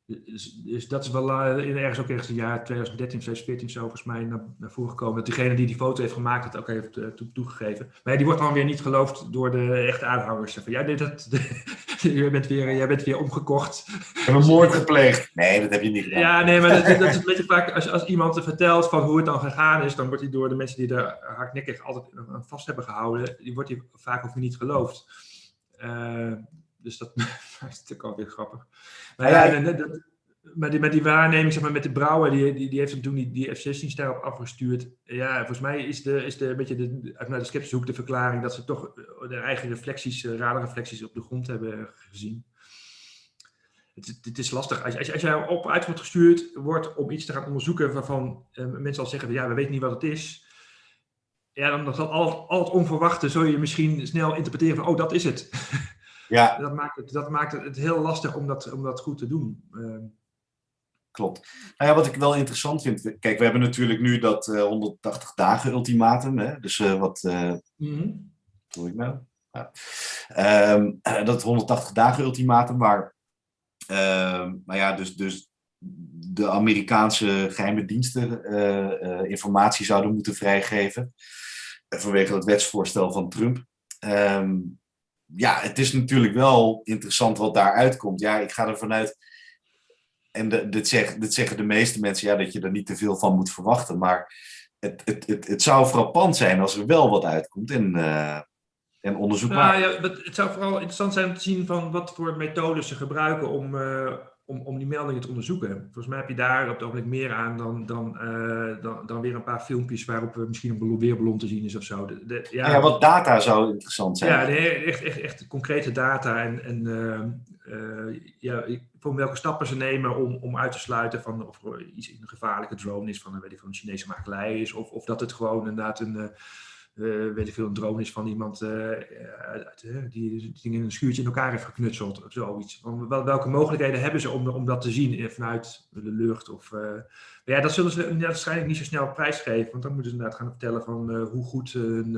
dus, dus, dat is wel uh, ergens ook ergens in jaar 2013, 2014 zo volgens mij naar, naar voren gekomen. Dat diegene die die foto heeft gemaakt het ook heeft uh, toegegeven. Maar die wordt dan weer niet geloofd door de echte aanhangers. Van, ja, dit, dat, *laughs* *laughs* jij, bent weer, jij bent weer omgekocht. Ik heb een moord gepleegd. Nee, dat heb je niet gedaan. Ja, nee, maar dat, dat is een beetje vaak, als, als iemand vertelt van hoe het dan gegaan is, dan wordt hij door de mensen die er hardnekkig altijd aan vast hebben gehouden, die wordt hij vaak ook niet geloofd. Uh, dus dat *laughs* is natuurlijk alweer grappig. Maar ja, ja dat, met, die, met die waarneming, zeg maar, met de Brouwer, die, die, die heeft toen die, die F-16's daarop afgestuurd. Ja, volgens mij is de, is de, een beetje de, vanuit de sceptische hoek de verklaring dat ze toch de eigen reflecties, eh, radarreflecties op de grond hebben gezien. Het, het, is lastig. Als, als, als jij op uit wordt gestuurd wordt om iets te gaan onderzoeken waarvan uh, mensen al zeggen, ja, we weten niet wat het is. Ja, dan zal al, al het onverwachte, zul je misschien snel interpreteren van, oh, dat is het. Ja. *laughs* dat, maakt het, dat maakt het heel lastig om dat, om dat goed te doen. Uh, Klopt. Nou ja, wat ik wel interessant vind. Kijk, we hebben natuurlijk nu dat uh, 180 dagen ultimatum. Hè? Dus uh, wat. Uh, mm Hoe ik nou? Ja. Um, dat 180 dagen ultimatum, waar. maar ja, dus, dus de Amerikaanse geheime diensten informatie zouden moeten vrijgeven. vanwege het wetsvoorstel van Trump. Um, ja, het is natuurlijk wel interessant wat daar uitkomt. Ja, ik ga ervan uit. En de, dit, zeg, dit zeggen de meeste mensen, ja, dat je er niet te veel van moet verwachten. Maar het, het, het, het zou frappant zijn als er wel wat uitkomt en, uh, en onderzoek nou, ja, het zou vooral interessant zijn om te zien van wat voor methodes ze gebruiken om, uh, om, om die meldingen te onderzoeken. Volgens mij heb je daar op het ogenblik meer aan dan, dan, eh, dan, dan weer een paar filmpjes waarop we misschien een weerballon te zien is of zo. De, de, ja, ja, wat data zou interessant zijn. Ja, nee, echt, echt, echt concrete data en, en uh, ja, voor welke stappen ze nemen om, om uit te sluiten van of er iets een gevaarlijke drone is van, weet ik, van een Chinese makelij is, of, of dat het gewoon inderdaad een uh, weet ik veel, een drone is van iemand uh, uit, die, die in een schuurtje in elkaar heeft geknutseld of zoiets. Wel, welke mogelijkheden hebben ze om, om dat te zien vanuit de lucht? Of, ja, dat zullen ze waarschijnlijk niet zo snel prijsgeven, want dan moeten ze inderdaad gaan vertellen van hoe goed hun,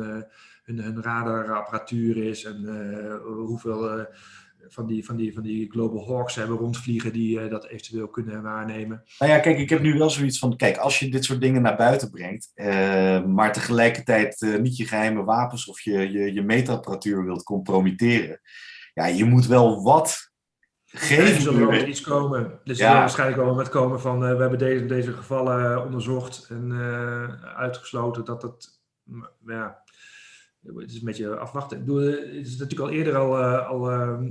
hun, hun radarapparatuur is en hoeveel van die, van, die, van die Global Hawks hebben rondvliegen die uh, dat eventueel kunnen waarnemen. Nou ja, kijk, ik heb nu wel zoiets van, kijk, als je dit soort dingen naar buiten brengt, uh, maar tegelijkertijd uh, niet je geheime wapens of je, je, je meetapparatuur wilt compromitteren, ja, je moet wel wat geven. Er zullen er iets komen. Dus ja. waarschijnlijk wel met komen van, we hebben deze, deze gevallen onderzocht en uitgesloten dat het, ja, het is een beetje afwachten. Ik bedoel, het is natuurlijk al eerder al, al ehm,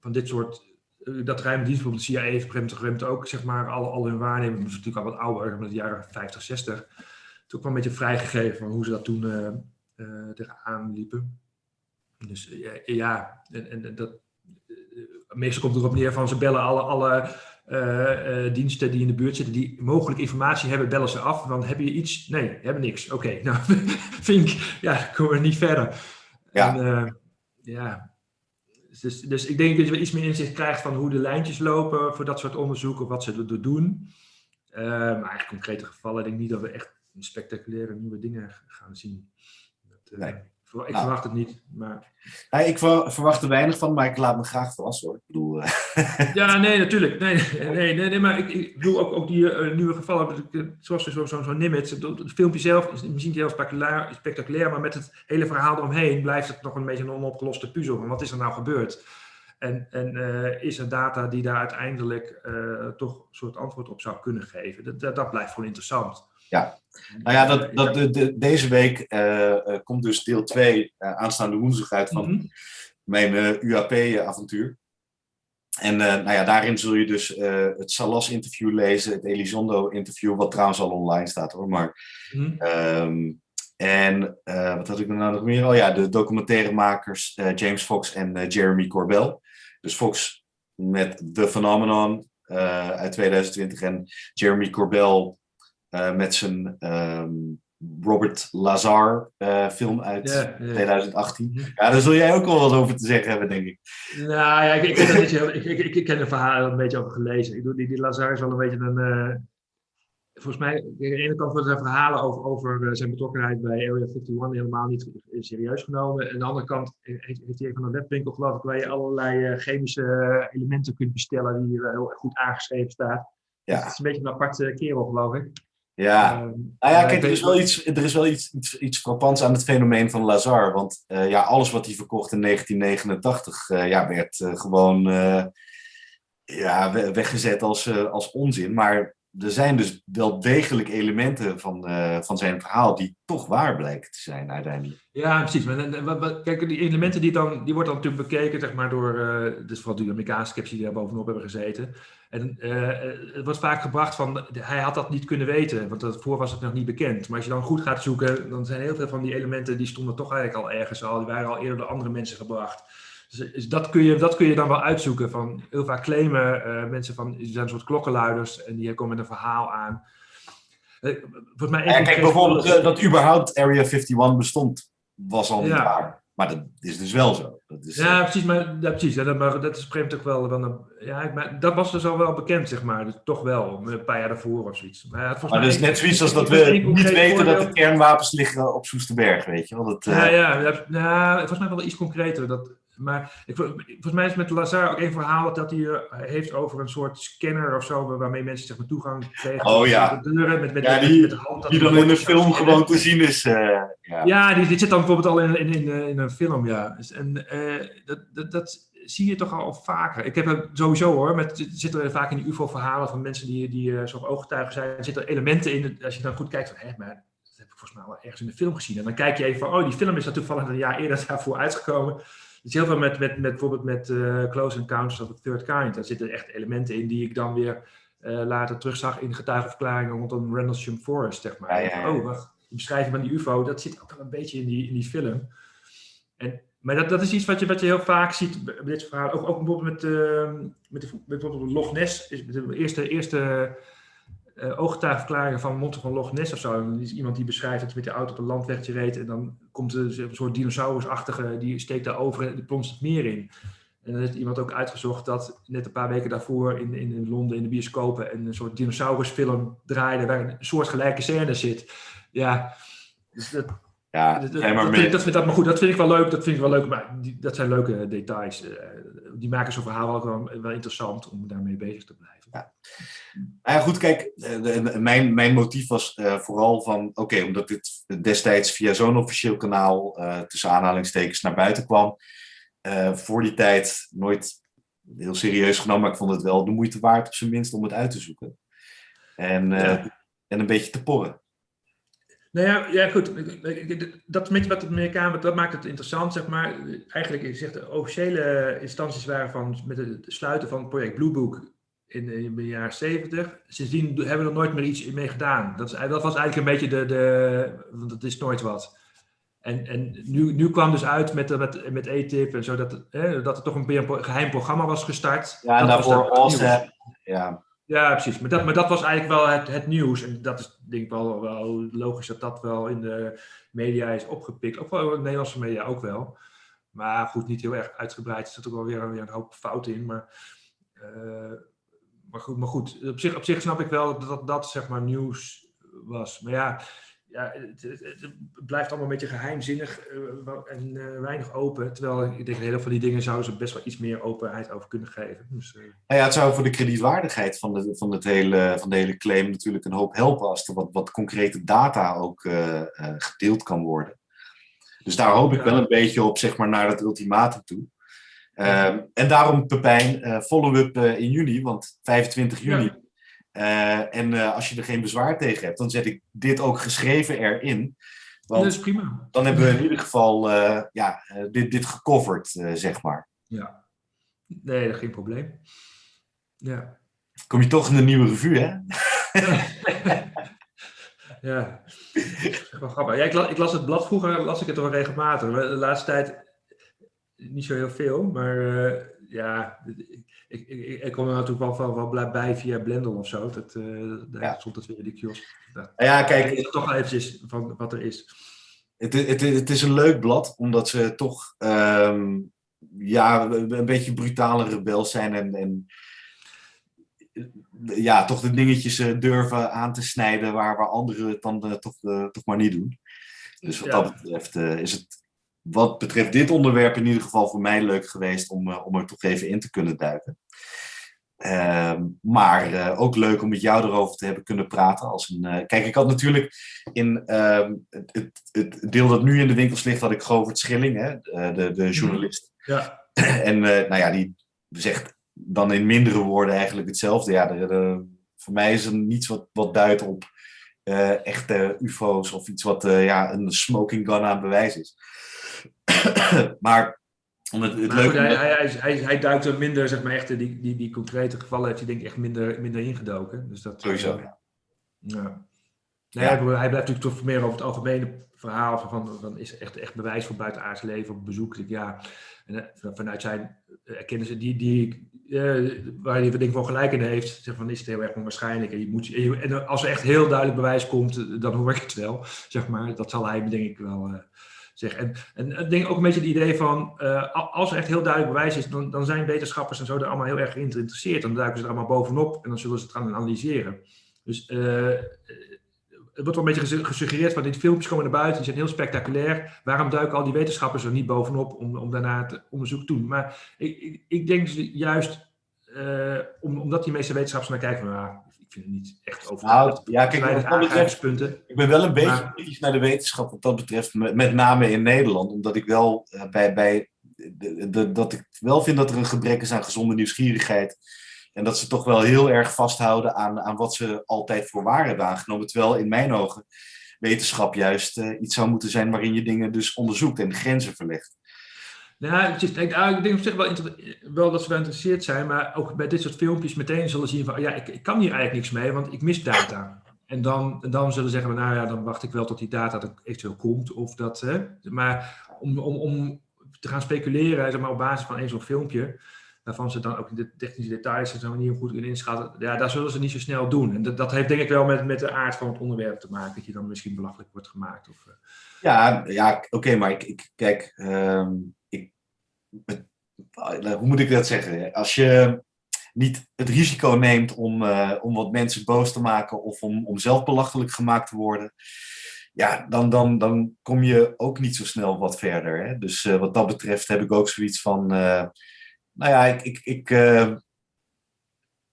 van dit soort, eh, dat ruime dienst bijvoorbeeld de CIA heeft ook zeg maar al, al hun waarneming, dat is natuurlijk al wat ouder, met de jaren 50, 60, toen kwam een beetje vrijgegeven van hoe ze dat toen uh, uh, eraan liepen. Dus ja, en, en dat, meestal komt het erop neer van ze bellen alle, alle uh, diensten die in de buurt zitten, die mogelijk informatie hebben, bellen ze af. Want heb je iets? Nee, hebben niks. Oké, *laughs* nou, *laughs* vind ik, ja, komen we niet verder. Ja. En, ja, dus, dus ik denk dat je iets meer inzicht krijgt van hoe de lijntjes lopen voor dat soort onderzoeken, wat ze er doen. Uh, maar eigenlijk concrete gevallen, denk ik niet dat we echt spectaculaire nieuwe dingen gaan zien. Dat, uh, nee. Ik nou. verwacht het niet. Maar... Ja, ik verwacht er weinig van, maar ik laat me graag verrassen hoor. Ik bedoel, uh... ja, *laughs* nee, natuurlijk. Nee, nee, nee, nee maar ik, ik bedoel ook, ook die uh, nieuwe gevallen, zoals zo'n zo, zo Nimitz. Het filmpje zelf is misschien heel spectaculair, spectaculair, maar met het hele verhaal eromheen blijft het nog een beetje een onopgeloste puzzel. Wat is er nou gebeurd? En, en uh, is er data die daar uiteindelijk toch een soort antwoord op zou kunnen geven? Dat, dat, dat blijft gewoon interessant. Ja, nou ja, dat, dat, de, de, deze week uh, komt dus deel 2 uh, aanstaande woensdag uit van mm -hmm. mijn uh, UAP-avontuur. En nou ja, daarin zul je dus het Salas-interview lezen, het Elizondo-interview, wat trouwens al online staat hoor. Maar, mm -hmm. um, en wat had ik nou nog meer? Oh ja, de documentairemakers James Fox en Jeremy Corbell. Dus Fox met The Phenomenon uit 2020 en Jeremy Corbell uh, met zijn um, Robert Lazar uh, film uit ja, ja. 2018. Ja, daar zul jij ook wel wat over te zeggen hebben, denk ik. Nou ja, ik, ik, ken, beetje, ik, ik, ik, ken er verhaal een beetje over gelezen. Ik doe, die, die Lazar is wel een beetje een... Uh, volgens mij, aan de ene kant worden er verhalen over, over zijn betrokkenheid bij Area 51 helemaal niet serieus genomen. En aan de andere kant heeft, heeft hij van een webwinkel, geloof ik, waar je allerlei chemische elementen kunt bestellen die heel goed aangeschreven staat. Ja. Dus het is een beetje een aparte kerel, geloof ik. Ja, uh, nou ja, kijk, er is wel, iets, er is wel iets, iets, iets frappants aan het fenomeen van Lazar. Want uh, ja, alles wat hij verkocht in 1989 uh, ja, werd uh, gewoon ja, weggezet als, als onzin. Maar er zijn dus wel degelijk elementen van, van zijn verhaal die toch waar blijken te zijn uiteindelijk. Ja, precies. Maar, kijk, die elementen die, dan, die wordt dan natuurlijk bekeken zeg maar, door, dus vooral de Amerikaanse die daar bovenop hebben gezeten. En uh, het wordt vaak gebracht van, hij had dat niet kunnen weten, want daarvoor was het nog niet bekend. Maar als je dan goed gaat zoeken, dan zijn heel veel van die elementen, die stonden toch eigenlijk al ergens al, die waren al eerder door andere mensen gebracht. Dus, dus dat, kun je, dat kun je dan wel uitzoeken. Van, heel vaak claimen uh, mensen van, ze zijn een soort klokkenluiders en die komen met een verhaal aan. Uh, volgens mij ja, kijk, bijvoorbeeld dat überhaupt Area 51 bestond, was al niet ja. waar. Maar dat is dus wel zo. Dat is, ja, precies. Maar, ja, precies. Dat, maar dat is ook wel... wel een, ja, maar dat was dus al wel bekend, zeg maar. Dus toch wel, een paar jaar daarvoor of zoiets. Maar, ja, maar dat is net zoiets als dat we niet weten dat de kernwapens liggen op Soesterberg, weet je wel. Dat, uh... ja, ja, ja, ja, volgens mij wel iets concreter. Dat, maar ik, volgens mij is met Lazar ook een verhaal dat hij uh, heeft over een soort scanner of zo, waarmee mensen zeg maar, toegang kregen. Oh ja. De deuren met, met, ja, die, met de hand. Die dan in de film gewoon te zien is. Uh, ja, ja die, dit zit dan bijvoorbeeld al in, in, in, in een film, ja. Dus, en uh, dat, dat, dat zie je toch al vaker. Ik heb het sowieso hoor, met, zitten er vaak in die UFO-verhalen van mensen die, die ooggetuigen zijn, er zitten elementen in, als je dan goed kijkt van, hé, maar dat heb ik volgens mij al ergens in de film gezien. En dan kijk je even van, oh, die film is dat toevallig een jaar eerder daarvoor uitgekomen. Is heel veel met, met, met bijvoorbeeld met uh, Close Encounters of the Third Kind. Daar zitten echt elementen in die ik dan weer uh, later terugzag in getuigenverklaringen rondom Rendlesham Forest, zeg maar. Ja, ja, Oh, wacht, de beschrijving van die UFO, dat zit ook wel een beetje in die, in die film. En, maar dat, dat is iets wat je, wat je heel vaak ziet bij dit verhaal. Ook, ook bijvoorbeeld met, uh, met, de, met bijvoorbeeld Loch Ness, is de eerste, eerste uh, van Monte van Loch Ness of zo. Is iemand die beschrijft dat hij met de auto op een landwegje reed en dan komt er een soort dinosaurusachtige, die steekt daar over en die plonst het meer in. En dan heeft iemand ook uitgezocht dat net een paar weken daarvoor in, in Londen in de bioscopen een soort dinosaurusfilm draaide waar een soortgelijke scène zit. Ja, dus dat, ja, dat, dat, maar, vind ik, dat, vind, dat, maar goed, dat vind ik wel leuk. Dat vind ik wel leuk, maar die, dat zijn leuke details. Uh, die maken zo'n verhaal ook wel, wel, interessant om daarmee bezig te blijven. Ja, nou ja goed, kijk, de, mijn, mijn motief was uh, vooral van, oké, okay, omdat dit destijds via zo'n officieel kanaal uh, tussen aanhalingstekens naar buiten kwam, voor die tijd nooit heel serieus genomen, maar ik vond het wel de moeite waard op zijn minst om het uit te zoeken. En, ja. en een beetje te porren. Nou ja, ja goed. Dat met wat de Amerikanen, dat maakt het interessant, zeg maar. Eigenlijk, je zegt, de officiële instanties waren van, met het sluiten van het project Blue Book in, in de jaren 70. Sindsdien hebben we er nooit meer iets mee gedaan. Dat, is, dat was eigenlijk een beetje de, de want het is nooit wat. En, en nu, nu kwam dus uit met, met, met E-tip en zo, dat, dat er toch een, een geheim programma was gestart. Ja, en daarvoor. Ja, ja, precies. Maar dat, maar dat was eigenlijk wel het, het nieuws. En dat is denk ik wel, wel logisch dat dat wel in de media is opgepikt. Ook wel in de Nederlandse media ook wel. Maar goed, niet heel erg uitgebreid. Er zit ook wel weer, weer een hoop fouten in. Maar, uh, maar, goed, maar goed, op zich, op zich snap ik wel dat dat zeg maar nieuws was. Maar ja, ja, het, het, blijft allemaal een beetje geheimzinnig uh, en uh, weinig open. Terwijl ik denk, heel veel van die dingen zouden ze best wel iets meer openheid over kunnen geven. Dus, uh... ja, het zou voor de kredietwaardigheid van de, van, het hele, van de hele claim natuurlijk een hoop helpen als er wat, wat concrete data ook gedeeld kan worden. Dus daar hoop ik ja. wel een beetje op, zeg maar, naar het ultimatum toe. Ja. en daarom, Pepijn, follow-up in juni, want 25 juni. Ja uh, en uh, als je er geen bezwaar tegen hebt, dan zet ik dit ook geschreven erin. Want dat is prima. Dan hebben we in ieder geval uh, ja, dit, dit gecoverd, zeg maar. Ja, nee, geen probleem. Ja. Kom je toch in de nieuwe revue, hè? *laughs* ja, grappig. Ja, ik, las, ik las het blad vroeger, las ik het wel regelmatig. De laatste tijd niet zo heel veel, maar ja, ik, ik, ik kom er natuurlijk wel, wel, wel bij via Blender of zo. Dat, uh, daar ja. stond het weer in de kiosk. Dat, ja, kijk. Het toch wel eventjes van wat er is. Het, het, het is een leuk blad, omdat ze toch um, ja, een beetje brutale rebel zijn en, en ja, toch de dingetjes uh, durven aan te snijden waar, waar anderen het dan toch, toch maar niet doen. Dus wat ja. dat betreft is het wat betreft dit onderwerp in ieder geval voor mij leuk geweest om, uh, om er toch even in te kunnen duiken. Uh, maar uh, ook leuk om met jou erover te hebben kunnen praten. Als een, uh, kijk, ik had natuurlijk in ehm, het, het, het, deel dat nu in de winkels ligt, had ik Govert Schilling, hè, de, de journalist. Ja. *clears throat* en nou ja, die zegt dan in mindere woorden eigenlijk hetzelfde. Ja, de, de, voor mij is er niets wat, wat duidt op echte UFO's of iets wat ja, een smoking gun aan bewijs is. *coughs* maar om het, het leuke... Hij, hij, hij, hij, duikt er minder, zeg maar, echt, die, die, die concrete gevallen heeft hij denk ik echt minder, minder ingedoken. Dus dat, Sowieso, ja. Nee, ja. Hij, blijft natuurlijk toch meer over het algemene verhaal van, van, is er echt, echt bewijs voor buitenaards leven op bezoek. Ja, en uh, vanuit zijn erkennis die, die, uh, waar hij denk ik wel gelijk in heeft, zeg van is het heel erg onwaarschijnlijk. En, je moet, en als er echt heel duidelijk bewijs komt, dan hoor ik het wel, zeg maar. Dat zal hij denk ik wel En, en ik denk ook een beetje het idee van, uh, als er echt heel duidelijk bewijs is, dan, dan zijn wetenschappers en zo er allemaal heel erg geïnteresseerd. Dan duiken ze er allemaal bovenop en dan zullen ze het gaan analyseren. Dus uh, het wordt wel een beetje gesuggereerd van, die filmpjes komen naar buiten, die zijn heel spectaculair. Waarom duiken al die wetenschappers er niet bovenop om, om daarna het onderzoek te doen? Maar ik, ik, denk dus juist, uh, om, omdat die meeste wetenschappers naar kijken van, ah, ik vind het niet echt over. Nou, ja, kijk, wat betreft, ik ben wel een beetje kritisch naar de wetenschap wat dat betreft, met name in Nederland, omdat ik wel uh, bij, bij de, de, dat ik wel vind dat er een gebrek is aan gezonde nieuwsgierigheid. En dat ze toch wel heel erg vasthouden aan, aan wat ze altijd voor waar hebben aangenomen. Terwijl in mijn ogen wetenschap juist uh, iets zou moeten zijn waarin je dingen dus onderzoekt en de grenzen verlegt. Nou, ik, nou, ik denk op zich wel, dat ze wel geïnteresseerd zijn, maar ook bij dit soort filmpjes meteen zullen zien van, ja, ik, ik kan hier eigenlijk niks mee, want ik mis data. En dan, dan zullen ze zeggen, nou ja, dan wacht ik wel tot die data er eventueel komt. Of dat, hè. Maar om, om, om te gaan speculeren zeg maar, op basis van één zo'n filmpje, waarvan ze dan ook de technische details en zo niet goed kunnen inschatten, ja, daar zullen ze niet zo snel doen. En dat, dat heeft denk ik wel met, met de aard van het onderwerp te maken, dat je dan misschien belachelijk wordt gemaakt. Of, uh... Ja, ja oké, maar ik, ik kijk, ik, hoe moet ik dat zeggen? Als je niet het risico neemt om, uh, om wat mensen boos te maken of om, om zelf belachelijk gemaakt te worden, ja, dan, dan, dan kom je ook niet zo snel wat verder. Hè? Dus uh, wat dat betreft heb ik ook zoiets van, nou ja, ik, ik, ik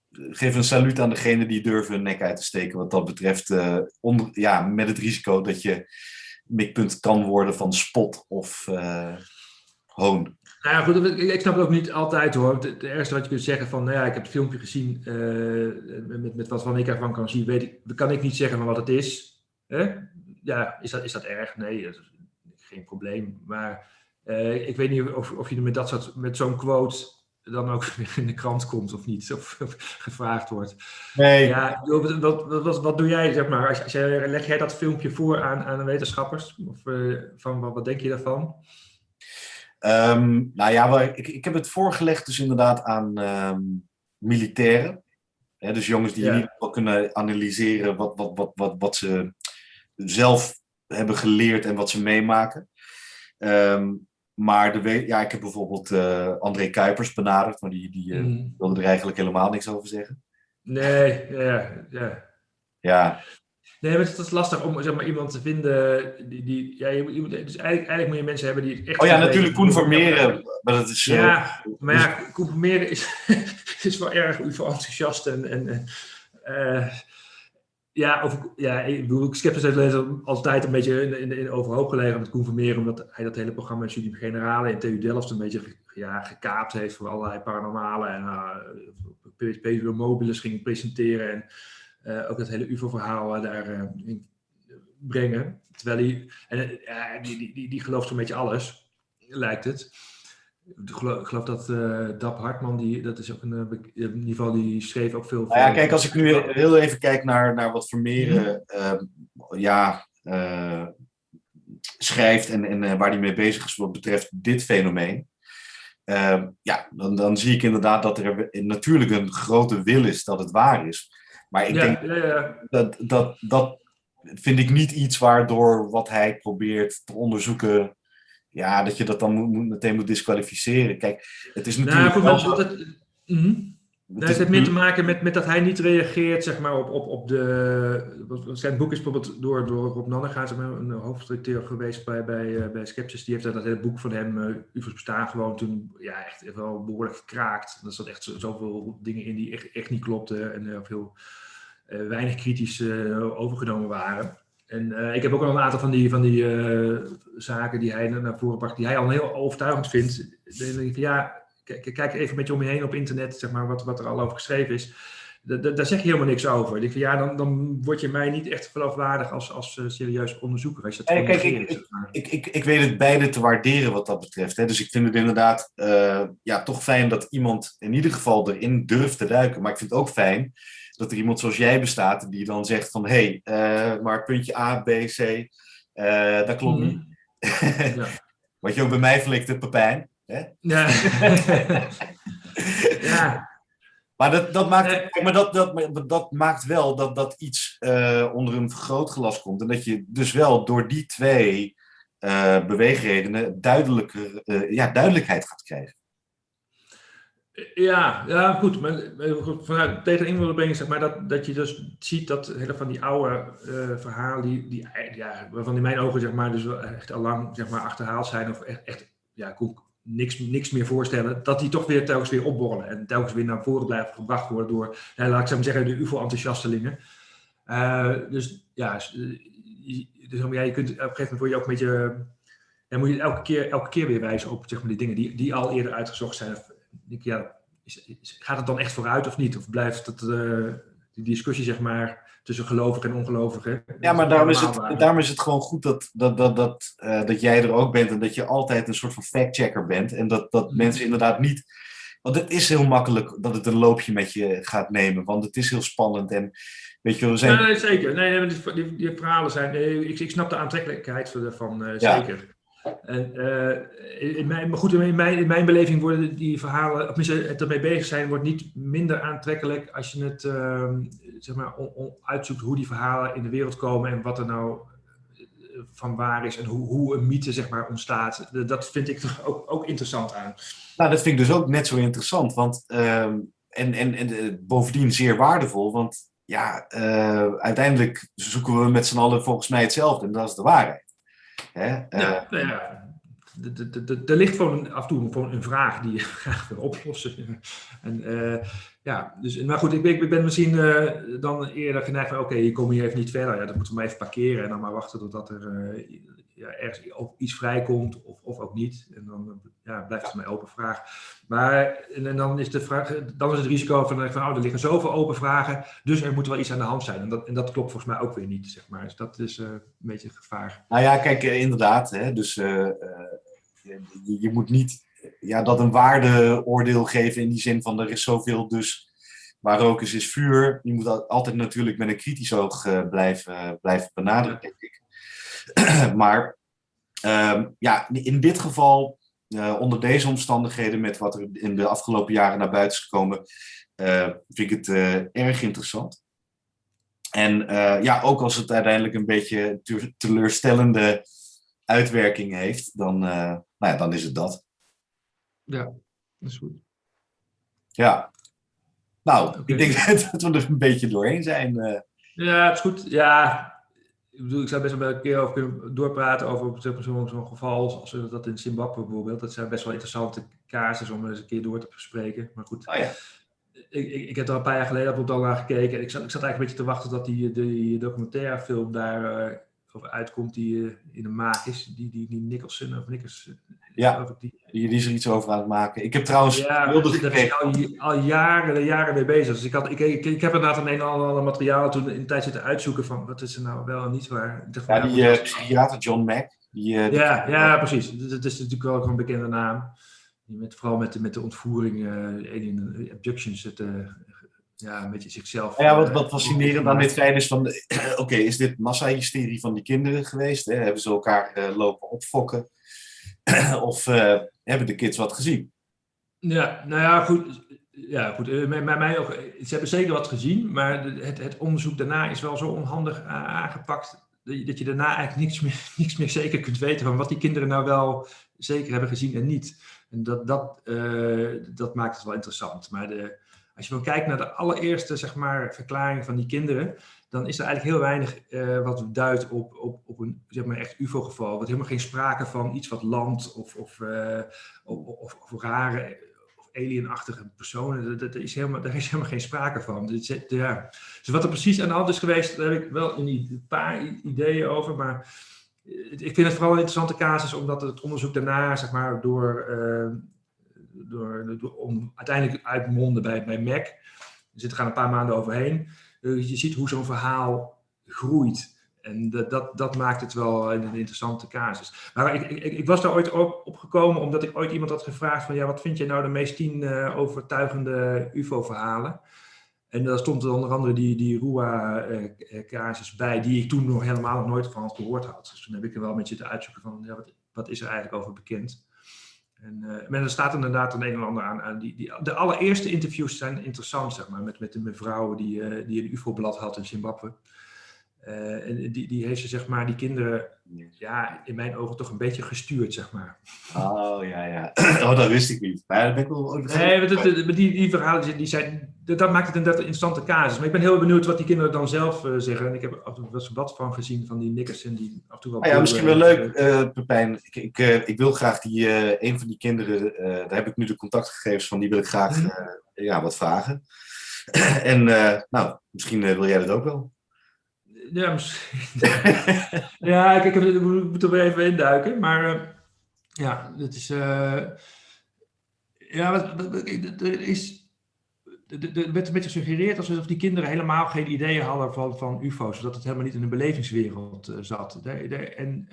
geef een saluut aan degene die durven hun nek uit te steken wat dat betreft, ja, met het risico dat je mikpunt kan worden van spot of hoon. Nou ja, goed, ik snap het ook niet altijd hoor. Het ergste wat je kunt zeggen van, nou ja, ik heb het filmpje gezien, uh, met, met wat van ik ervan kan zien, weet ik, kan ik niet zeggen van wat het is. Hè? Ja, is dat, is dat erg? Nee, dat geen probleem. Maar uh, ik weet niet of, of je met, dat soort, met zo'n quote dan ook *laughs* in de krant komt of niet, of, of gevraagd wordt. Nee. Ja, wat, wat, wat, wat doe jij, zeg maar, als, als jij, leg jij dat filmpje voor aan, aan wetenschappers? Of uh, van, wat, wat denk je daarvan? Um, nou ja, ik, ik heb het voorgelegd dus inderdaad aan um, militairen. Hè, dus jongens die ja. in ieder geval kunnen analyseren wat, wat, wat, wat, wat ze zelf hebben geleerd en wat ze meemaken. Um, maar de, ja, ik heb bijvoorbeeld uh, André Kuipers benaderd, maar die, die uh, mm. wilde er eigenlijk helemaal niks over zeggen. Nee, ja, ja. Ja, Nee, maar het is lastig om zeg maar, iemand te vinden die... die ja, je, moet, dus eigenlijk, eigenlijk moet je mensen hebben die echt... Oh ja, natuurlijk Koen Vermeeren. Maar dat is, ja, uh, maar ja, Koen Vermeeren is, *laughs* is wel erg enthousiast en... en uh, ja, of, ja, ik bedoel, Skepsis heeft altijd een beetje in, in, in overhoop gelegen met Vermeer, omdat hij dat hele programma Studie Generale in TU Delft een beetje ja, gekaapt heeft voor allerlei paranormale en uh, PSP mobiles ging presenteren en ook het hele UFO-verhaal daar uh, brengen. Terwijl hij, en, uh, die, die, die, die gelooft zo'n beetje alles, lijkt het. Ik geloof, dat Dap Hartman, die, dat is ook een niveau, die schreef ook veel. Nou ja, kijk, als ik nu heel even kijk naar, naar wat Vermeeren mm ja, schrijft en, en waar hij mee bezig is wat betreft dit fenomeen. ja, dan, dan zie ik inderdaad dat er natuurlijk een grote wil is dat het waar is. Maar ik ja, denk ja, ja. Dat, dat dat vind ik niet iets waardoor wat hij probeert te onderzoeken, ja, dat je dat dan moet, moet meteen moet disqualificeren. Kijk, het is natuurlijk. Nou, wel... dat, dat, mm -hmm. Dat heeft meer te maken met, met dat hij niet reageert zeg maar, op, op, op de. Zijn boek is bijvoorbeeld door, door Rob Nannegaard, zeg maar, een hoofdredacteur geweest bij, bij, uh, bij Skepsis. Die heeft dat, dat hele boek van hem, uh, UFO's bestaan, gewoon toen ja, echt wel behoorlijk gekraakt. Er zat echt zoveel dingen in die echt, echt niet klopten en uh, veel weinig kritisch overgenomen waren. En ik heb ook al een aantal van die, van die zaken die hij naar voren bracht, die hij al heel overtuigend vindt. Dan denk ja kijk, even met je om je heen op internet, zeg maar, wat, wat er al over geschreven is. daar zeg je helemaal niks over. Ik van, ja, dan, dan word je mij niet echt geloofwaardig als, als uh, serieus onderzoeker. Als je dat hey, kijk, ik, ik, ik, ik, ik weet het beide te waarderen wat dat betreft. Hè. Dus ik vind het inderdaad uh, ja, toch fijn dat iemand in ieder geval erin durft te duiken. Maar ik vind het ook fijn dat er iemand zoals jij bestaat die dan zegt van... hé, hey, uh, maar puntje A, B, C, dat klopt mm. niet. *laughs* ja. Wat je ook bij mij flikte, Pepijn. Hè? Ja. *laughs* ja. Maar dat, dat, maakt, maar dat, dat, dat maakt wel dat, dat iets uh, onder een vergrootglas komt. En dat je dus wel door die twee uh, beweegredenen duidelijker, uh, ja, duidelijkheid gaat krijgen. Ja, ja goed. Maar, vanuit tegen inwoner brengen, zeg maar, dat, dat je dus ziet dat hele van die oude uh, verhalen, die, die, ja, waarvan in mijn ogen zeg maar, dus echt al lang zeg maar, achterhaald zijn, of echt, ja, niks, niks meer voorstellen, dat die toch weer telkens weer opborrelen en telkens weer naar voren blijven gebracht worden door, laat ik maar zeggen, de UFO-enthousiastelingen. Uh, dus ja, dus, ja, je kunt op een gegeven moment word je ook een beetje, dan moet je elke keer, elke keer weer wijzen op zeg maar, die dingen die, die al eerder uitgezocht zijn. Denk, ja, is, is, gaat het dan echt vooruit of niet? Of blijft het, uh, die discussie, zeg maar, tussen gelovigen en ongelovigen. Ja, maar daarom is, het, daarom is het gewoon goed dat, dat, dat, dat, uh, dat jij er ook bent en dat je altijd een soort van fact-checker bent. En dat, dat Mhm. mensen inderdaad niet. Want het is heel makkelijk dat het een loopje met je gaat nemen, want het is heel spannend. En weet je, we zijn. Nee, nee, zeker. Nee, nee, die, die, die verhalen zijn. nee, ik, ik snap de aantrekkelijkheid ervan, uh, Ja. zeker. En uh, in mijn, maar goed, in mijn, in mijn beleving worden die verhalen, of tenminste het ermee bezig zijn, wordt niet minder aantrekkelijk als je het uh, zeg maar, uitzoekt hoe die verhalen in de wereld komen en wat er nou eh, van waar is en hoe, hoe een mythe zeg maar, ontstaat. Dat vind ik toch ook, ook interessant aan. Nou, dat vind ik dus ook net zo interessant. Want, uh, en, en, en uh, bovendien zeer waardevol. Want ja, uiteindelijk zoeken we met z'n allen volgens mij hetzelfde. En dat is de waarheid. Hè? Ja, nou ja. Er ligt gewoon af en toe gewoon een vraag die je *laughs* graag wil oplossen. En, uh, ja, dus, maar goed, ik ben, ik ben misschien uh, dan eerder geneigd van oké, okay, je komt hier even niet verder. Ja, dan moeten we maar even parkeren en dan maar wachten totdat er uh, ja, ergens op iets vrijkomt of, of ook niet. En dan ja, blijft het mijn open vraag. Maar en, en, dan, is de vraag, dan is het risico van, van oh, er liggen zoveel open vragen, dus er moet wel iets aan de hand zijn. En dat, en dat klopt volgens mij ook weer niet, zeg maar. Dus dat is uh, een beetje het gevaar. Nou ja, kijk, inderdaad. Hè, dus uh, je, je, moet niet ja, dat een waardeoordeel geven in die zin van er is zoveel, dus waar rook is, is vuur. Je moet altijd natuurlijk met een kritisch oog blijven, blijven ik. *clears throat* maar uh, ja, in dit geval, uh, onder deze omstandigheden, met wat er in de afgelopen jaren naar buiten is gekomen, uh, vind ik het erg interessant. En ja, ook als het uiteindelijk een beetje teleurstellende uitwerking heeft, dan, nou ja, dan is het dat. Ja, dat is goed. Ja. Nou, okay. ik denk *laughs* dat we er een beetje doorheen zijn. Ja, het is goed. Ja, ik bedoel, ik zou best wel een keer over kunnen doorpraten over zo'n zo geval als dat in Zimbabwe bijvoorbeeld. Dat zijn best wel interessante casus om eens een keer door te bespreken. Maar goed, oh, ja. ik, ik, ik, heb er een paar jaar geleden op al naar gekeken. Ik zat, ik zat eigenlijk een beetje te wachten dat die, die documentairefilm daar over uitkomt die uh, in de maak is. Die, die, die Nicholson of Nicholson. Ja, die, die is er iets over aan het maken. Ik heb trouwens ja, wilde daar ben ik al, al jaren, jaren mee bezig. Dus ik, had, ik, ik, ik heb inderdaad een en ander materiaal toen in de tijd zitten uitzoeken van wat is er nou wel en niet waar. Ja, die uh, psychiater John Mack. Die, uh, ja, ja, precies. Dat is natuurlijk wel een bekende naam. Die met, vooral met, met de ontvoering, uh, alien abductions, het, ja, een beetje zichzelf. Ja, wat, wat fascinerend aan dit feit is van, *clears throat* oké, okay, is dit massahysterie van die kinderen geweest? Hè? Hebben ze elkaar lopen opfokken? *clears throat* of uh, hebben de kids wat gezien? Ja, nou ja, goed. Ja, goed. Bij mij ook, ze hebben zeker wat gezien, maar het, het onderzoek daarna is wel zo onhandig aangepakt dat je daarna eigenlijk niks meer, *laughs* niks meer zeker kunt weten van wat die kinderen nou wel zeker hebben gezien en niet. En dat, dat, dat maakt het wel interessant. Maar de, als je dan kijkt naar de allereerste zeg maar, verklaring van die kinderen, dan is er eigenlijk heel weinig uh, wat duidt op, op, op een zeg maar, echt UFO-geval. Er helemaal geen sprake van iets wat landt of, of, uh, of, of, rare of alienachtige personen. Dat, is helemaal, daar is helemaal geen sprake van. Dus, ja. dus wat er precies aan de hand is geweest, daar heb ik wel een paar ideeën over. Maar ik vind het vooral een interessante casus, omdat het onderzoek daarna, zeg maar, door. Door, om uiteindelijk uitmonden bij, bij Mac. Er zitten gaan een paar maanden overheen. Uh, je ziet hoe zo'n verhaal groeit. En dat, dat, dat, maakt het wel een interessante casus. Maar ik, ik, ik was daar ooit op, op, gekomen omdat ik ooit iemand had gevraagd van... ja, wat vind je nou de meest tien uh, overtuigende ufo-verhalen? En daar stond er onder andere die, die Rua-casus uh, bij... die ik toen nog helemaal nog nooit van had gehoord had. Dus toen heb ik er wel een beetje te uitzoeken van... Ja, wat is er eigenlijk over bekend? En, uh, maar er staat inderdaad een of ander aan. aan die, die, de allereerste interviews zijn interessant, zeg maar, met, met de mevrouw die, uh, die een UFO-blad had in Zimbabwe. Uh, en die, die heeft ze, zeg maar, die kinderen, ja, in mijn ogen toch een beetje gestuurd, zeg maar. Oh, ja, ja. *clears throat* Oh, dat wist ik niet. Maar dat ben ik wel... Nee, maar die, die, verhalen, die zijn, dat, dat maakt het inderdaad een interessante casus. Maar ik ben heel benieuwd wat die kinderen dan zelf uh, zeggen. En ik heb af en toe wel eens wat van gezien, van die Nickerson, die af en toe wel... Ah, ja, misschien wel leuk, uh, Pepijn. Ik, ik, uh, ik wil graag die, een van die kinderen, daar heb ik nu de contactgegevens van, die wil ik graag Mhm. ja, wat vragen. *clears throat* en nou, misschien wil jij dat ook wel. Ja, misschien. *laughs* ja, ik, ik, moet er weer even induiken. Maar uh, ja, het is. Uh, ja, er is. er werd een beetje gesuggereerd alsof die kinderen helemaal geen ideeën hadden van, van UFO's, dat het helemaal niet in een belevingswereld uh, zat. De, de, en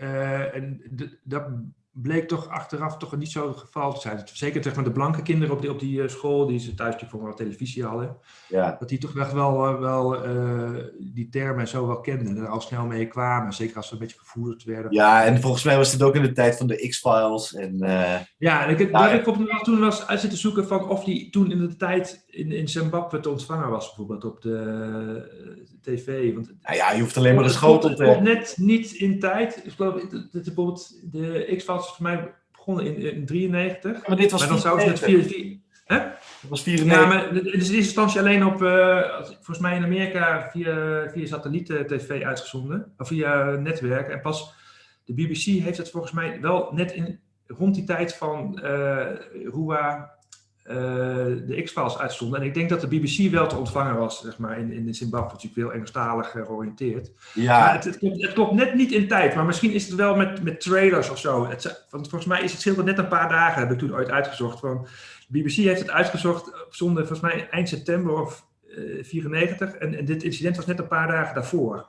en dat bleek toch achteraf toch niet zo het geval te zijn. Zeker zeg maar, de blanke kinderen op die, op die uh, school, die ze thuis voor wel televisie hadden, Ja. dat die toch echt wel, wel die termen zo wel kenden en er al snel mee kwamen. Zeker als ze een beetje gevoerd werden. Ja, en volgens mij was het ook in de tijd van de X-Files. En, ja, en ik heb Nou, ik op, toen was uit zitten zoeken van of die toen in de tijd in, in Zimbabwe te ontvangen was, bijvoorbeeld op de tv. Want nou ja, je hoeft alleen maar het schotel te net niet in tijd. Ik geloof dat dat bijvoorbeeld de X-Files voor mij begonnen in, in 93. Maar dit was Maar dan zouden ze het 94. via... via hè? Dat was Ja, 94. maar het is in eerste instantie alleen op, eh, volgens mij in Amerika, via, via satelliet-tv uitgezonden. Of via netwerk. En pas de BBC heeft het volgens mij wel net in, rond die tijd van eh Rua de X-Files uitstonden. En ik denk dat de BBC wel te ontvangen was, zeg maar, in, in Zimbabwe. Natuurlijk veel Engelstalig eh, georiënteerd. Maar Ja, het, het, klopt, het klopt net niet in tijd, maar misschien is het wel met, met trailers of zo. Het, want volgens mij is het scheelde net een paar dagen, heb ik toen ooit uitgezocht. Van, de BBC heeft het uitgezocht op zonde, volgens mij eind september of eh 94. En, en dit incident was net een paar dagen daarvoor.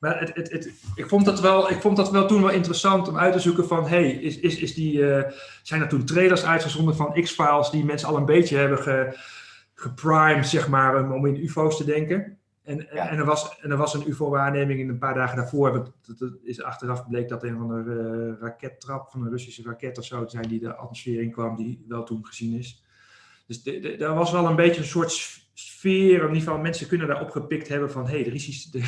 Maar het, het, het, ik, vond dat wel, ik vond dat wel toen wel interessant om uit te zoeken van... hey, is, is, is die, eh, zijn er toen trailers uitgezonden van X-Files... die mensen al een beetje hebben ge, geprimed, zeg maar, om- in UFO's te denken? En, Ja. en, er was, en er was een UFO-waarneming in een paar dagen daarvoor. Dat, dat- is achteraf bleek dat een van de eh, rakettrap van een Russische raket of zo te zijn die de atmosfeer in kwam, die wel toen gezien is. Dus daar was wel een beetje een soort sfeer, in ieder geval mensen kunnen daar opgepikt hebben van hé, hey, is iets, de,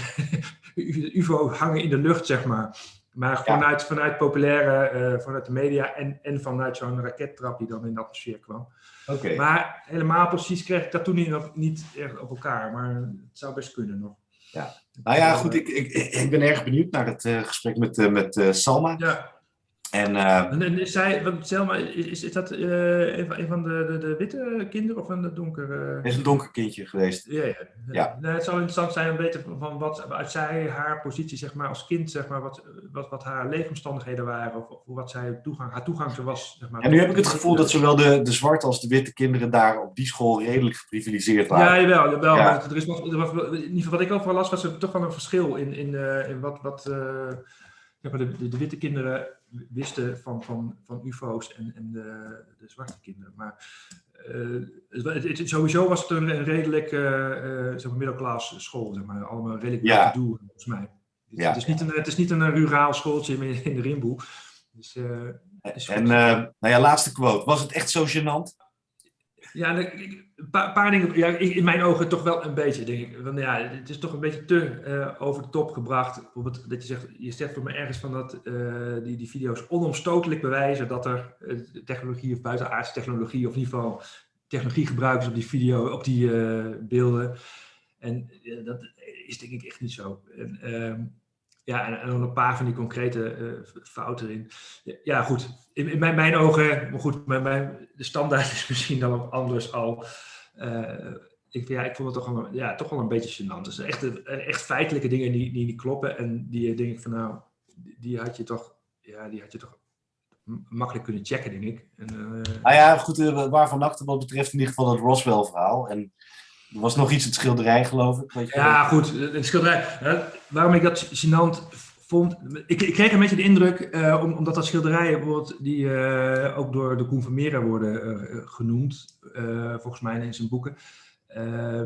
de *laughs* UFO hangen in de lucht, zeg maar. Maar Ja. vanuit, vanuit populaire, eh, vanuit de media en, en vanuit zo'n rakettrap die dan in de atmosfeer kwam. oké. Maar helemaal precies kreeg ik dat toen niet, nog niet echt op elkaar, maar het zou best kunnen nog. Nou ja, goed, ik, ik, ik ben erg benieuwd naar het eh, gesprek met, eh, met Salma. Ja, En eh, en, is zij, Selma, is, is, dat eh, een van, een van de, de, de witte kinderen of een donkere? hij is een donker kindje geweest. Ja, ja. Ja. Nee, het zou interessant zijn om te weten van wat uit zij, haar positie zeg maar, als kind, zeg maar, wat, wat, wat haar leefomstandigheden waren, of, of wat zij toegang, haar toegang zo was. Zeg maar. En nu heb ik het gevoel dat zowel de, de zwarte als de witte kinderen daar op die school redelijk geprivilegeerd Ja, waren. jawel. jawel Ja. maar er is er was, wel- in ieder geval wat ik overal las, was er toch wel een verschil in, in, eh, in wat, wat eh, de, de, de witte kinderen wisten van, van, van UFO's en, en de, de zwarte kinderen. Maar eh, het, het- sowieso was het een, een redelijk eh zeg maar middelklas school, zeg maar. Allemaal redelijk Ja. ja. doel, volgens mij. Het, Ja. het, is niet een, het is niet een ruraal schooltje in, in de Rimboe. Dus, En nou ja, laatste quote. Was het echt zo gênant? Ja, een paar, dingen. Ja, in mijn ogen toch wel een beetje, denk ik. Want ja, het is toch een beetje te eh, over de top gebracht. Bijvoorbeeld dat je zegt, je zegt voor me ergens van dat eh, die, die video's onomstotelijk bewijzen dat er eh, technologie of buitenaardse technologie, of in ieder geval technologie gebruikt is op die video, op die beelden. En dat is denk ik echt niet zo. En, ehm, ja, en, dan een paar van die concrete eh, fouten erin. Ja, goed. In, in mijn, mijn ogen, maar goed, mijn, mijn, de standaard is *laughs* misschien dan ook anders al. Eh, ik, ja, ik vond het toch wel, ja, toch wel een beetje gênant. Dus echt, echt feitelijke dingen die, die niet kloppen. En die eh, denk ik van nou, die, had je toch, ja, die had je toch makkelijk kunnen checken, denk ik. En, eh, Nou ja, goed, eh, waarvan acte wat betreft in ieder geval het Roswell-verhaal. En er was nog iets, het schilderij geloof ik. Weet je Ja, goed. Het schilderij. hè, waarom ik dat gênant vond. Ik, ik kreeg een beetje de indruk, eh, om- omdat dat schilderijen bijvoorbeeld, die eh, ook door de Koen Vermeer worden eh, genoemd, eh, volgens mij in zijn boeken. Eh,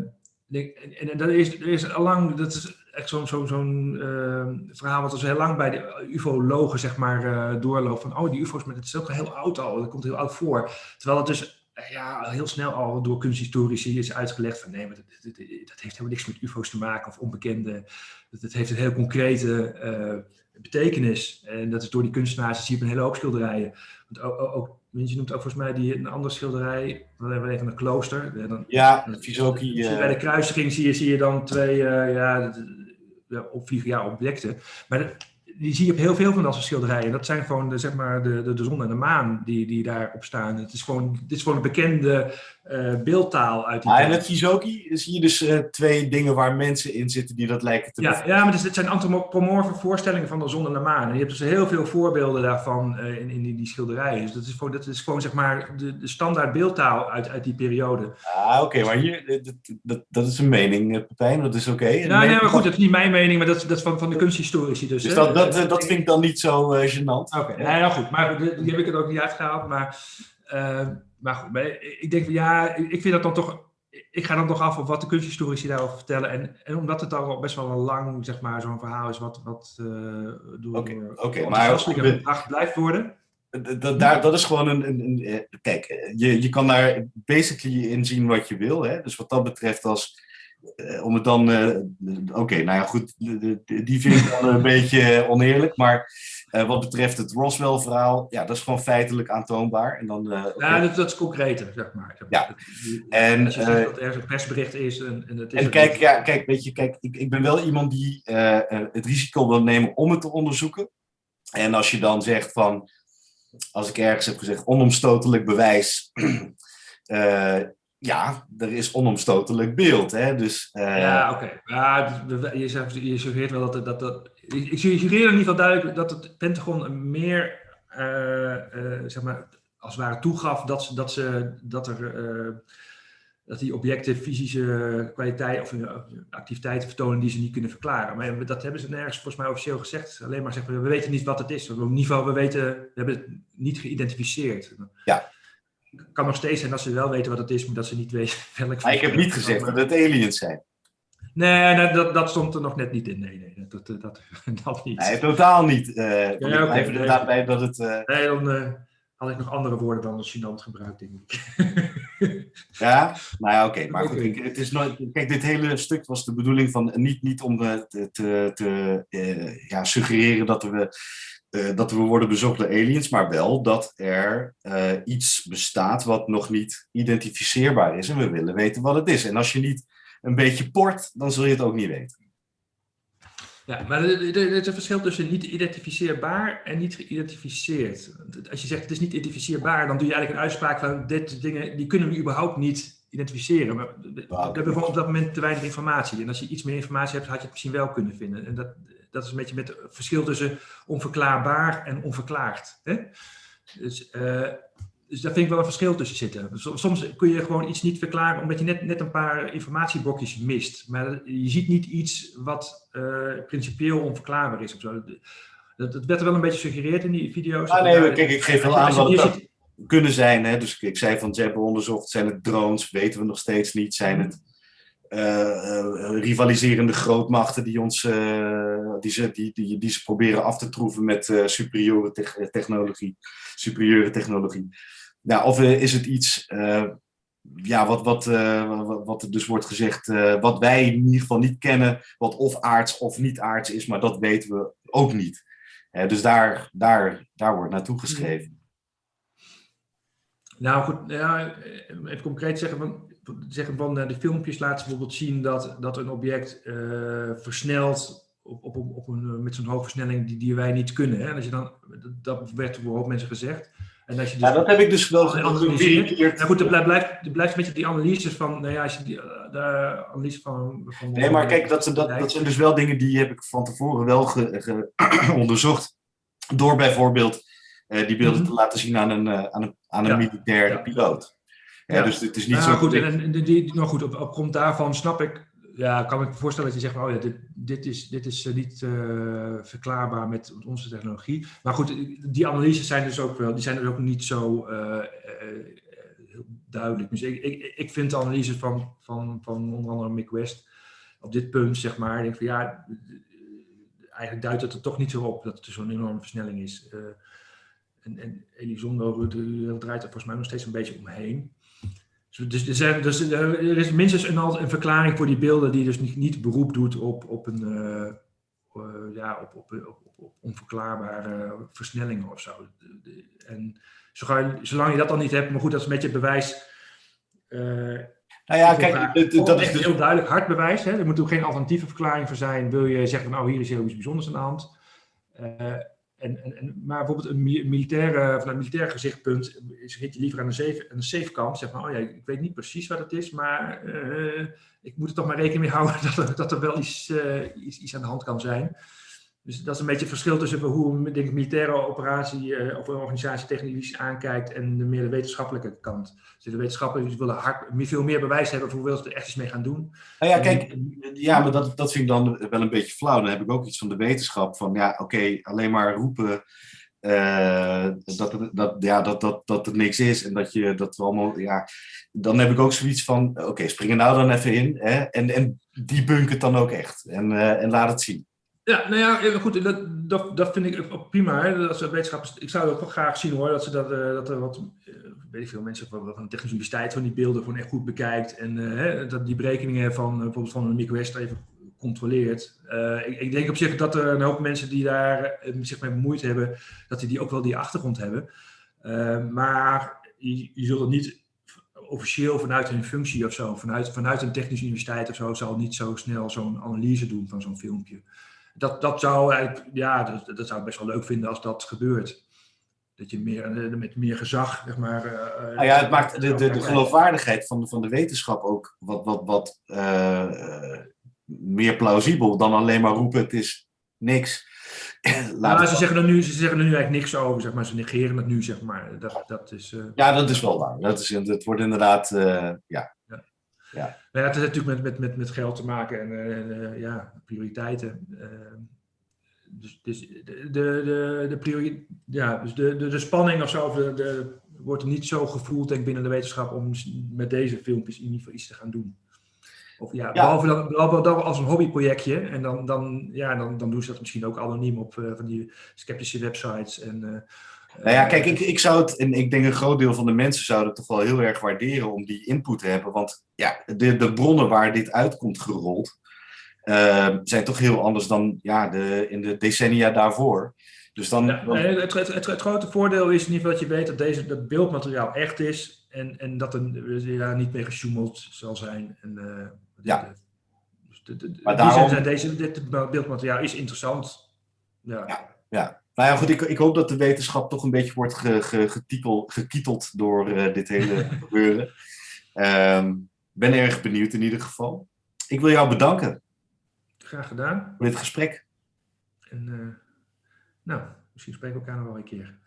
en, en dat is, er is allang, dat is echt zo'n zo'n zo'n, eh, verhaal wat dus heel lang bij de ufologen zeg maar eh, doorloopt. Van, oh, die ufo's, maar het is ook heel oud al, dat komt heel oud voor. Terwijl het dus eh, ja, heel snel al door kunsthistorici is uitgelegd van nee, maar dat, dat, dat heeft helemaal niks met ufo's te maken of onbekende. Dat, dat heeft een heel concrete eh, betekenis. En dat is door die kunstenaars, zie je op een hele hoop schilderijen. Want ook, ook, ook- je noemt ook volgens mij die, een andere schilderij, wat hebben we even een klooster. Eh, Dan, Ja, Vizoki. eh, bij de kruisiging zie je, zie je dan twee eh, ja, opvliegen, ja, objecten. Maar dat- die zie je op heel veel van dat soort schilderijen. Dat zijn gewoon de, zeg maar, de, de, de zon en de maan die, die daarop staan. Het is gewoon, dit is gewoon een bekende uh, beeldtaal uit die ah, En het Kizoki zie je dus uh, twee dingen waar mensen in zitten die dat lijken te Ja, ja maar het, zijn antropomorfe voorstellingen van de zon en de maan. En je hebt dus heel veel voorbeelden daarvan uh, in, in die, die, schilderijen. Dus dat is gewoon, dat is gewoon zeg maar de, de standaard beeldtaal uit, uit die periode. Ah, oké, okay, maar hier, dat, dat, dat, is een mening, Pepijn, dat is oké. Okay. Nou, nee, maar goed, dat is niet mijn mening, maar dat, dat is van, van de kunsthistorici. Dus, dus dat, dat, dat vind ik dan niet zo gênant. Oké, okay, nee, nou goed, maar die heb ik het ook niet uitgehaald, maar maar goed, maar ik denk van ja, ik vind dat dan toch. Ik ga dan toch af op wat de kunsthistorici daarover vertellen. En, en omdat het al best wel een lang, zeg maar, zo'n verhaal is, wat, wat uh, door okay, okay, maar gebracht blijft worden. Dat, daar, dat is gewoon een, een, een, eh, Kijk, je, je kan daar basically in zien wat je wil. Hè? Dus wat dat betreft, als, om het dan. Uh, Oké, okay, nou ja, goed, die vind ik dan een *laughs* beetje oneerlijk. Maar uh, wat betreft het Roswell-verhaal, ja, dat is gewoon feitelijk aantoonbaar. En dan, ja, dat, dat, is concreter, zeg maar. Ja. En, Als je zegt dat er een persbericht is. En, en, het is en kijk, ja, kijk, weet je, kijk, ik, ik ben wel iemand die het risico wil nemen om het te onderzoeken. En als je dan zegt van, als ik ergens heb gezegd, onomstotelijk bewijs. *clears throat* ja, er is onomstotelijk beeld. Hè? Dus, ja, oké. Okay. Ja, je, je suggereert wel dat, dat, dat ik suggereer in ieder geval duidelijk dat het Pentagon meer, uh, uh, zeg maar, als het ware toegaf dat, ze, dat, ze, dat, er, dat die objecten fysische kwaliteit of activiteiten vertonen die ze niet kunnen verklaren. Maar dat hebben ze nergens volgens mij officieel gezegd. Alleen maar zeggen we weten niet wat het is. Op een niveau, we, weten, we hebben het niet geïdentificeerd. Ja. Het kan nog steeds zijn dat ze wel weten wat het is, maar dat ze niet weten *laughs* welk. Maar ik heb niet gezegd dat het aliens zijn. Nee, dat, dat stond er nog net niet in. Nee, nee dat, dat, dat, *laughs* dat niet. Nee, totaal niet. Uh, ja, ja, okay, even nee, bij dat het... Uh... Nee, dan uh, had ik nog andere woorden dan gênant gebruikt, denk ik. *laughs* ja, nou ja, oké. Okay, maar goed, het is nooit, kijk, dit hele stuk was de bedoeling van niet, niet om te, te, te ja, suggereren dat we, dat we worden bezocht door aliens, maar wel dat er iets bestaat wat nog niet identificeerbaar is en we willen weten wat het is. En als je niet een beetje port, dan zul je het ook niet weten. Ja, maar er is een verschil tussen niet identificeerbaar en niet geïdentificeerd. Als je zegt het is niet identificeerbaar, dan doe je eigenlijk een uitspraak van dit dingen, die kunnen we überhaupt niet identificeren. Maar we hebben op dat moment te weinig informatie. En als je iets meer informatie hebt, had je het misschien wel kunnen vinden. En dat, dat is een beetje met het verschil tussen onverklaarbaar en onverklaard. Hè? Dus uh, dus daar vind ik wel een verschil tussen zitten. Soms kun je gewoon iets niet verklaren omdat je net, net een paar informatieblokjes mist. Maar je ziet niet iets wat uh, principieel onverklaarbaar is of zo. Dat, dat werd er wel een beetje suggereerd in die video's. Ah, nee, kijk, ik geef wel aan wat het kunnen zijn. Hè? Dus ik zei van, ze hebben onderzocht, zijn het drones? Weten we nog steeds niet. Zijn het uh, uh, rivaliserende grootmachten die, ons, die, ze, die, die, die ze proberen af te troeven met superieure te technologie? Superieure technologie. Nou, of eh, is het iets uh, ja, wat, wat, uh, wat er dus wordt gezegd, uh, wat wij in ieder geval niet kennen, wat of aards of niet aards is, maar dat weten we ook niet. dus daar, daar, daar wordt naartoe geschreven. Nou goed, ja, even concreet zeggen van, zeggen van de filmpjes laten bijvoorbeeld zien dat, dat een object versnelt op, op, op een, met zo'n hoge versnelling die, die wij niet kunnen. Hè? En als je dan, dat werd door een hoop mensen gezegd. En als je dus ja, dat heb ik dus wel geanalyseerd. Ja, goed, er blijft, er blijft een beetje die analyses van, nou ja, als je die, eh, de analyse van, van Nee, maar kijk, dat, dat, dat zijn dus wel dingen die heb ik van tevoren wel ge, ge, *clears throat* onderzocht. Door bijvoorbeeld uh, die beelden mm -hmm. te laten zien aan een, uh, aan een, aan een ja. militair ja. piloot. Ja, dus het is niet nou, zo... Goed, en, en die, nou goed, op, op grond daarvan snap ik ja, kan ik me voorstellen dat je zegt, oh ja, dit, dit is, dit is niet uh, verklaarbaar met onze technologie. Maar goed, die analyses zijn dus ook wel, die zijn dus ook niet zo uh, uh, duidelijk. Dus ik, ik, ik vind de analyse van, van, van onder andere Mick West op dit punt, zeg maar, denk van ja, eigenlijk duidt het er toch niet zo op dat er zo'n enorme versnelling is. en, en Elizondo draait er volgens mij nog steeds een beetje omheen. Dus, er, zijn, dus er is minstens een, een verklaring voor die beelden die dus niet, niet beroep doet op, op, een, uh, uh, ja, op, op, op, op, onverklaarbare versnellingen of zo. En zolang je dat dan niet hebt, maar goed, dat is beetje het bewijs. Uh, nou ja, kijk, dat, dat is dus... heel duidelijk hard bewijs. Hè? Er moet ook geen alternatieve verklaring voor zijn. Wil je zeggen van, oh, hier is heel iets bijzonders aan de hand. En, maar bijvoorbeeld een militaire, vanuit een militair gezichtspunt zit je liever aan de safe, de safe kant. Zeg maar, oh ja, ik weet niet precies wat het is, maar uh, ik moet er toch maar rekening mee houden *laughs* dat er, dat er wel iets, iets, aan de hand kan zijn. Dus dat is een beetje het verschil tussen hoe denk ik, militaire operatie uh, of een organisatie technisch aankijkt en de meer de wetenschappelijke kant. Dus de wetenschappers willen hard, veel meer bewijs hebben voor hoeveel ze er echt iets mee gaan doen. Nou ja, kijk, ja, maar dat, dat vind ik dan wel een beetje flauw. Dan heb ik ook iets van de wetenschap van, ja, oké, alleen maar roepen uh, dat, dat, ja, dat, dat, dat er niks is en dat je dat we allemaal, ja, dan heb ik ook zoiets van, oké, okay, spring er nou dan even in hè, en, en die bunk het dan ook echt en, uh, en laat het zien. Ja, nou ja, goed, dat, dat, dat vind ik prima. Hè, dat wetenschappers, ik zou ook graag zien hoor, dat, ze dat, uh, dat er wat, uh, weet ik veel, mensen van, van de Technische Universiteit van die beelden gewoon echt goed bekijkt. En dat die berekeningen van bijvoorbeeld van een micro even controleert. Ik, ik, denk op zich dat er een hoop mensen die daar zich mee bemoeid hebben, dat die, die ook wel die achtergrond hebben. maar je, je zult het niet officieel vanuit hun functie of zo, vanuit, vanuit een technische universiteit of zo, zal niet zo snel zo'n analyse doen van zo'n filmpje dat, dat zou eigenlijk, ja, dat, dat zou ik best wel leuk vinden als dat gebeurt. Dat je meer, eh, met meer gezag, zeg maar. Uh, nou ja, het maakt de, de, de geloofwaardigheid van, van de wetenschap ook wat, wat, wat uh, meer plausibel dan alleen maar roepen: het is niks. *laughs* Nou, ze, zeggen er nu, ze zeggen er nu eigenlijk niks over, zeg maar. Ze negeren het nu, zeg maar. Dat, dat is, uh... Ja, dat is wel waar. Dat is, het wordt inderdaad, ja. Ja. Nou ja, het heeft natuurlijk met, met, met, met geld te maken en, uh, ja, prioriteiten. Uh, dus, dus de, de, de, priori ja, dus de, de, de spanning of zo de, de, wordt niet zo gevoeld denk binnen de wetenschap om met deze filmpjes in ieder geval iets te gaan doen. Of ja. Behalve, dan, behalve dan als een hobbyprojectje. En dan, dan, ja, dan, dan doen ze dat misschien ook anoniem op uh, van die sceptische websites. En, nou ja, kijk, ik, ik zou het, en ik denk een groot deel van de mensen zouden het toch wel heel erg waarderen om die input te hebben. Want ja, de, de bronnen waar dit uitkomt gerold, uh, zijn toch heel anders dan ja, de, in de decennia daarvoor. Dus dan, ja, het, het, het, het, grote voordeel is in ieder geval dat je weet dat deze, dat beeldmateriaal echt is en, en dat er daar niet mee gesjoemeld zal zijn. En, uh, ja. Dus de, de, maar daarom... deze, dit beeldmateriaal is interessant. Ja. ja, ja. Nou ja, goed, ik, ik hoop dat de wetenschap toch een beetje wordt ge, ge, getitel, gekieteld door uh, dit hele *laughs* gebeuren. Um, ben erg benieuwd in ieder geval. Ik wil jou bedanken. Graag gedaan. Voor dit gesprek. En uh, nou, misschien spreken we elkaar nog wel een keer.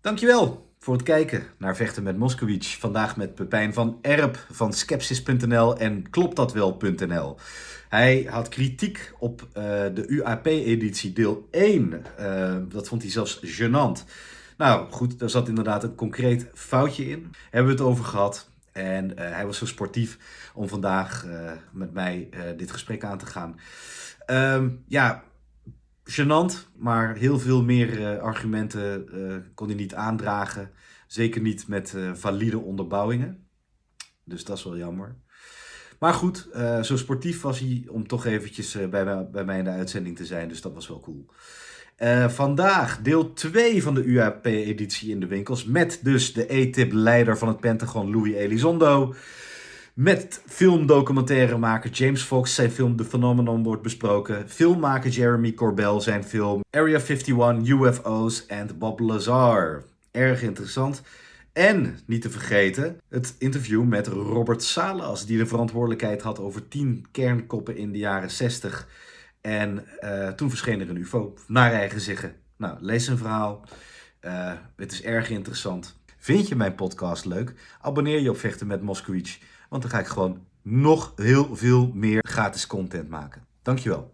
Dankjewel voor het kijken naar Vechten met Moskowitz. Vandaag met Pepijn van Erp van Skepsis.nl en Kloptdatwel.nl. Hij had kritiek op uh, de UAP-editie deel 1. Uh, dat vond hij zelfs gênant. Nou goed, daar zat inderdaad een concreet foutje in. Hebben we het over gehad. En uh, hij was zo sportief om vandaag met mij dit gesprek aan te gaan. Um, ja, gênant, maar heel veel meer argumenten kon hij niet aandragen. Zeker niet met valide onderbouwingen. Dus dat is wel jammer. Maar goed, zo sportief was hij om toch eventjes bij, bij mij in de uitzending te zijn. Dus dat was wel cool. Vandaag deel 2 van de UAP-editie in de winkels. Met dus de E-tip-leider van het Pentagon, Louis Elizondo. Met filmdocumentairemaker James Fox, zijn film The Phenomenon wordt besproken. Filmmaker Jeremy Corbell, zijn film Area 51, UFO's en Bob Lazar. Erg interessant. En, niet te vergeten, het interview met Robert Salas, die de verantwoordelijkheid had over 10 kernkoppen in de jaren 60. En uh, toen verscheen er een UFO, naar eigen zeggen. Nou, lees een verhaal. Uh, het is erg interessant. Vind je mijn podcast leuk? Abonneer je op Vechten met Moskowitz, want dan ga ik gewoon nog heel veel meer gratis content maken. Dankjewel.